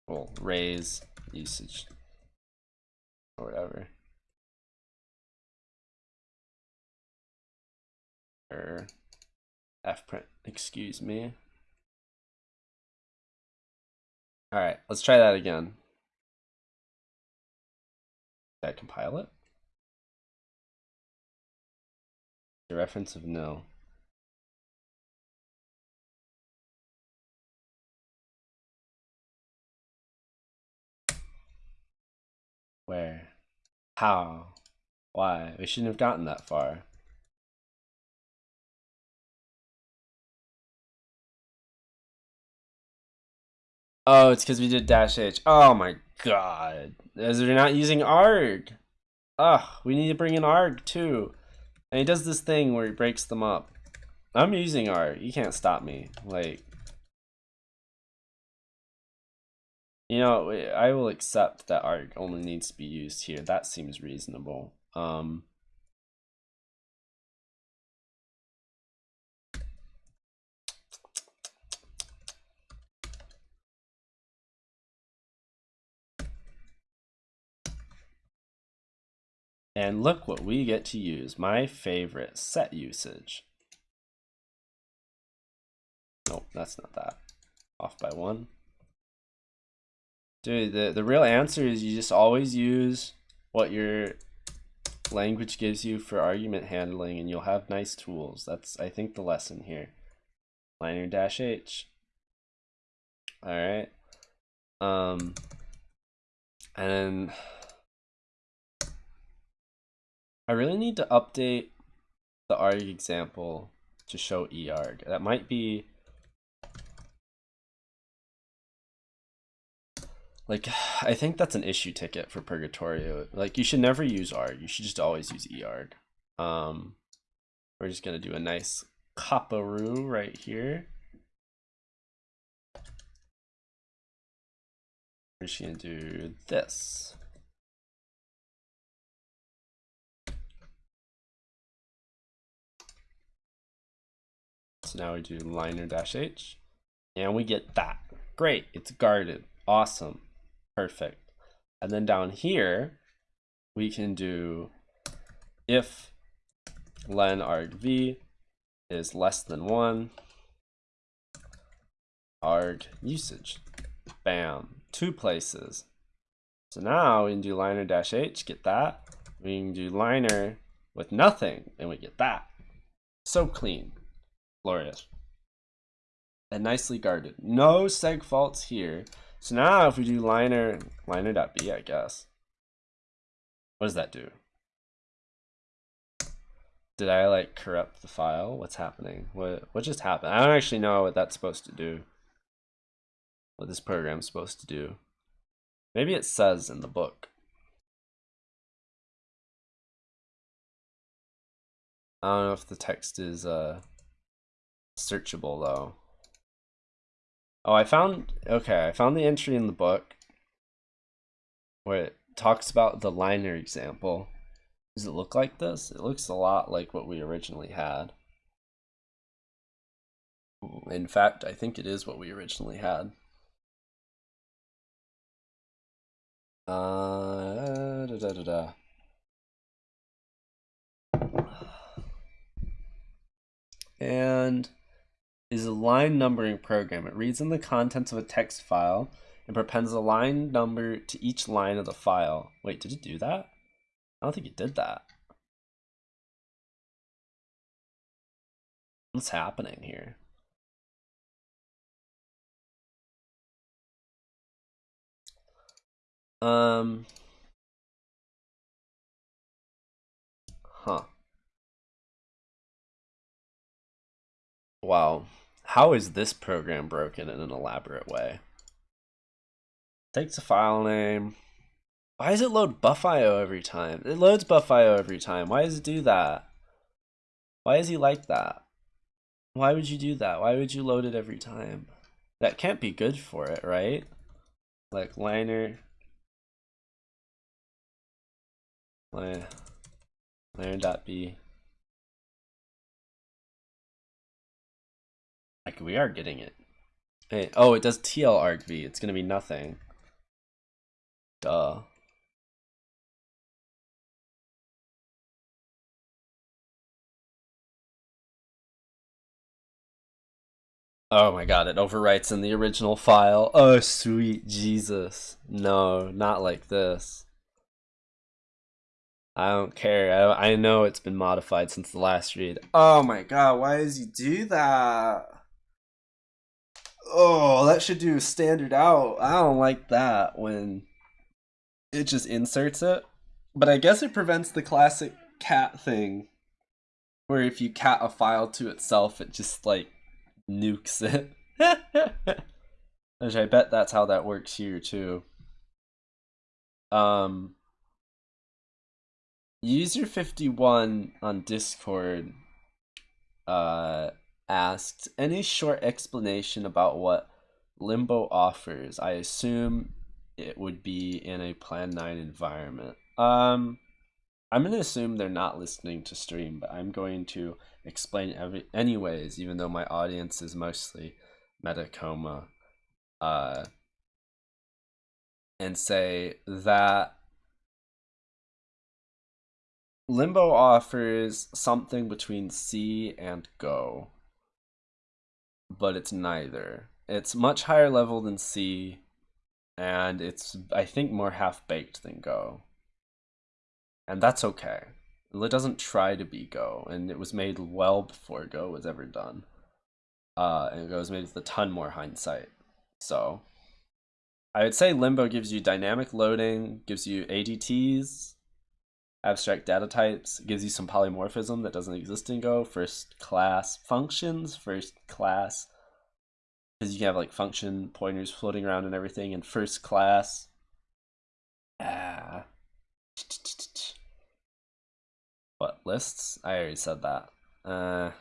Well, raise usage or whatever. Or fprint, excuse me. All right, let's try that again. Did I compile it? The reference of no. Where? How? Why? We shouldn't have gotten that far. Oh, it's because we did dash H. Oh my god. As we're not using ARG. Ugh, we need to bring in ARG too. And he does this thing where he breaks them up. I'm using ARG. You can't stop me. Like, you know, I will accept that ARG only needs to be used here. That seems reasonable. Um, And look what we get to use. My favorite set usage. Nope, that's not that. Off by one. Dude, the, the real answer is you just always use what your language gives you for argument handling and you'll have nice tools. That's, I think, the lesson here. Liner dash H. All right. Um, and I really need to update the arg example to show earg. That might be like I think that's an issue ticket for Purgatorio. Like you should never use arg. You should just always use earg. Um, we're just gonna do a nice kaparu right here. We're just gonna do this. So now we do liner dash H and we get that. Great, it's guarded. Awesome, perfect. And then down here, we can do if len arg v is less than one, arg usage. Bam, two places. So now we can do liner dash h, get that. We can do liner with nothing, and we get that. So clean. Glorious. And nicely guarded. No seg faults here. So now if we do liner, liner.b, I guess. What does that do? Did I like corrupt the file? What's happening? What what just happened? I don't actually know what that's supposed to do. What this program's supposed to do. Maybe it says in the book. I don't know if the text is uh searchable though. Oh, I found, okay, I found the entry in the book where it talks about the liner example. Does it look like this? It looks a lot like what we originally had. In fact, I think it is what we originally had. Uh, da, da, da. And is a line numbering program. It reads in the contents of a text file and prepends a line number to each line of the file. Wait, did it do that? I don't think it did that. What's happening here? Um. Huh. Wow. How is this program broken in an elaborate way? Takes a file name. Why does it load bufio every time? It loads bufio every time. Why does it do that? Why is he like that? Why would you do that? Why would you load it every time? That can't be good for it, right? Like liner. Liner, liner.b. Like we are getting it. Hey, oh, it does TL arg v. It's gonna be nothing. Duh. Oh my god, it overwrites in the original file. Oh, sweet Jesus. No, not like this. I don't care. I, I know it's been modified since the last read. Oh my god, why does he do that? Oh, that should do standard out. I don't like that when it just inserts it. But I guess it prevents the classic cat thing where if you cat a file to itself, it just like nukes it. Which I bet that's how that works here too. Um, user 51 on Discord uh, asked any short explanation about what Limbo offers. I assume it would be in a Plan 9 environment. Um, I'm going to assume they're not listening to stream, but I'm going to explain every anyways, even though my audience is mostly Metacoma. Uh, and say that Limbo offers something between C and Go, but it's neither. It's much higher level than C, and it's, I think, more half baked than Go and that's okay. It doesn't try to be Go, and it was made well before Go was ever done. Uh, and Go was made with a ton more hindsight. So, I would say Limbo gives you dynamic loading, gives you ADTs, abstract data types, gives you some polymorphism that doesn't exist in Go, first class functions, first class, because you can have like function pointers floating around and everything, and first class. Ah. What, lists? I already said that. Uh,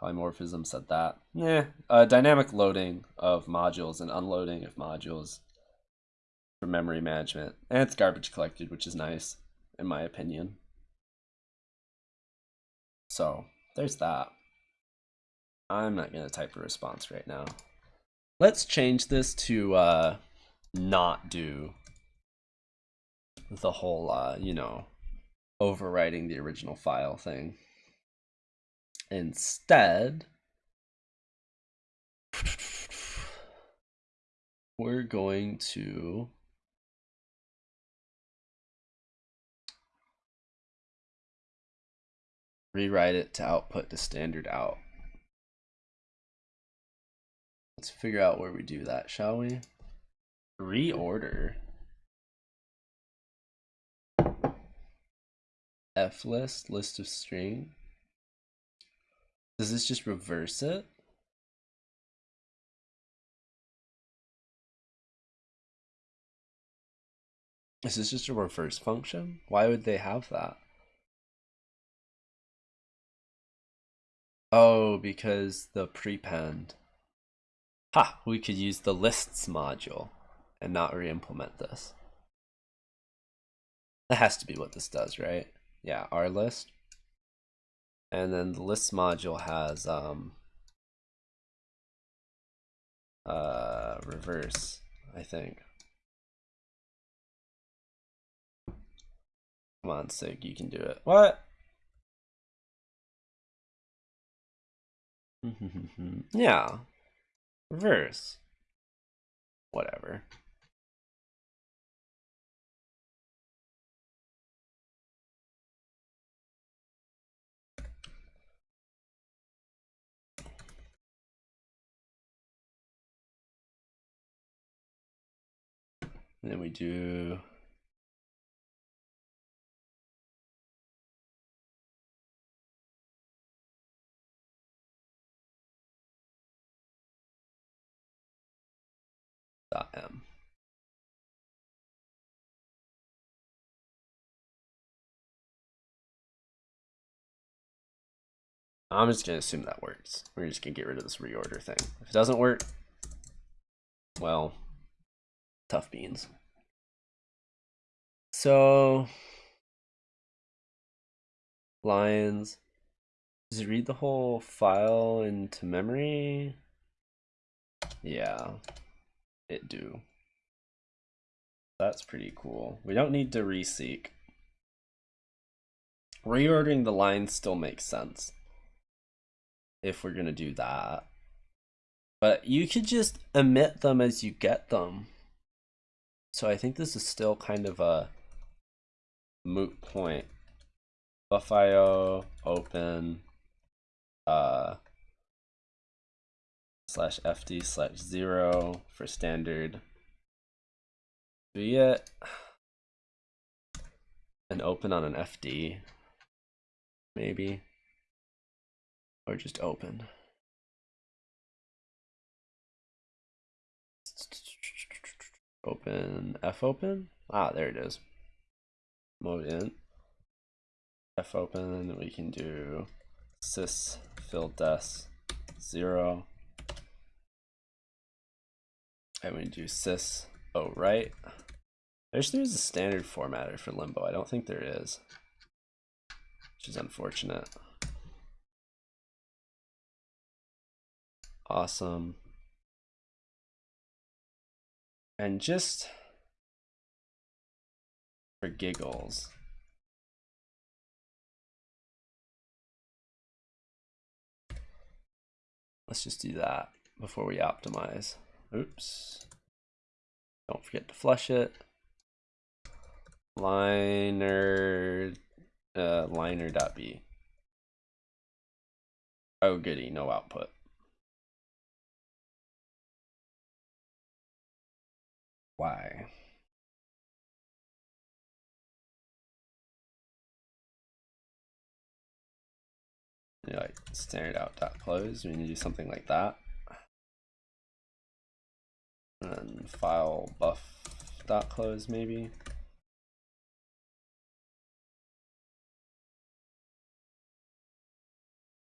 polymorphism said that. Yeah, uh, dynamic loading of modules and unloading of modules for memory management. And it's garbage collected, which is nice, in my opinion. So, there's that. I'm not going to type a response right now. Let's change this to uh, not do the whole, uh, you know, overwriting the original file thing. Instead, we're going to rewrite it to output to standard out. Let's figure out where we do that, shall we? Reorder. F list, list of string. Does this just reverse it? Is this just a reverse function? Why would they have that? Oh, because the prepend. Ha! We could use the lists module and not re-implement this. That has to be what this does, right? yeah, our list. And then the list module has um, uh, reverse, I think. Come on, Sig, you can do it. What? Mm-hmm. yeah. Reverse. Whatever. And then we do m. I'm just gonna assume that works. We're just gonna get rid of this reorder thing. If it doesn't work, well, tough beans. So, lines. Does it read the whole file into memory? Yeah, it do. That's pretty cool. We don't need to reseek. Reordering the lines still makes sense if we're gonna do that. But you could just emit them as you get them. So I think this is still kind of a moot point. Bufio open uh slash fd slash zero for standard be it an open on an FD, maybe, or just open. Open F open. Ah, there it is. Mode in. F open. We can do sys fildes zero. And we do sys oh right. I wish there was a standard formatter for limbo. I don't think there is, which is unfortunate. Awesome. And just for giggles, let's just do that before we optimize. Oops. Don't forget to flush it. Liner, uh, liner.b. Oh goody, no output. Why? You like standard out dot close. We need to do something like that. And file buff dot close maybe.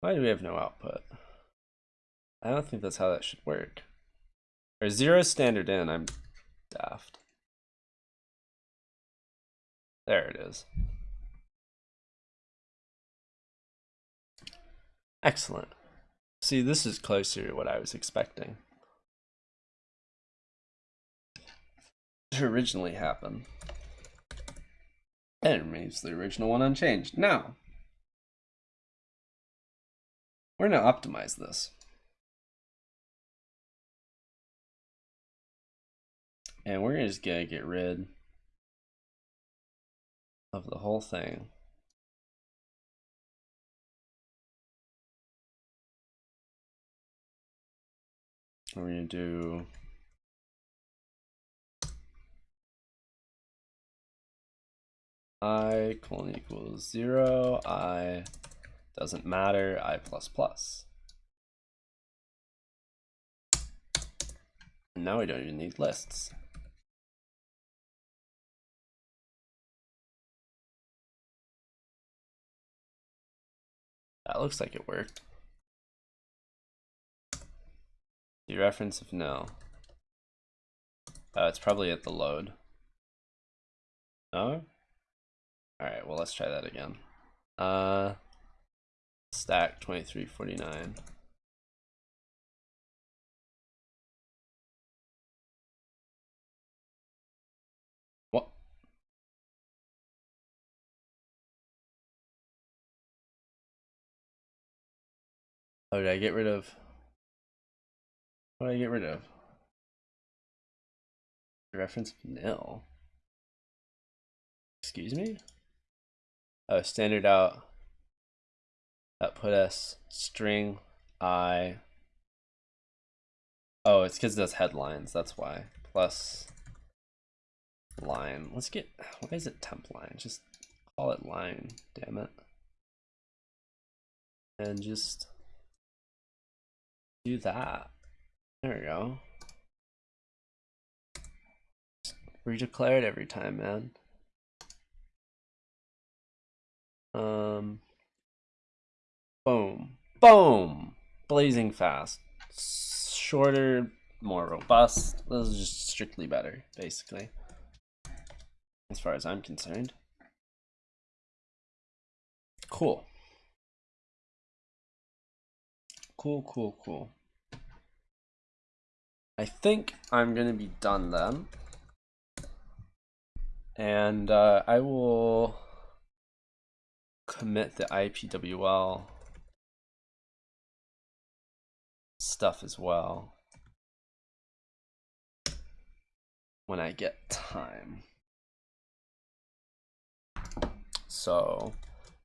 Why do we have no output? I don't think that's how that should work. Or zero standard in, I'm daft. There it is. Excellent. See, this is closer to what I was expecting. Originally happen. And it remains the original one unchanged. Now, we're going to optimize this. And we're just going to get rid of the whole thing. We're going to do i colon equals 0, i doesn't matter, i plus plus. And now we don't even need lists. That looks like it worked. Dereference of no. Oh, it's probably at the load. No? Alright, well let's try that again. Uh stack 2349. What? Oh, did I get rid of what did I get rid of? Reference nil. Excuse me? Oh, standard out. That put us string i. Oh, it's because it does headlines. That's why. Plus line. Let's get. Why is it temp line? Just call it line. Damn it. And just do that. There we go. Redeclare it every time, man. Um, boom, boom, blazing fast, shorter, more robust. This is just strictly better, basically, as far as I'm concerned. Cool. Cool, cool, cool. I think I'm going to be done then. And uh, I will commit the IPWL stuff as well when I get time. So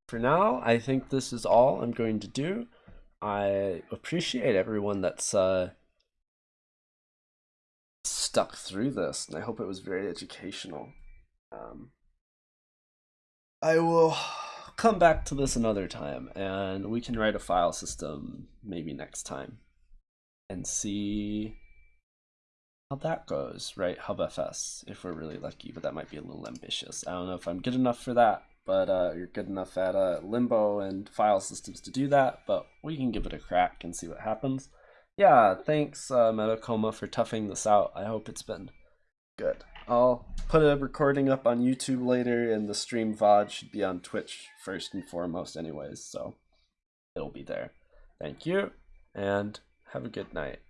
for now, I think this is all I'm going to do. I appreciate everyone that's uh, stuck through this, and I hope it was very educational. Um, I will come back to this another time, and we can write a file system maybe next time and see how that goes, right? HubFS, if we're really lucky, but that might be a little ambitious. I don't know if I'm good enough for that, but uh, you're good enough at uh, Limbo and file systems to do that, but we can give it a crack and see what happens. Yeah, thanks, uh, Metacoma, for toughing this out. I hope it's been good. I'll put a recording up on YouTube later, and the stream VOD should be on Twitch first and foremost, anyways, so it'll be there. Thank you, and have a good night.